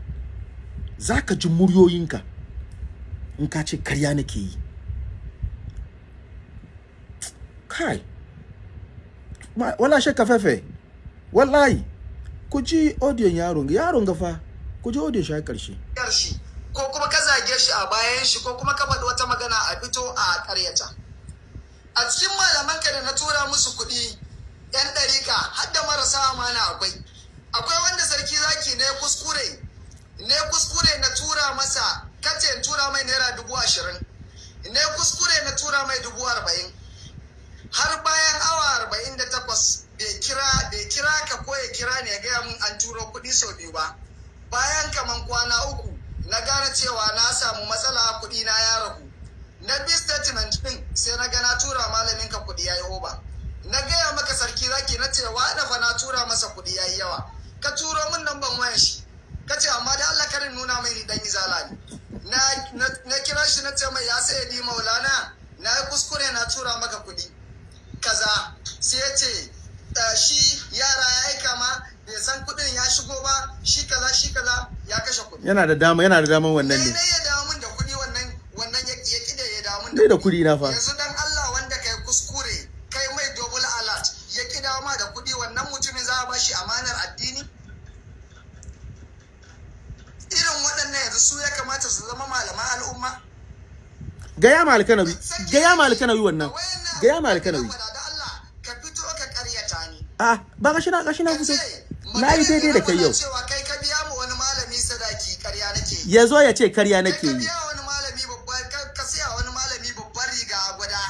A: za ka ji muryoyinka. In ka ce karya nake yi. Kai wala shakka fefe wallahi ku ji audion yaron yaron gafa ku ji audion shi ƙarshe
G: shi ko kuma ka zage shi a bayan shi ko kuma ka faɗi wata magana a fito a ƙaryata. A cikin malamanka da na tura musu kuɗi yan ɗarika har da marasa amana akwai. Akwai wanda sarki zaki ne kuskure ne kuskure na tura masa kace in tura mai naira dubu ashirin. Ne kuskure na tura mai dubu arba'in. Har bayan awa arba'in da takwas bai kira bai kira ka ko ya kira ne ya gaya mun an turo kuɗi sau biyu ba. Bayan kaman kwana uku na gane cewa na samu matsala kuɗi na ya ragu. Na bi statement din sai na ga na tura malamin ka kuɗi yayi oba. Na gaya maka sarki zaki na ce wa fa na tura masa kuɗi yayi yawa. Ka turo min nan ban wayan shi. Ka ce amma da Allah karin nuna mai ni dan izala ne. Na na kira shi na ce mai ya sai di maulana na yi kuskure na tura maka kuɗi kaza. Sai ya ce "Eh, shi yara ya aika ma bai san kuɗin ya shigo ba shi kaza shi kaza ya kashe kuɗi.
A: Yana da dama yana da daman wannan
G: ne
A: ne
G: ne ya dawo min da kuɗi wannan wannan ya ya kide ya dawo min
A: Dai da kuɗi na fa.
G: yanzu dan Allah wanda kai kuskure kai mai double alert ya ki dawo ma da kuɗi wannan mutumin za a bashi amanar addini? Irin waɗannan yanzu su ya kamata su zama malaman al'umma.
A: Gaya ma alkanawi gaya ma alkanawi wannan. gaya ma alkanawi.
G: na faɗa, da Allah ka fito ka ƙaryata ni.
A: A ba gashi na gashi na fito.
G: ce
A: na yi daidai da kai yau.
G: cewa kai ka biya mu wani malami sadaki ƙarya nake yi.
A: Ya zo ya ce karya nake yi
G: biya wani malami babban ka ka siya wani malami babban riga a gwada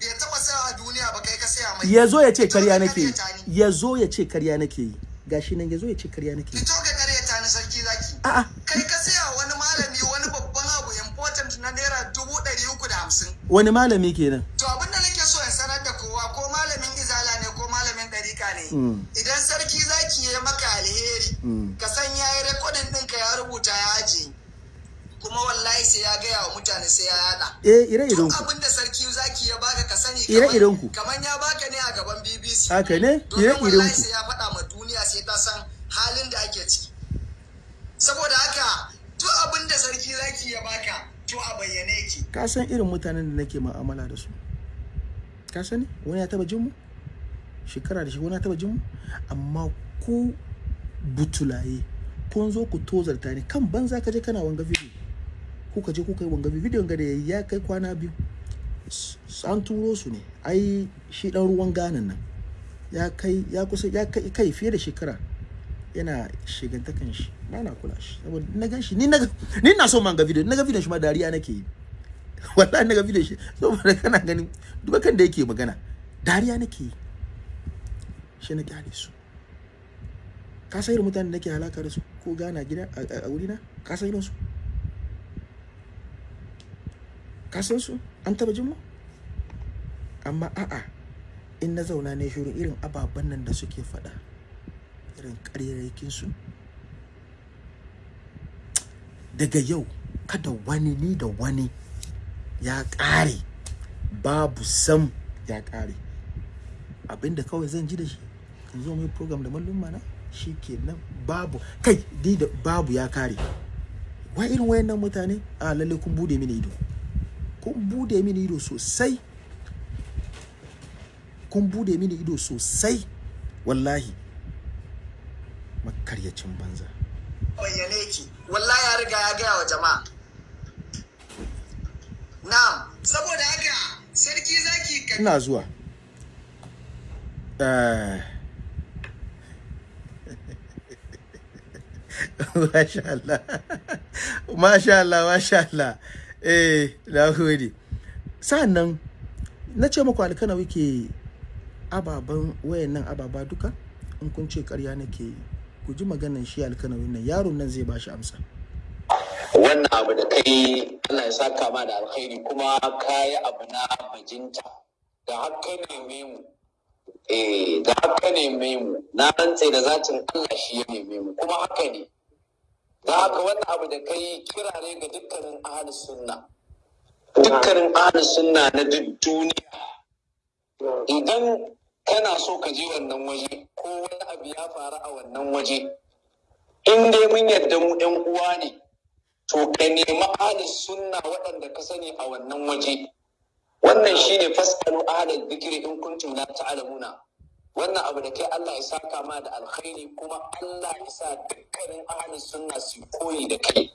G: bai taɓa sayawa a duniya ba kai ka siya mai
A: ya zo ya ce karya
G: ka
A: nake yi ya zo ya ce karya nake yi gashi nan ya zo ya ce karya nake yi
G: fito ka ƙaryata ni sarki zaki
A: a'a
G: kai ka siya wani malami wani babban abu important na naira dubu ɗari uku da hamsin
A: wani malami kenan
G: To abin da nake so in sanar da kowa ko malamin izala ne ko malamin ɗarika ne.
A: Mm.
G: Idan sarki zaki ya maka alheri,
A: Mm.
G: ka san ya yi rekodin ɗinka ya rubuta ya aje. Kuma wallahi sai ya gaya wa mutane sai ya yada.
A: eh ire iren ku
G: abin da sarki zaki ya baka ka sani
A: Ire-iren ku.
G: kamar ya baka ne a gaban BBC.
A: Haka ne? Ire iren ku.
G: ya faɗa ma duniya sai ta san halin da ake ciki. Saboda haka duk abin da sarki zaki ya baka to a bayyane yake.
A: ka san irin mutanen da nake mu'amala da su. Ka sani? Wani ya taba jin mu? Shekara da shi wani ya taba jin mu? Amma ku butulaye kun zo ku tozarta ne kan banza ka je kana wanga video. Ku ka je ku kai wanga video ga da ya kai kwana biyu. An turo su ne. Ai shi dan ruwan ganan nan. Ya kai ya kusa ya kai kai fiye da shekara yana shigantakan shi. Ba na kula shi. Saboda na gan shi ni na ni na so man ga video. Na ga video shi ma dariya nake yi. Wallahi na ga video shi saboda kana ganin duba kan da yake magana dariya nake yi. Shi na ƙyale su. Ka san irin mutanen nake halaka da su ko gana gida a- wurina? Ka san irin su? Ka san su? An taba jin mu? Amma a'a in na zauna ne shirin irin ababen nan da suke faɗa irin ƙaryarrakin su. Daga yau kada wani ni da wani ya ƙare babu sam ya kare abin da kawai zan ji da shi in zo mai program da mallum mana shi ke nan babu. Kai dai da babu ya kare wa irin wayannan mutane? A lalle kun buɗe mini ido. Kun buɗe mini ido sosai. Kun buɗe mini ido sosai wallahi makaryacin banza
H: bayyane ki wallahi ya riga ya gaya wa jama'a na'am saboda haka sarki zaki
A: ina zuwa Eh. Masha Allah. Masha Allah, Masha Allah. Eh, na gode. Sa'annan na ce muku alkanawi ke ababen wayannan ababa duka in kun ce ƙarya nake yi. Ku ji maganan shi alkanawin nan yaron nan zai ba shi amsa.
B: wannan abu da kai Allah ya saka ma da alkhairi kuma kayi abu na bajinta da haka neme mu eh da haka neme mu na rantse da zatin Allah shi ya neme mu kuma haka ne da haka wannan abu da kai kira ne ga dukkanin ahlus sunna dukkanin ahlus sunna na duk duniya idan kana so ka je wannan waje ko wani abu ya faru a wannan waje. In dai mun yarda mu ɗan uwa ne to ka nemi ahlus sunna waɗanda ka sani a wannan waje. Wannan shine fasalu ahlul dhikri in kuntum la ta'lamuna. Wannan abu da kai Allah ya saka ma da alkhairi kuma Allah ya sa dukkanin ahlus sunna su koyi da kai.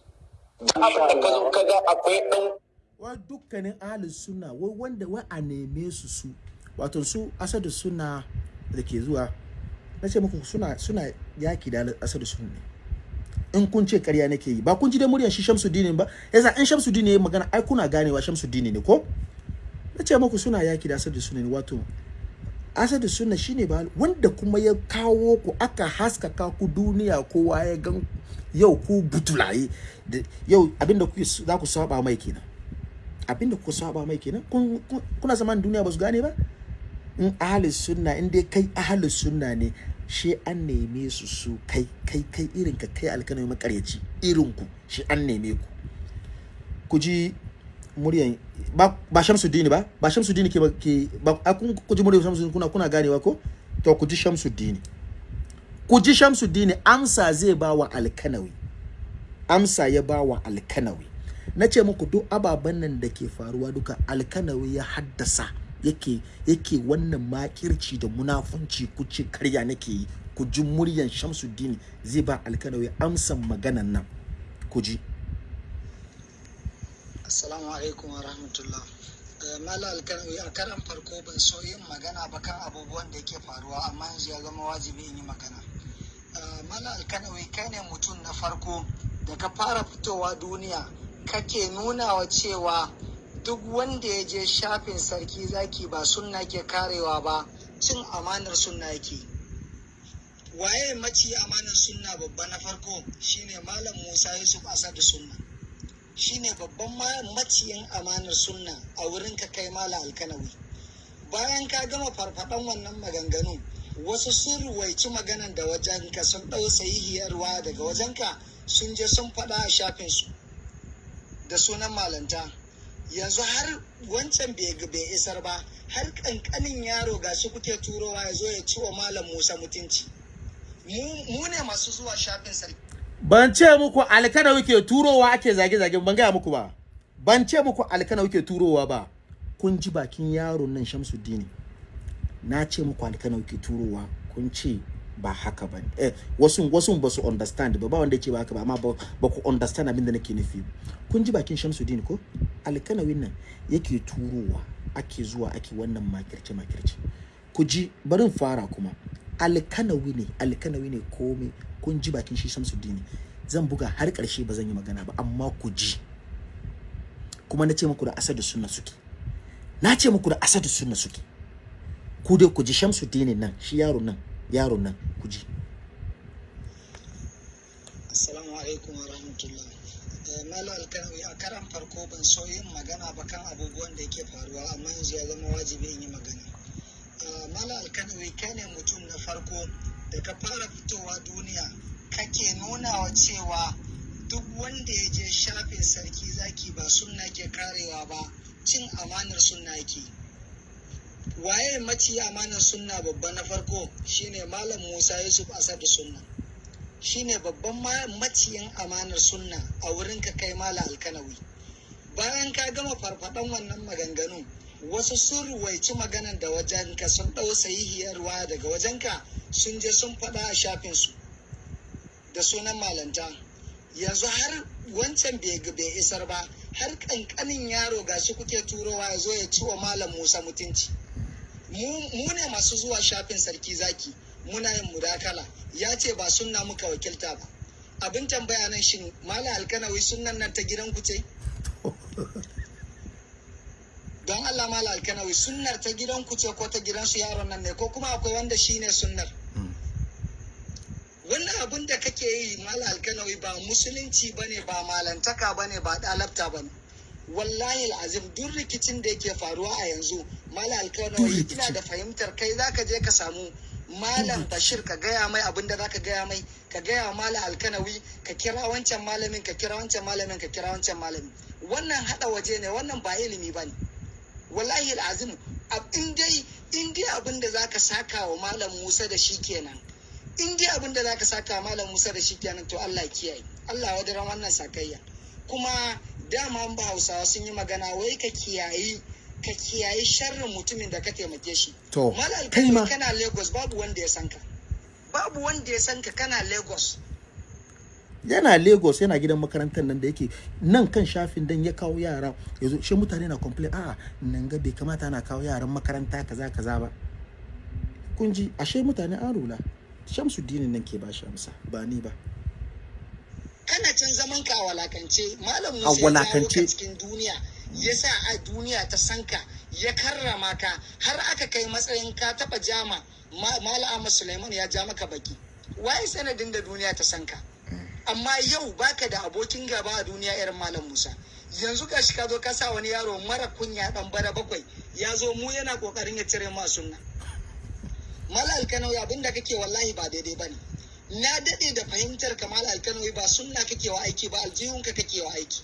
B: Da abin da ka zo ka ga akwai ɗan
A: Wa dukkanin ahlus sunna wai wanda wai a neme su su. Wato su asadu sunna da ke zuwa na ce muku suna suna yaki da asadu sunna. Ne in kun ce ƙarya nake yi ba kun ji da muryar shi Shamsuddin ba? Yasa in Shamsuddin ya magana ai kuna ganewa Shamsuddin ne ko? Na ce muku suna yaki da asadu sunna ne. Wato asadu sunna shine ba wanda kuma ya kawo ku aka haskaka ku duniya kowa ya gan yau ku butulaye. Yau abin da kuke za ku saba mai kenan. Abinda ku saba mai kenan kun kun- kuna zaman duniya ba su gane ba? In ahli sunna in dai kai ahli sunna ne shi an neme su su kai kai kai irin ka kai alkanai makaryaci irin ku shi an neme ku. Ku ji muryan ba ba Shamsuddin ba? Ba Shamsuddin ke ke ba kun ku ji muryan Shamsuddin kuna kuna ganewa ko? To ku ji Shamsuddin ku ji Shamsuddin amsa zai ba wa alkanawi. Amsa ya ba wa alkanawi. Na ce muku duk ababen nan da ke faruwa duka alkanawi ya haddasa. Yake yake wannan makirci da munafunci ku ce karya nake yi ku ji muryan Shamsuddin zai ba alkanawi amsan maganan nan ku ji
G: Assalamu alaikum wa rahmatullah. Eh, Mala alkanawi a karan farko ban so yin magana ba kan abubuwan da yake faruwa amma yanzu ya zama wajibi in yi magana. Eh, Mala alkanawi kai ne mutum na farko da ka fara fitowa duniya kake nuna wa cewa duk wanda ya je shafin sarki zaki ba sunna ke karewa ba cin amanar sunna yake. Waye maci amanar sunna babba na farko shine Malam Musa Yusuf Asadu Sunna. shine babban ma- maciyin amanar sunna a wurin ka kai mala alkanawi bayan ka gama farfaɗan wannan maganganu wasu sun ruwaici maganan da wajenka sun ɗau sahihiyarwa daga wajenka sun je sun faɗa a shafinsu da sunan malanta yanzu har wancan bai isar ba har ƙanƙanin yaro ga shi kuke turowa ya zo ya ci wa malam musa mutunci. Mu ne masu zuwa shafin sarki.
A: Ban ce muku alkanawi ke turowa ake zage-zage ban gaya muku ba. Ban ce muku alkanawi ke turowa ba. Kun ji bakin yaron nan Shamsuddin. Na ce muku alkanawi ke turowa kun ce ba haka ba. Eh wasu wasu ba su understand ba ba wanda yake ba haka ba amma ba, ku understand abin da nake nufi. Kun ji bakin Shamsuddin ko? Alkanawin nan yake turowa ake zuwa ake wannan makirce makirce. Ku ji barin fara kuma. Alkanawi ne alkanawi ne komai kun ji bakin shi Shamsuddin. Zan buga har ƙarshe ba zan yi magana ba amma ku ji. Kuma na ce muku da asadu sunna suke. Na ce muku da asadu sunna suke. Ku dai ku ji Shamsuddin nan shi yaro nan. Yaro nan ku ji
G: Assalamu alaikum wa rahmatullah. Eh, Malam Alkanawi a karan farko ban so yin magana ba kan abubuwan da yake faruwa amma yanzu ya zama wajibi in yi magana. Eh, Malam Alkanawi kai ne mutum na farko da ka fara fitowa duniya kake nuna wa cewa duk wanda ya je shafin sarki zaki ba sunna ke karewa ba cin amanar sunna yake. Waye maci amanar sunna babba na farko? Shine malam musa yusuf asadu sunna. Shine babban ma- maciyin amanar sunna a wurin ka kai mala alkanawi. Bayan ka gama farfadan wannan maganganun wasu sun ruwaici maganan da wajenka sun ɗau sahihiyar ruwa daga wajenka sun je sun faɗa a shafinsu da sunan malanta. Yanzu har wancan bai isar ba har kankanin yaro gashi kuke turowa ya zo ya ci wa malam musa mutunci. Mu ne masu zuwa shafin sarki zaki muna yin mudakala. Ya ce ba sunna muka wakilta ba. Abin tambaya nan shin malam alkanawi sunnan nan ta gidan ku ce? Don allah malam alkanawi sunnar ta gidan ku ce ko ta gidansu yaron nan ne ko kuma akwai wanda shine sunnar? Wannan abin da kake yi mala alkanawi ba musulunci ba ne ba malantaka ba ne ba dalabta ba ne wallahi azim duk rikicin da yake faruwa a yanzu mala alkanawi ina da fahimtar kai zaka je ka samu malam bashir ka gaya mai abin da zaka gaya mai ka gaya wa mala alkanawi ka kira wancan malamin ka kira wancan malamin ka kira wancan malamin. Wannan hada waje ne wannan ba ilimi ba ne wallahi azim in dai in dai abin da zaka saka wa malam musa da shi kenan in dai abin da zaka saka malam Musa da shi kenan to Allah kiyaye. Allah wadaran wannan sakayya. Kuma dama ba Hausawa sun yi magana wai ka kiyayi ka kiyayi sharrin mutumin da ka taimake shi.
A: To,
G: Malal
A: kai ma-
G: kana Lagos babu wanda ya san ka. Babu wanda ya san ka kana Lagos.
A: Yana lagos yana gidan makarantar nan da yake nan kan shafin dan ya kawo yara. Yanzu shi mutane na complain a nan ga bai kamata ana kawo yaran makaranta kaza kaza ba. Kun ji ashe mutane an rula. Shamsuddin nan ke ba shi amsa ba ni ba.
G: Kana can zaman ka a walakance. Malam Musa ya
A: walakance.
G: ka cikin duniya. Ya sa a duniya ta san ka ya karrama ka. Har aka kai matsayin ka taba jama Ma- malam Suleiman ya ja maka baki. Waye sanadin da duniya ta san ka? Amma yau baka da abokin gaba a duniya irin malam Musa. Yanzu gashi ka zo ka sa wani yaro mara kunya dan bara bakwai ya zo mu yana ƙoƙarin ya cire ma sunna. Mala alkanawi abin da kake wallahi ba daidai ba ne. Na daɗe da fahimtar ka Mala alkanawi ba sunna kake wa aiki ba aljihunka kake wa aiki.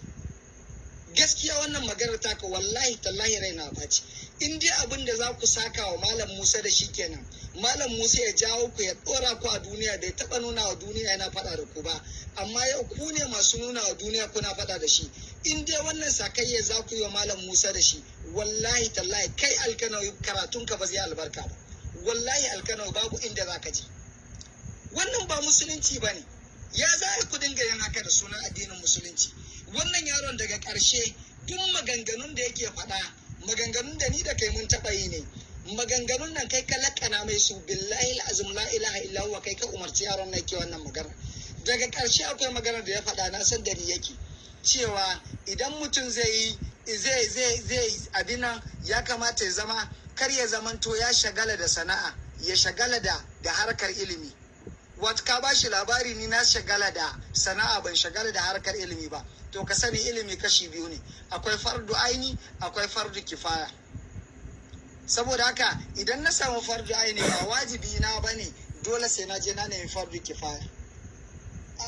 G: Gaskiya wannan maganar taka wallahi tallahi raina ɓaci. In dai abin da za ku saka wa Malam Musa da shi kenan. Malam Musa ya jawo ku ya ɗora ku a duniya bai taɓa nuna wa duniya yana faɗa da ku ba. Amma yau ku ne masu nuna wa duniya kuna faɗa da shi. In dai wannan sakayya za ku yi wa Malam Musa da shi wallahi tallahi kai alkanawi karatunka ba zai albarka ba. wallahi alkano babu inda za ka je wannan ba musulunci ba ne. Ya za ku dinga yin haka da sunan addinin musulunci? Wannan yaron daga ƙarshe duk maganganun da yake faɗa maganganun da ni da kai mun taɓa yi ne. Maganganun nan kai ka lakana mai su billahi azum la ilaha illa huwa kai ka umarci yaron nan ke wannan magana daga ƙarshe akwai magana da ya faɗa na san da ni yake. Cewa idan mutum zai yi zai zai zai abin nan ya kamata ya zama kar ya zamanto ya shagala da sana'a ya shagala da harkar ilimi. Wata ka ba shi labari ni na shagala da sana'a ban shagala da harkar ilimi ba. To ka sani ilimi kashi biyu ne. Akwai fardu aini akwai fardu kifaya. Saboda haka idan na samu fardu aini ba wajibi na ba ne dole sai na je na nemi fardu kifaya.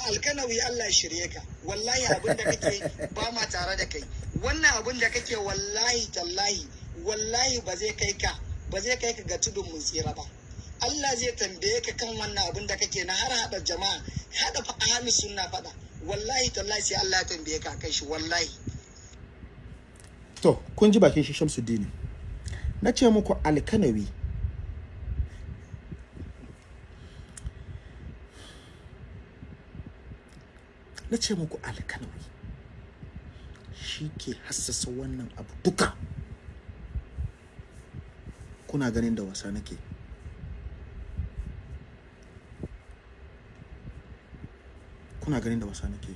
G: Alkanawi Allah ya shirye ka. Wallahi abin da kake ba ma tare da kai. Wannan abin da kake wallahi tallahi wallahi ba zai kai ka ba zai kai ka ga tudun mun tsira ba. Allah zai tambaye ka kan wannan abin da kake na har hada jama'a hada fa ahli sunna fada wallahi tallahi sai Allah ya tambaye ka kai shi wallahi.
A: To kun ji bakin shi shamsuddin. Na ce muku alkanawi. Na ce muku alkanawi. Shi ke hassasa wannan abu duka. Kuna ganin da wasa nake. Kuna ganin da wasa nake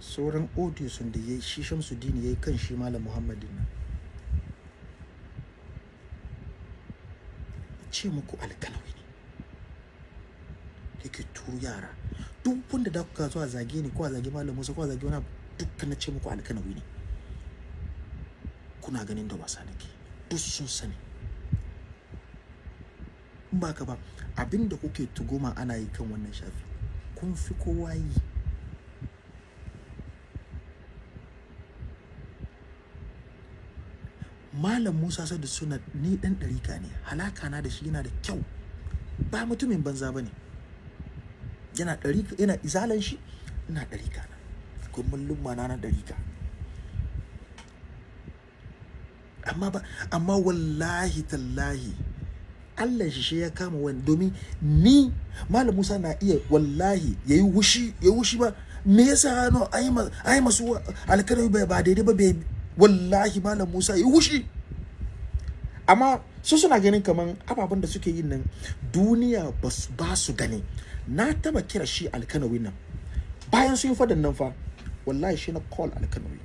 A: sauran audio sun da ya shi shamsuddin ya yi kan shi malam muhammadin nan. Ce muku alkanawi ne yake turu yara. Duk wanda da kuka zuwa zage ni ko zage malam musa ko zage wani dukkan na ce muku alkanawi ne. Kuna ganin da wasa nake duk sun sani. Ba ka ba abin da kuke tuguma ana yi kan wannan shafi kun fi kowa yi. Malam musa sadu suna ni dan ɗarika ne halaka na da shi yana da kyau. Ba mutumin banza ba ne. Yana ɗarika yana izalan shi ina ɗarika na. Kuma lumma na na ɗarika. Amma ba amma wallahi tallahi Allah shi shi ya kama wani domin ni malam Musa na iya wallahi yayi wushi yayi wushi ba. Me yasa no ai ma ai masu alkalami ba daidai ba bai wallahi malam Musa yayi wushi amma su suna ganin kaman ababen da suke yin nan duniya ba su gani. Na taba kira shi alkanawi nan. Bayan sun yi nan fa wallahi shi na call alkanawi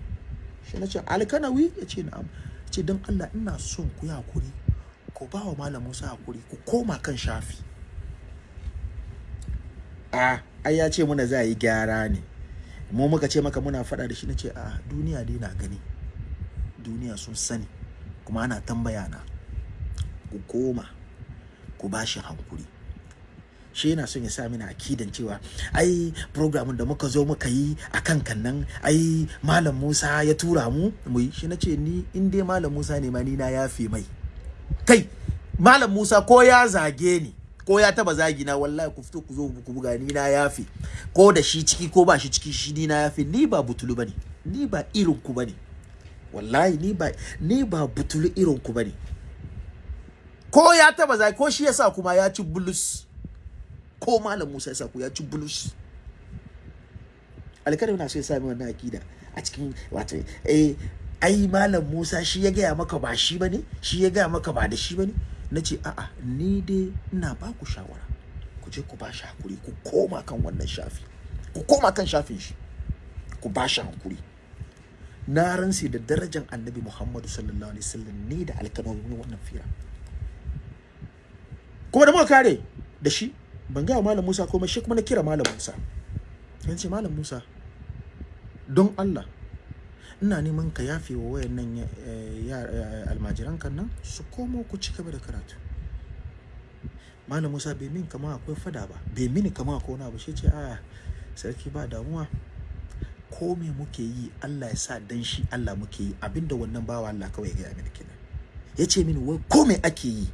A: shi na ce alkanawi ya ce na'am. Ce don Allah ina son ku yi haƙuri. Ku ba wa malam Musa haƙuri ku koma kan shafi. A ai ya ce muna za a yi gyara ne. Mu muka ce maka muna faɗa da shi na ce a duniya dai na gani. Duniya sun sani kuma ana tambaya na. Ku koma ku ba shi hankuri shi yana son ya sa mini akidan cewa ai programin da muka zo muka yi a kan kannan ai malam Musa ya tura mu mu yi. Shi nace ni in dai malam Musa ne ma ni na yafe mai. Kai malam Musa ko ya zage ni ko ya taba zagi na wallahi ku fito ku zo ku buga ni na yafe. Ko da shi ciki ko ba shi ciki shi ni na yafe. Ni ba butulu ba ne ni ba irin ku ba ne. Wallahi ni ba ni ba butulu irin ku ba ne. Ko ya taba zagi ko shi yasa kuma ya ci bulus. Ko malam Musa ya sa ku ya ci bulus. Alƙalami na so ya sami wannan akida a cikin wato eh ai malam Musa shi ya gaya maka ba shi ba ne shi ya gaya maka ba da shi ba ne. Nace a'a ni dai ina ba ku shawara. Ku je ku ba shi haƙuri ku koma kan wannan shafi. Ku koma kan shafin shi. Ku ba shi haƙuri. Na ransi da darajar annabi Muhammadu sallallahu alaihi wasallam ne da alƙalamin wannan fira. Kuma da muka kare da shi ban gaya malam Musa komai shi kuma na kira malam Musa. Yan ce malam Musa don Allah ina neman ka yafe wa wayannan almajiran kan nan su komo ku ci gaba da karatu. Malam Musa bai min kama akwai fada ba bai mini kama akwai wani abu shi ce a sarki ba damuwa. Ko me muke yi Allah ya sa dan shi Allah muke yi. Abinda wannan bawa Allah kawai ya gaya mini kenan. Ya ce mini wai ko me ake yi?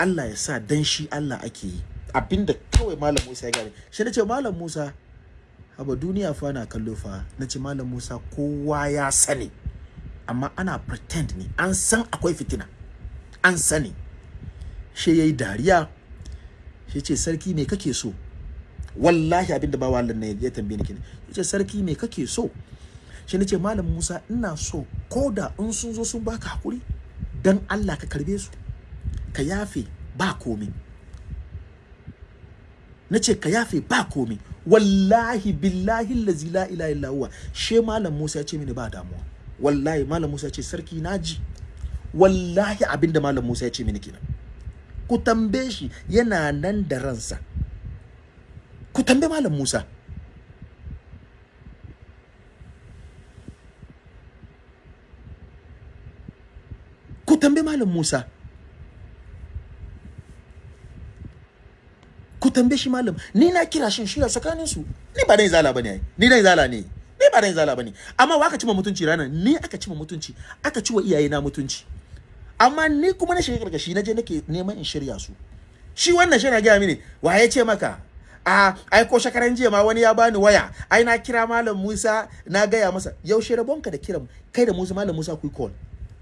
A: Allah ya sa dan shi Allah ake yi. Abinda kawai malam Musa ya gane shi nace malam Musa haba duniya fa na kallo fa. Nace malam Musa kowa ya sani. Amma ana pretend ne. An san akwai fitina. An sani. Shi yayi dariya. Shi ce sarki me kake so? Wallahi abin da ba wallan ne ya tambaye ni kenan. Yace sarki me kake so? Shi nace malam Musa ina so koda in sun zo sun baka haƙuri dan Allah ka karɓe su. Ka yafe ba komi. Na ce ka yafe ba komi. Wallahi billahi lazi la ilaha illa huwa. She malam Musa ya ce mini ba damuwa. Wallahi malam Musa ya ce sarki na ji wallahi abin da malam Musa ya ce mini kenan. Ku tambaye shi yana nan da ransa. Ku tambaye malam Musa. Ku tambaye malam Musa. Ku tambaye shi malam ni na kira shin shi tsakanin su. Ni ba dan zala ba ne ai. Ni dan zala ne. Ni ba dan zala ba ne. Amma wa aka cima mutunci ranan? Ni aka cima mutunci. Aka ciwa iyaye na mutunci. Amma ni kuma na shiga karkashi na je nake neman in shirya su. Shi wannan shi na gaya mini wa ya ce maka? A ai ko shakaran jiya ma wani ya bani waya. Ai na kira malam Musa na gaya masa. Yaushe rabonka da kiran kai da Musa malam Musa ku call?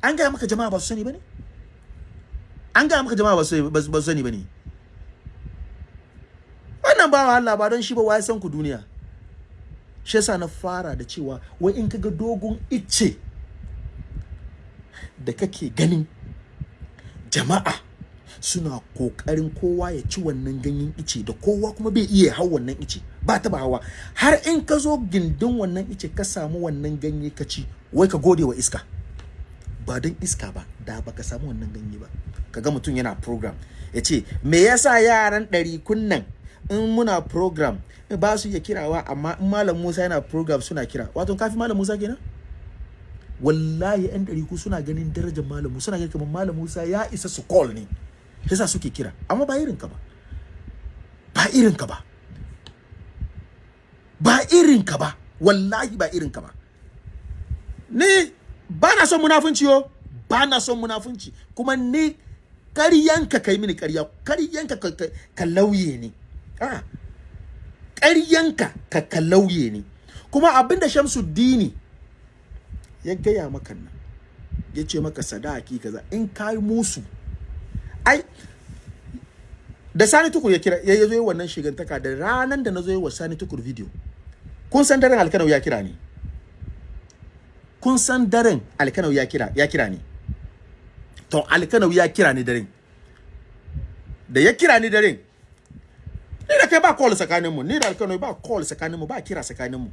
A: An gaya maka jama'a ba su sani ba ne an gaya maka jama'a ba su sani ba ne wannan bawa Allah ba don shi ba wai san ku duniya. Shi yasa na fara da cewa wai in kaga dogon icce da kake ganin jama'a suna ƙoƙarin kowa ya ci wannan ganyen ice da kowa kuma bai iya hau wannan ice ba ta hawa. Har in ka zo gindin wannan ice ka samu wannan ganye ka ci wai ka gode wa iska. Ba don iska ba da baka samu wannan ganye ba. Kaga mutum yana program ya ce me yasa yaran ɗari kunnan in muna program ba su iya kirawa amma in malam Musa yana program suna kira. Wato kafi malam Musa kenan? Wallahi yan ɗari ku suna ganin darajar malam Musa suna ganin kamar malam Musa ya isa su call ne yasa suke kira. Amma ba irin ka ba. Ba irin ka ba. Ba irin ka ba. Wallahi ba irin ka ba. Ni ba na son munafunci yo. Ba na son munafunci. Kuma ni ƙaryanka kai mini ƙarya. Ƙaryanka ka, ka, ka lauye ne a ƙaryanka ka ka lauye ne. Kuma abin da Shamsuddini ya gaya maka nan ya ce maka sadaki kaza in kai musu ai da Sani Tukur ya kira ya zo wannan shigantaka da ranan da na zo wa Sani Tukur video kun san daren alkanau ya kira ni? Kun san daren alkanau ya kira ya kira ni? To alkanau ya kira ni daren. Da ya kira ni daren ni da kai ba call tsakanin mu ni da alkanau ba call tsakanin mu ba kira tsakanin mu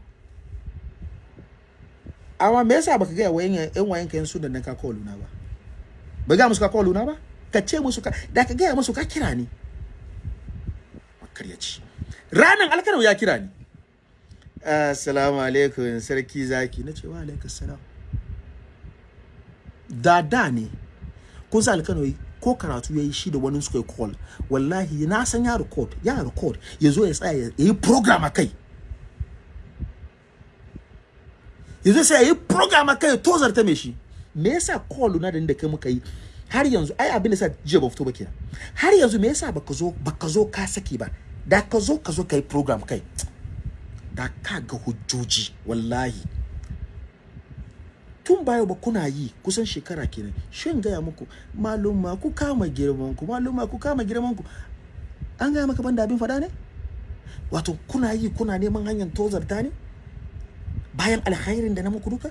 A: amma me yasa baka ga wayan yan wayan kan su da nan ka call na ba? Ba ga musu ka call na ba? Ka ce musu ka da ka ga musu ka kira ni. Makaryaci ranan alkanau ya kira ni. Assalamu alaikum sarki zaki. Na ce wa alaikum salam da da ne. Kun sa alkano ko karatu ya yi shi da wani suka call. Wallahi na san ya record ya record ya zo ya tsaya ya yi program a kai. Ya zo sai ya yi program a kai tozarta mai shi. Me yasa call na da kai muka yi? Har yanzu ai abin da sa jiya ba fito ba kenan. Har yanzu me yasa baka zo baka zo ka saki ba? Da ka zo ka zo ka yi program kai. Da ka ga hujjoji wallahi. Tun bayo ba kuna yi kusan shekara kenan. Shin gaya muku maluma ku kama girman ku maluma ku kama girman ku. An gaya maka banda abin fada ne? Wato kuna yi kuna neman hanyar tozarta ne? Bayan alkhairin da na muku duka?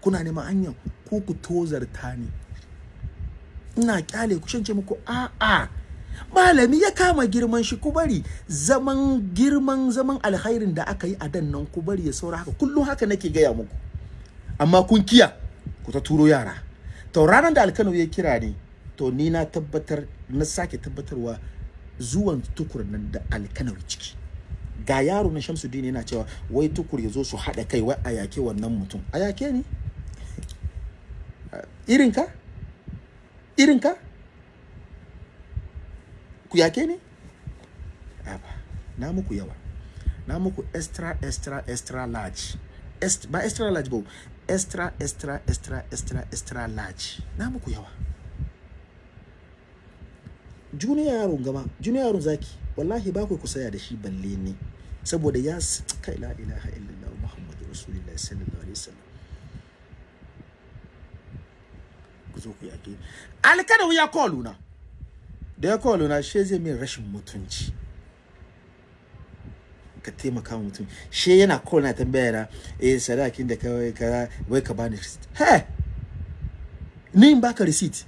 A: Kuna neman hanyar ku ku tozarta ne? Ina ƙyale ku shance muku a'a malami ya kama girman shi ku bari zaman girman zaman alkhairin da aka yi a dan nan ku bari ya saura haka. Kullum haka nake gaya muku. Amma kun kiya ku ta turo yara. To ranar da alkano ya kira ni to ni na tabbatar na sake tabbatarwa zuwan tukur nan da alkano ciki. Ga yaro na Shamsuddin yana cewa wai tukur ya zo su haɗa kai wai a yake wannan mutum. A yake ni? Irinka irinka ku yake ne ba na muku yawa. Na muku extra extra extra large. Est, ba extra large ba. Extra extra extra extra extra large. Na muku yawa. Junior yaron gama junior yaron zaki wallahi ba ku saya da shi balle ne saboda ya kai la ilaha illallah muhammadu rasulullahi sallallahu alaihi wasallam. Ku zo ku yake alkada ya call na da ya kawo na she zai min rashin mutunci. Ka taimaka wa mutum. She yana kawo na tambaya na eh sadakin da kawai ka wai ka bani receipt. He ni in baka receipt?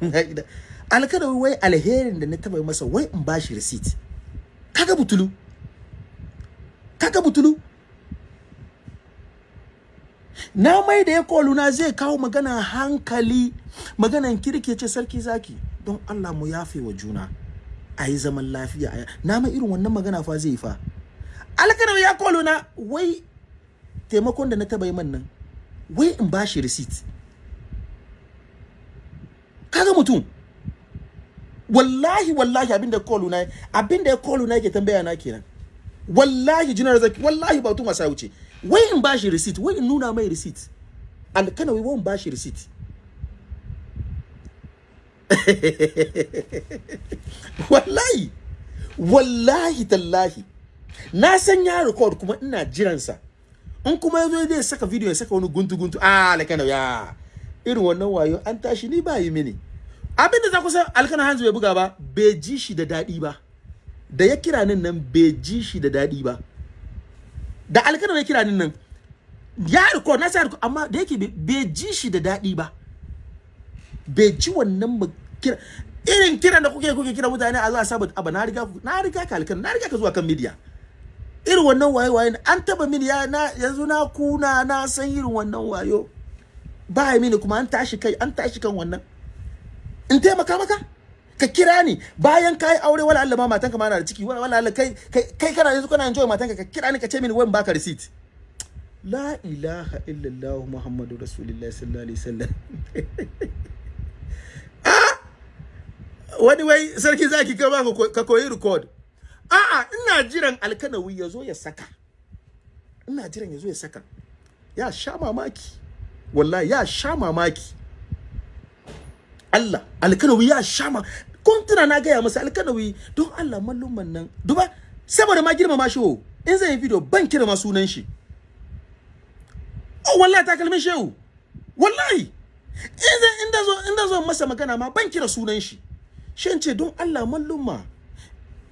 A: Alkada wai alherin da na taba masa wai in bashi receipt. Kaga butulu? Kaga butulu? Na mai da ya kolu na zai kawo magana hankali maganan kirki ce sarki zaki don Allah mu yafe wa juna. A yi zaman lafiya. Na mai irin wannan magana fa zai fa. Alkanar ya kolo na wai taimakon da na taba yi man nan wai in ba shi receipt. Kaga mutum? Wallahi wallahi abin da ya kolo na abin da ya kolo na yake tambaya na kenan. Wallahi jinar zaki wallahi ba tuma sai wuce. Wai in ba shi receipt wai in nuna mai receipt. Alkana wai in ba shi receipt. wallahi wallahi tallahi. Na san ya record kuma ina jiransa. In kuma ya zo zai saka video ya saka wani guntu guntu ah alkana ya. Irin wannan wayo an tashi ni ba yi mini. Abinda za ku san alkana hanzu bai buga ba bai ji shi da daɗi ba. Da ya kira nin nan bai ji shi da daɗi ba. Da alkana ya kira nin nan ya record na sa record amma da yake bai ji shi da daɗi ba. Bai ji wannan kira irin kiran da kuke kuke kira mutane a zuwa saboda aba na riga na riga ka alkan na riga ka zuwa kan media. Irin wannan waye waye an taba mini ya na yanzu na kuna na san irin wannan wayo. Ba mini kuma an tashi kai an tashi kan wannan. In taimaka maka ka kira ni. Bayan kai aure wala Allah ma matanka ma na da ciki. Wala Allah kai kai kana yanzu kana enjoy matanka ka kira ni ka ce mini wai baka receipt. La ilaha illallah muhammadu rasulullahi sallallahu alaihi wasallam. wani wai sarki zaki ka ba ka koyi record. A'a ina jiran alkanawi ya zo ya saka. Ina jiran ya zo ya saka. Ya sha mamaki. Wallahi ya sha mamaki. Allah alkanawi ya sha ma kun tuna na gaya masa alkanawi don Allah mallumman nan duba saboda ma girmama shi wo in zai yi video ban kira ma sunan shi. Oh wallahi takalmin shehu. Wallahi! zan inda zo inda zo masa magana ma ban kira sunan shi. Shin ce don Allah mallumma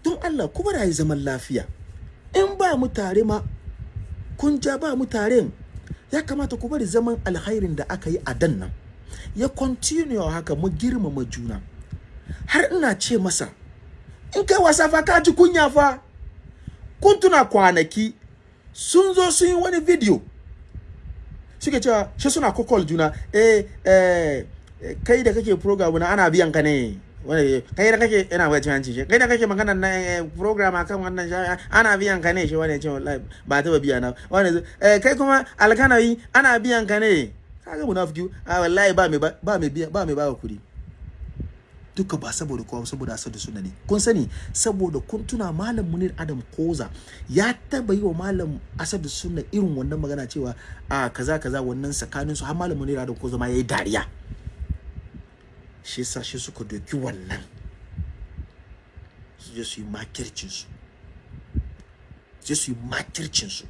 A: don Allah kuma da yi zaman lafiya. In ba mu tare ma kun ja ba mu ya kamata ku bari zaman alkhairin da aka yi a dan nan ya continue haka mu girmama juna. Har ina ce masa in kai wasa fa ka ji kunya fa. Kun tuna kwanaki sun zo sun yi wani video suke cewa shi suna kokol juna eh eh kai da kake program na ana biyan ka ne. Kai da kake ina wai hanci shi kai da kake magana na program akan wannan sha ana biyan ka ne. Shi wani ce wallahi ba ta ba biya na. Wani eh kai kuma alkanawi ana biyan ka ne. Kaga munafiki a wallahi ba mai ba mai biya ba mai ba kuɗi. Duka ba saboda kowa saboda asadu suna ne. Kun sani saboda kun tuna malam munir adam koza ya taba yi wa malam asadu suna irin wannan magana cewa a kaza kaza wannan tsakanin su har malam munir adam koza ma yayi dariya. Shi yasa shi suka doki wannan su je su yi makircin su je su yi makircin su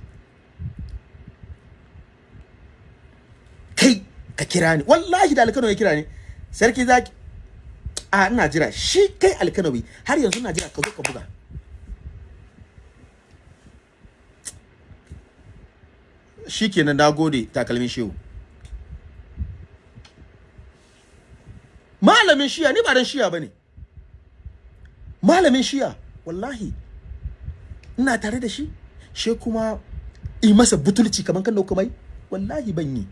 A: kai ka kira ni. Wallahi da alkano ya kira ni. Sarki zaki a ina jira. Shi kai alkanawi har yanzu ina jira. Ka zo ka buga. Shi kenan na gode takalmin shehu. Malamin shiya ni ba dan shiya ba ne malamin shiya wallahi ina tare da shi. She kuma yi masa butulci kaman kan ɗauka mai wallahi ban yi.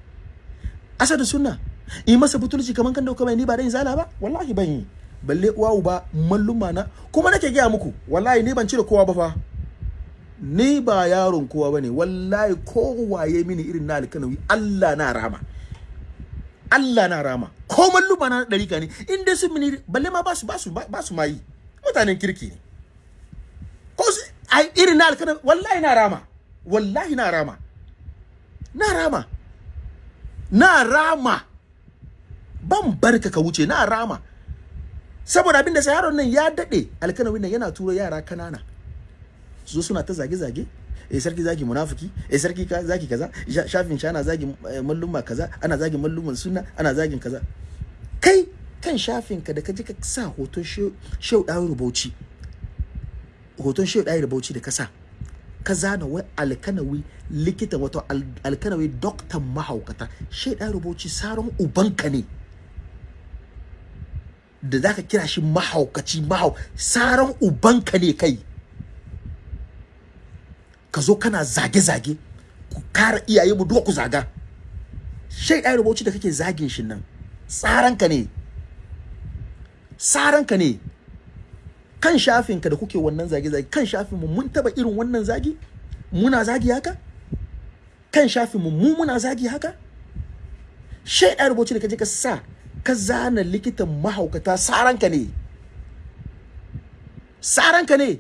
A: Asadu sunna yi masa butulci kaman kan ɗauka mai ni ba dan zala ba? Wallahi ban yi. Balle uwa uba malluma na. Kuma nake gaya muku wallahi ni ban cire kowa ba fa. Ni ba yaron kowa ba ne. Wallahi kowaye mini irin na alkanawi Allah na rama. Allah na rama. Ko malluma na dariƙa ne. In dai sun mini balle ma ba su ba su ba su mayi mutanen kirki ne. Ko ai irin na alkanawi wallahi na rama. Wallahi na rama. Na rama. Na rama. Ban barka ka wuce na rama. Saboda abin da sa yaron nan ya daɗe alkanawin nan yana turo yara kanana. Su suna ta zage zage eh sarki zaki munafiki eh sarki ka zaki kaza shafin shi ana zagi malluma kaza ana zagi malluman sunna ana zagin kaza. Kai kan shafin ka da ka je ka sa hoton shehu dawo rubauci hoton shehu dawo rubauci da ka sa ka zana wai alkanawi likitan wato alkanawi doktan mahaukata. Shehu dawo rubauci saron ubanka ne. Da zaka kira shi mahaukaci mahau saran ubanka ne kai. Ka zo kana zage-zage ku kara iyaye mu duka ku zaga. Shai ɗaya rubuci da kake zagin shi nan tsaranka ne. Tsaranka ne. Kan shafinka da kuke wannan zage-zage kan shafin mu mun taba irin wannan zagi? Muna zagi haka? Kan shafin mu mu muna zagi haka? Shai ɗaya rubuci da kaje ka sa ka zana likitan mahaukata saranka ne. Saranka ne.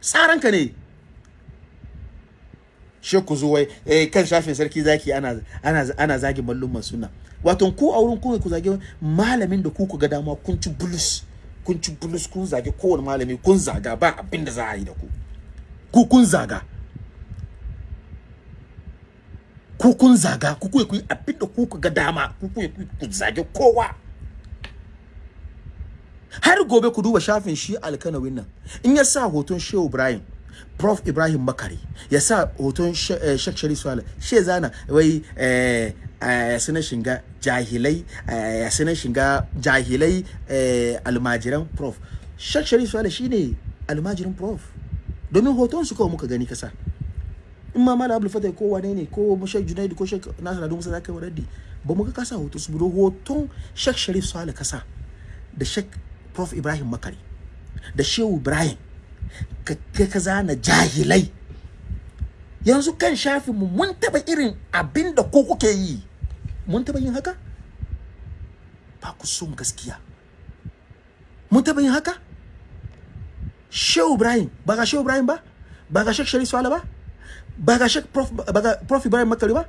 A: Saranka ne. Shi ku zo eh, kan shafin sarki zaki ana ana ana zagi mallumman sunna. Wato ku a wurin ku ku zage malamin da ku ku ga dama kun ci bulus kun ci bulus kun zage kowane malami kun zaga ba abin da za a yi da ku. Ku kun zaga. Ku kun zaga ku ku yi abin da ku ga dama ku ku ku zage kowa. Har gobe ku duba shafin shi alkanawin nan. In ya sa hoton shehu ibrahim prof. Ibrahim makari ya sa hoton shek sharif swala she zana wai ya suna shiga jahilai ya suna shiga jahilai almajiran prof. Shek sharif swala shine almajiran prof. Domin hoton su kawai muka gani kasa in ma mala abdul fatai ko wane ne ko shek junaidu ko shek nasir adu musa zaka wadaddi ba mu ga kasa hoton su hoton shek sharif swala kasa da shek prof ibrahim makari da shehu ibrahim ka ka zana jahilai. Yanzu kan shafin mu mun taba irin abin da ko kuke yi. Mun taba yin haka? Ba ku son gaskiya. Mun taba yin haka? Shehu ibrahim ba ga shehu ibrahim ba? Ba ga shek sharif swala ba? Ba ga shek prof ba ga prof ibrahim makari ba?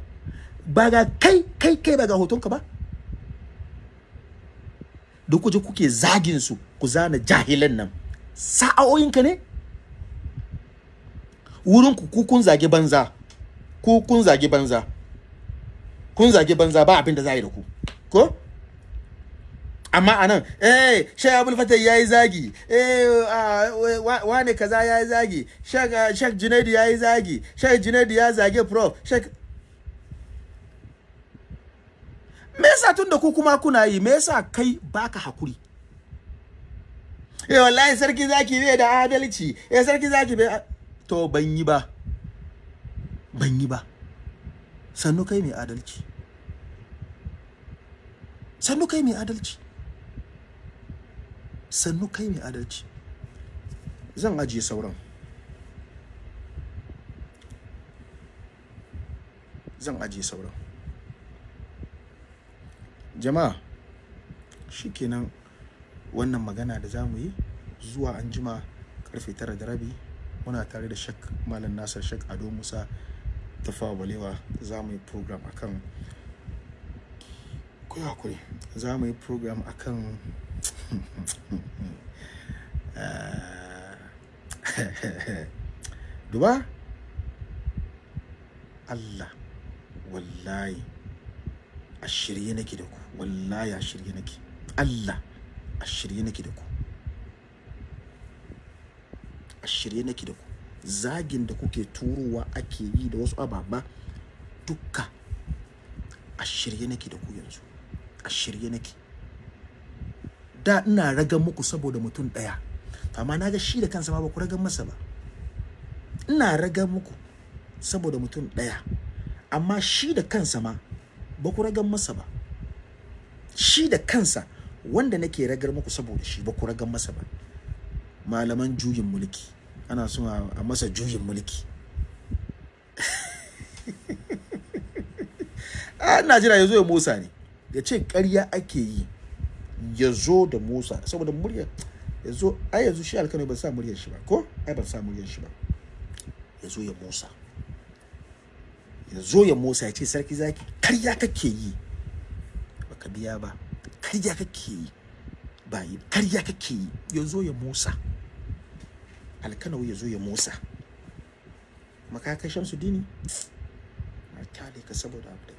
A: Ba ga kai kai kai ba ga hotonka ba? Duk kuje kuke zagin su ku zana jahilan nan. Sa'o'inka ne? Wurin ku ku kun zage banza. Ku kun zage banza. Kun zage banza ba abin da za yi da ku. Ko? Amma a nan eh shek abul fatah yayi zagi. Eh wa- wane kaza yayi zagi. Shek shek junaidi yayi zagi. Shek junaidi ya zage prof. Shek me yasa tunda ku kuma kuna yi? Me yasa kai baka haƙuri? Eh wallahi sarki zaki bai da adalci. Eh sarki zaki bai to ban yi ba. Ban yi ba. Sannu kai mai adalci. Sannu kai mai adalci. Sannu kai mai adalci. Zan ajiye sauran. Zan ajiye sauran. Jama'a shikenan wannan magana da za mu yi zuwa anjima ƙarfe tara da rabi. Muna tare da shak malam nasar shak ado musa tafawa balewa. Za mu yi program akan ku yi haƙuri. Za mu yi program akan duba. Allah wallahi a shirye nake da ku. Wallahi a shirye nake. Allah a shirye nake da ku. A shirye nake da ku. Zagin da kuke turowa ake yi da wasu ababa dukka. A shirye nake da ku yanzu. A shirye nake. Da ina ragan muku saboda mutum ɗaya. Amma na ga shi da kansa ba ku ragan masa ba. Ina ragan muku saboda mutum ɗaya. Amma shi da kansa ma ba ku ragan masa ba. Shi da kansa wanda nake ragar muku saboda shi ba ku ragan masa ba. Malaman juyin mulki. Ana son a a masa juyin mulki. A ina jira ya zo ya motsa ne ya ce ƙarya ake yi. Ya zo da motsa saboda muryar ya zo ai yanzu shi alkano ban sa muryar shi ba ko? Ai ban sa muryar shi ba. Ya zo ya motsa ya zo ya motsa ya ce sarki zaki karya kake yi. Baka biya ba. Karya kake yi ba yi karya kake yi. Ya zo ya motsa alkanau ya zo ya motsa makakai shamsu dini? Na ƙyale ka saboda abu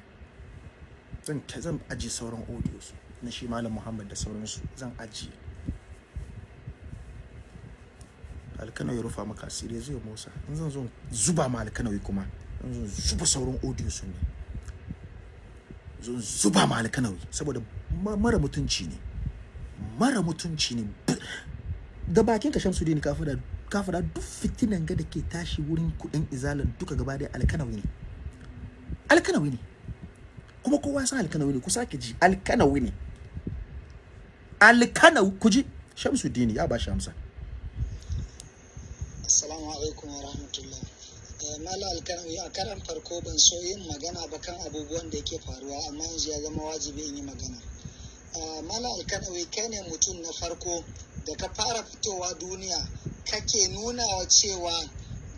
A: zan zan ajiye sauran audios. Na shi malam muhammad da sauransu zan ajiye. Alkanau ya rufa maka asiri ya motsa. In zan zo zuba ma alkanau kuma zan zo zuba sauran audios ne. Zo zuba ma alkanau saboda ma- mara mutunci ne. Mara mutunci ne. Da bakin ka shamsu dini ka fada ka fada duk fitinan ga da ke tashi wurin kuɗin izalan duka gaba da alkanawi ne. Alkanawi ne. Kuma kowa san alkanawi ne. Ku sake ji. Alkanawi ne. Alkanawi ku ji shamsu dini ya ba shi amsa
G: Assalamu alaikum wa rahmatullah. Eh, Mala alkanawi a karan farko ban so yin magana ba kan abubuwan da yake faruwa amma yanzu ya zama wajibi in yi magana. Ah, Mala alkanawi kai ne mutum na farko da ka fara fitowa duniya kake nuna wa cewa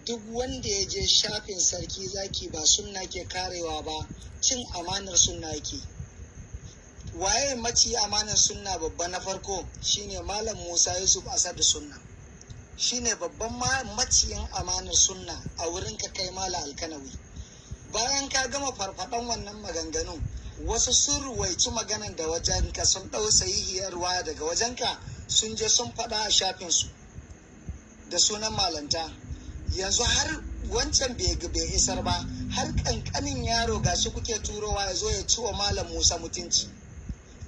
G: duk wanda ya je shafin sarki zaki ba sunna ke karewa ba cin amanar sunna yake. Waye maci amanar sunna babba na farko? Shine Malam Musa Yusuf Asadu Sunna. shine babban ma- maciyin amanar sunna a wurin ka kai mala alkanawi. Bayan ka gama farfaɗan wannan maganganun wasu sun ruwaici maganan da wajen ka sun ɗau sahihiyar waya daga wajenka sun je sun faɗa a shafinsu da sunan malanta. Yanzu har wancan bai isar ba har ƙanƙanin yaro ga shi kuke turowa ya zo ya ci wa malam musa mutunci.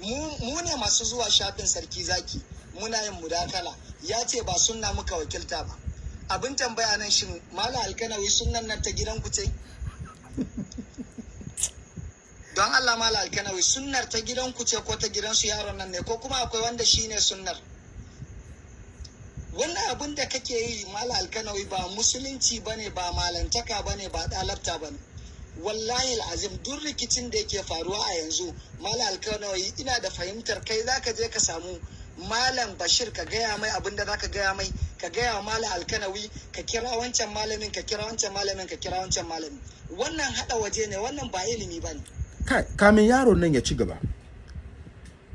G: Mu ne masu zuwa shafin sarki zaki. Muna yin mudakala. Ya ce ba sunna muka wakilta ba. Abin tambaya nan shin mala alkanawi sunnan nan ta gidan ku ce? Don allah mala alkanawi sunnar ta gidan ku ce ko ta gidan su yaron nan ne? Ko kuma akwai wanda shine sunnar? Wannan abin da kake yi mala alkanawi ba musulunci ba ne ba malantaka ba ne ba dalabta ba ne wallahi azim duk rikicin da yake faruwa a yanzu mala alkanawi ina da fahimtar kai zaka je ka samu
I: malam bashir ka gaya mai abin da zaka gaya mai ka gaya wa malam alkanawi ka kira wancan malamin ka kira wancan malamin ka kira wancan malamin. Wannan hada waje ne wannan ba ilimi ba ne
A: kai kamin yaron nan ya ci gaba.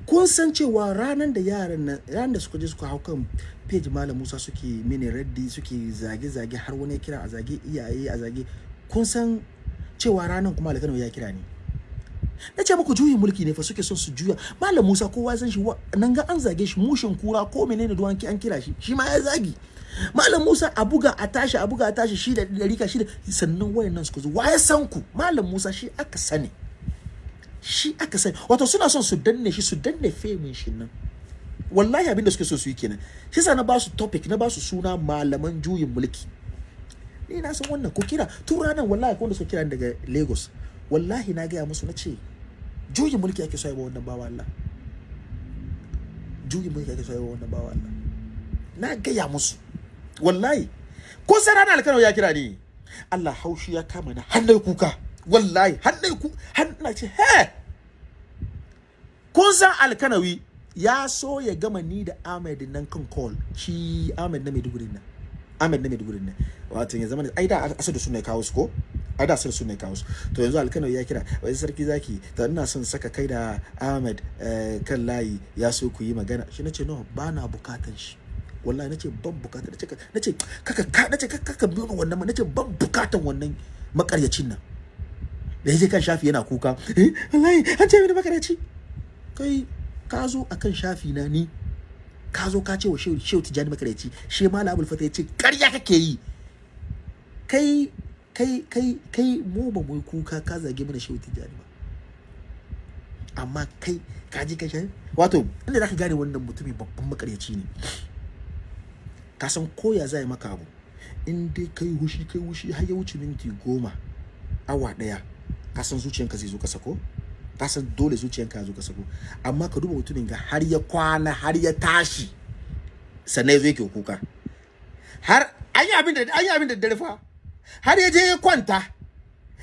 A: Kun san cewa ranar da yaran nan ranar da suka je suka hau kan page malam Musa suke mini raddi suke zage-zage har wani kira a zage iyaye a zage kun san cewa ranar kuma alkano ya kira ni. Na ce muku juyin mulki ne fa suke son su juya. Malam Musa kowa san shi nan ga an zage shi mushin kura ko menene duwan ki an kira shi shi ma ya zagi. Malam Musa a buga a tashi a buga a tashi shi da riƙa shi da sannan wayannan suka zo. Wa ya san ku? Malam Musa shi aka sani. Shi aka sani. Wato suna son su danne shi su danne femin shi nan. Wallahi abin da suke so su yi kenan. Shi sa na ba su topic na ba su suna malaman juyin mulki. Ni na san wannan. Ko kira. Tun ranar wallahi ko wanda suka kira daga Lagos. Wallahi na gaya musu na ce juyin mulki ake so wannan bawa Allah. Juyin mulki ake so wannan bawa Allah. Na gaya musu. Wallahi. Ko sai ranar alkano ya kira ni? Allah haushi ya kama na hannun kuka. Wallahi. Hannun ku hannun ce he! Kun san alkanawi ya so ya gama ni da Ahmed nan kan call. Shi Ahmed na Maiduguri nan. Ahmed na Maiduguri nan wato ya zama ai da asadu sun ne kawo su ko ai da asadu sun ne kawo su to yanzu alkanawi ya kira. Wai sarki zaki? To ina son saka kai da Ahmed eh, kan layi ya so ku yi magana shi nace no ba na bukatan shi. Wallahi nace ban buƙata nace nace kaka ka nace kaka ka biyo wannan nace ban bukatan wannan makaryacin nan. Da ya je kan shafi yana kuka eh wallahi an ce mini makaryaci kai ka zo akan shafi na ni. Ka zo ka ce wa shehu tijani makaryaci she malam abul fata ya ce karya kake yi. Kai kai kai kai mu ba mu kuka ka zage mana shehu tijani ba. Amma kai ka ji ka sha wato inda zaka gane wannan mutumin babban makaryaci ne. Ka san koya zai maka abu in dai kai hushi kai hushi har ya wuce minti goma awa ɗaya ka san zuciyanka zai zo ka sako ka san dole zuciyanka ya zo ka sako. Amma ka duba mutumin ga har ya kwana har ya tashi sannan ya zo yake kuka. Har an yi abin da an yi abin da dare fa. Har ya je ya kwanta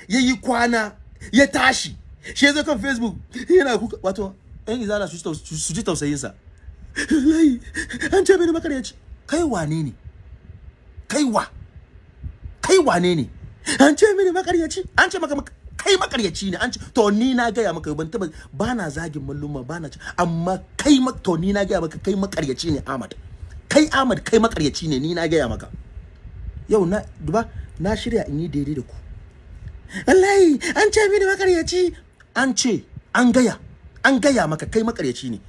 A: ya yi kwana ya tashi shi ya kan facebook yana kuka. Wato yan izala su ji taus- su ji tausayinsa. Wallahi an ce mini makaryaci kai wane ne? Kai wa? Kai wane ne? An ce mini makaryaci an ce maka mak- kai makaryaci ne. An ce to ni na gaya maka ban taba ba na zagin malluma ba na ci. Amma kai mak to ni na gaya maka kai makaryaci ne Ahmad. Kai Ahmad kai makaryaci ne ni na gaya maka. Yau na duba na shirya in yi daidai da ku. Wallahi an ce mini makaryaci. An ce an gaya an gaya maka kai makaryaci ne.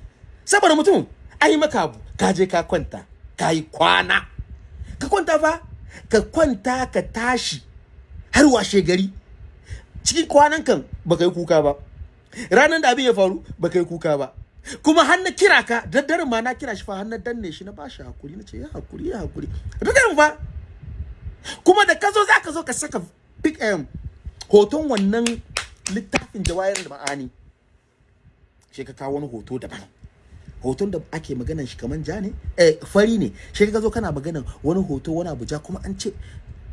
A: Saboda mutum ai maka abu ka je ka kwanta ka yi kwana. Ka kwanta fa ka kwanta ka tashi har washe gari. Cikin kwanan kan baka yi kuka ba. Ranar da abin ya faru baka yi kuka ba. Kuma har na kira ka daddare ma na kira shi fa har na danne shi na ba shi haƙuri na ce ya haƙuri ya haƙuri. Daddare fa. Kuma da ka zo za ka zo ka saka pic em hoton wannan littafin jawayar da ma'ani. Shi ka kawo wani hoto daban. Hoton da ake maganan shi kaman ja ne? Eh fari ne. Shi ka zo kana maganan wani hoto wani abu ja kuma an ce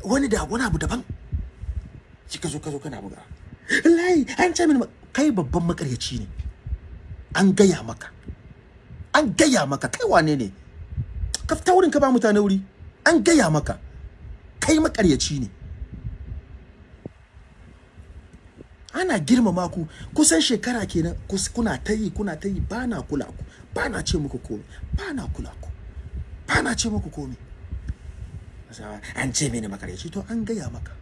A: wani da wani abu daban. Shi ka zo ka zo kana buga. Wallahi an ce mini kai babban makaryaci ne. An gaya maka. An gaya maka. Kai wane ne? Ka fita wurin ka ba mutane wuri. An gaya maka. Kai makaryaci ne. Ana girmama ku. Kusan shekara kenan kuna ta yi kuna ta yi ba na kula ku. Ba na ce muku komai ba na kula ku. Ba na ce muku komai an ce mini makaryaci. To an gaya maka.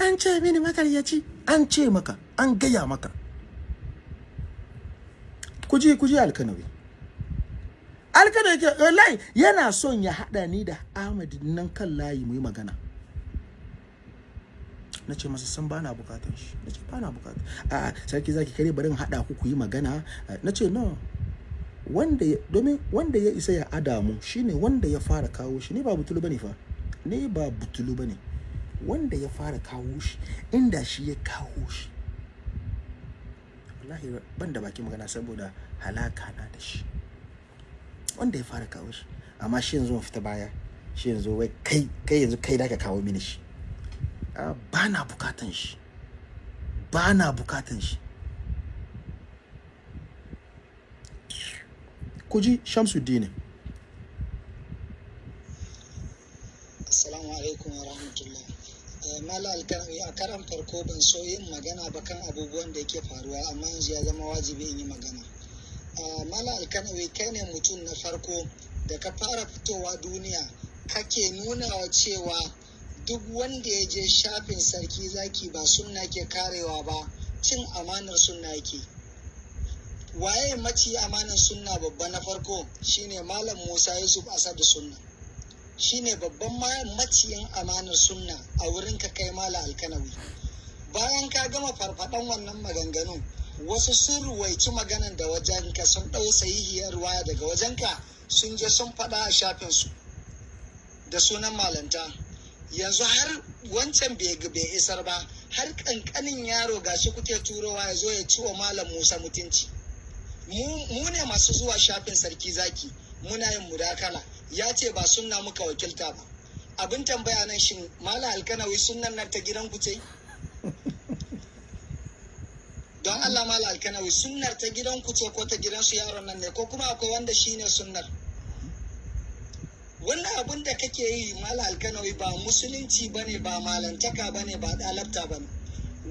A: An ce mini makaryaci an ce maka an gaya maka. Kuji kuji alkanawi. Alkanawi ke wallahi yana son ya hada ni da Ahmad nan kan layi mu yi magana. Na ce masa san bana bukatan shi. Na ce bana bukatan a sarki zaki kare bari in hada ku ku yi magana. Na ce no. Wanda ya domin wanda ya isa ya adamu shine wanda ya fara kawo shi. Ni ba butulu ba ne fa. Ni ba butulu ba ne. Wanda ya fara kawo shi inda shi ya kawo shi. Wallahi ban da baki magana saboda halaka na da shi. Wanda ya fara kawo shi. Amma shi yanzu fita baya shi yanzu wai kai kai yanzu kai da ka kawo mini shi. Ah, ba na bukatan shi. Ba na bukatan shi. Ku ji Shamsuddin.
G: Assalamu alaikum wa rahmatullah. Eh, Mala alkarami a karan farko ban so yin magana ba kan abubuwan da yake faruwa amma yanzu ya zama wajibi in yi magana. Ah, Mala alkarami kai ne mutum na farko da ka fara fitowa duniya kake nuna wa cewa duk wanda ya je shafin sarki zaki ba sunna ke karewa ba cin amanar sunna yake. Waye maci amanar sunna babba na farko shine Malam Musa Yusuf Asadu Sunna. Shine babban ma- maciyin amanar sunna a wurin ka kai mala alkanawi. Bayan ka gama farfadan wannan maganganun wasu sun ruwaici maganan da wajen ka sun ɗau sahihiyar waya daga wajen ka sun je sun faɗa a shafinsu da sunan malanta. Yanzu har wancan bai isar ba har kankanin yaro gashi kuke turowa ya zo ya ci wa malam musa mutunci. Mu mu ne masu zuwa shafin sarki zaki muna yin mudakala. Ya ce ba sunna muka wakilta ba. Abin tambaya nan shin mala alkanawi sunnan nan ta gidan ku ce? Don allah mala alkanawi sunnar ta gidan ku ce ko ta gidan su yaron nan ne ko kuma akwai wanda shine sunnar? Wannan abin da kake yi mala alkanawi ba musulunci ba ne ba malantaka ba ne ba dalabta ba ne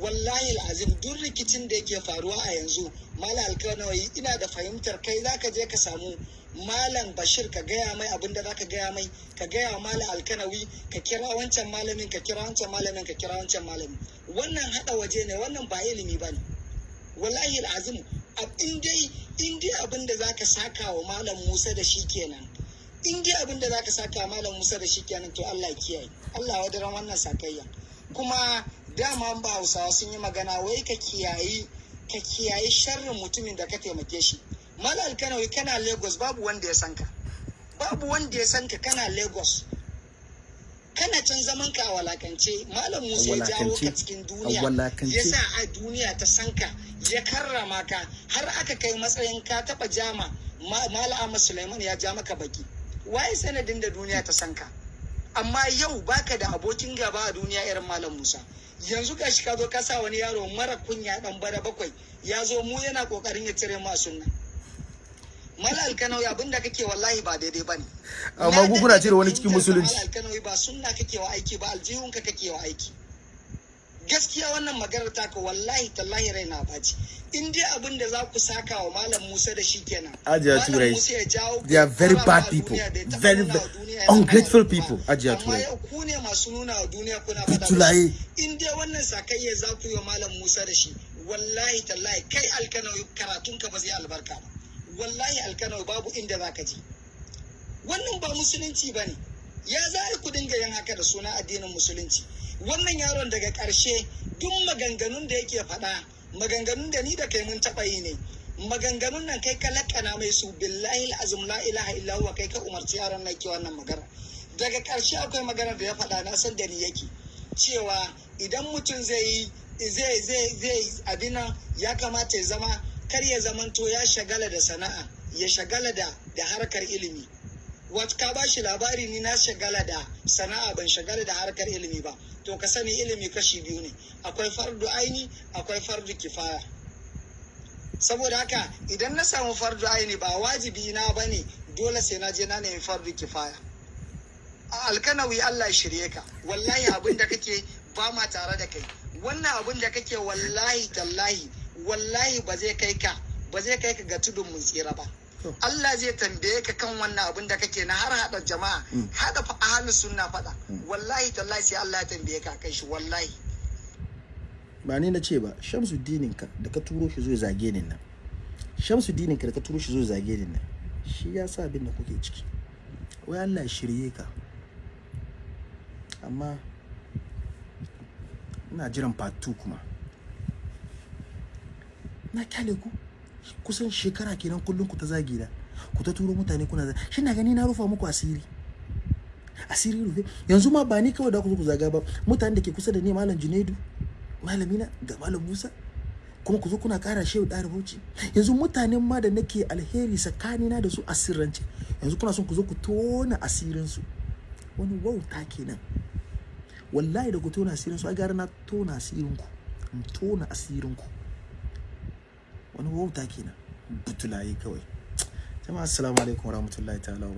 G: wallahi azim duk rikicin da yake faruwa a yanzu mala alkanawi ina da fahimtar kai zaka je ka samu malam bashir ka gaya mai abin da zaka gaya mai ka gaya wa malam alkanawi ka kira wancan malamin ka kira wancan malamin ka kira wancan malamin. Wannan hada waje ne wannan ba ilimi ba ne wallahi azim in dai in dai abin da zaka saka wa malam musa da shi kenan in dai abin da zaka saka malam Musa da shi kenan to Allah ya kiyaye. Allah ya daren wannan sakayya. Kuma dama ba Hausawa sun yi magana wai ka kiyayi ka kiyayi sharrin mutumin da ka taimake shi. Malam Alkanawi kana Lagos babu wanda ya san ka. Babu wanda ya san ka kana Lagos. Kana can zaman ka a walakance. Malam Musa ya jawo ka cikin duniya. ya sa a duniya ta san ka ya karrama ka. Har aka kai matsayin ka taba jama Ma- Malam Suleiman ya ja maka baki. Waye sanadin da duniya ta san ka? Amma yau baka da abokin gaba a duniya irin malam musa. Yanzu ga shi ka zo ka sa wani yaro mara kunya dan bara bakwai ya zo mu yana ƙoƙarin ya cire ma sunna. Mala alkanawi abin da kake wallahi ba daidai ba ne
A: Amma ku kuna cire wani cikin musulunci.
G: Mala alkanawi ba sunna kake wa aiki ba aljihunka kake wa aiki. Gaskiya wannan maganar taka wallahi tallahi rai na ɓaci in dai abin da za ku saka wa malam musa da shi kenan
A: Ajiya Turai. They are very bad people. Very, ungrateful people. Ajiya
G: amma
A: Turai.
G: yau ku ne masu nuna wa duniya kuna musu. in dai wannan sakayya za ku yi wa malam musa da shi wallahi tallahi kai alkanawi karatunka ba zai albarka ba wallahi alkanawi babu inda za ka je wannan ba musulunci ba ne ya za ku dinga yin haka da suna addinin musulunci wannan yaron daga ƙarshe duk maganganun da yake faɗa maganganun da ni da kai mun taɓa yi ne. Maganganun nan kai ka lakana mai su billahi azum la ilaha illa kai ka umarci yaron nan ke wannan magana. Daga ƙarshe akwai magana da ya faɗa na san da ni yake. Cewa idan mutum zai yi zai zai zai abin nan ya kamata ya zama kar ya zamanto ya shagala da sana'a ya shagala da harkar ilimi. Wata ka ba shi labari ni na shagala da sana'a ban shagala da harkar ilimi ba. To ka sani ilimi kashi biyu ne. Akwai fardu aini akwai fardu kifaya. Saboda haka idan na samu fardu aini ba wajibi na ba ne dole sai na je na nemi fardu kifaya. Alkanawi Allah ya shirye ka. Wallahi abin da kake ba ma tare da kai. Wannan abin da kake wallahi tallahi wallahi ba zai kai ka ba zai kai ka ga tudun mun tsira ba. Allah zai tambaye ka kan wannan abin da kake na har hada jama'a hada fa ahlus sunna fada wallahi tallahi sai Allah ya tambaye ka kai shi wallahi.
A: Ba ni na ce ba shamsuddinin ka da ka turo shi zo zage ni nan. Shamsuddinin ka da ka turo shi zo zage ni nan. Shi ya sa abin da kuke ciki. Wai Allah shirye ka. Amma ina jiran part 2 kuma. Na ƙyale ku. Kusan shekara kenan kullum ku ta zagi da ku ta turo mutane kuna shi na gani na rufa muku asiri? Asiri rufe? Yanzu ma ba ni kawai da ku ku zaga ba mutane da ke kusa da ni malam junaidu malamina ga malam musa kuma ku zo kuna kara shehu da rubuci yanzu mutanen ma da nake alheri tsakanina da su a sirrance yanzu kuna son ku zo ku tona asirin su wani wauta kenan. Wallahi da ku tona asirin su a gara na tona asirin ku tona asirin ku wani wauta kenan. Butulaye kawai. Jama'a assalamu alaikum warahmatullahi ta'ala wa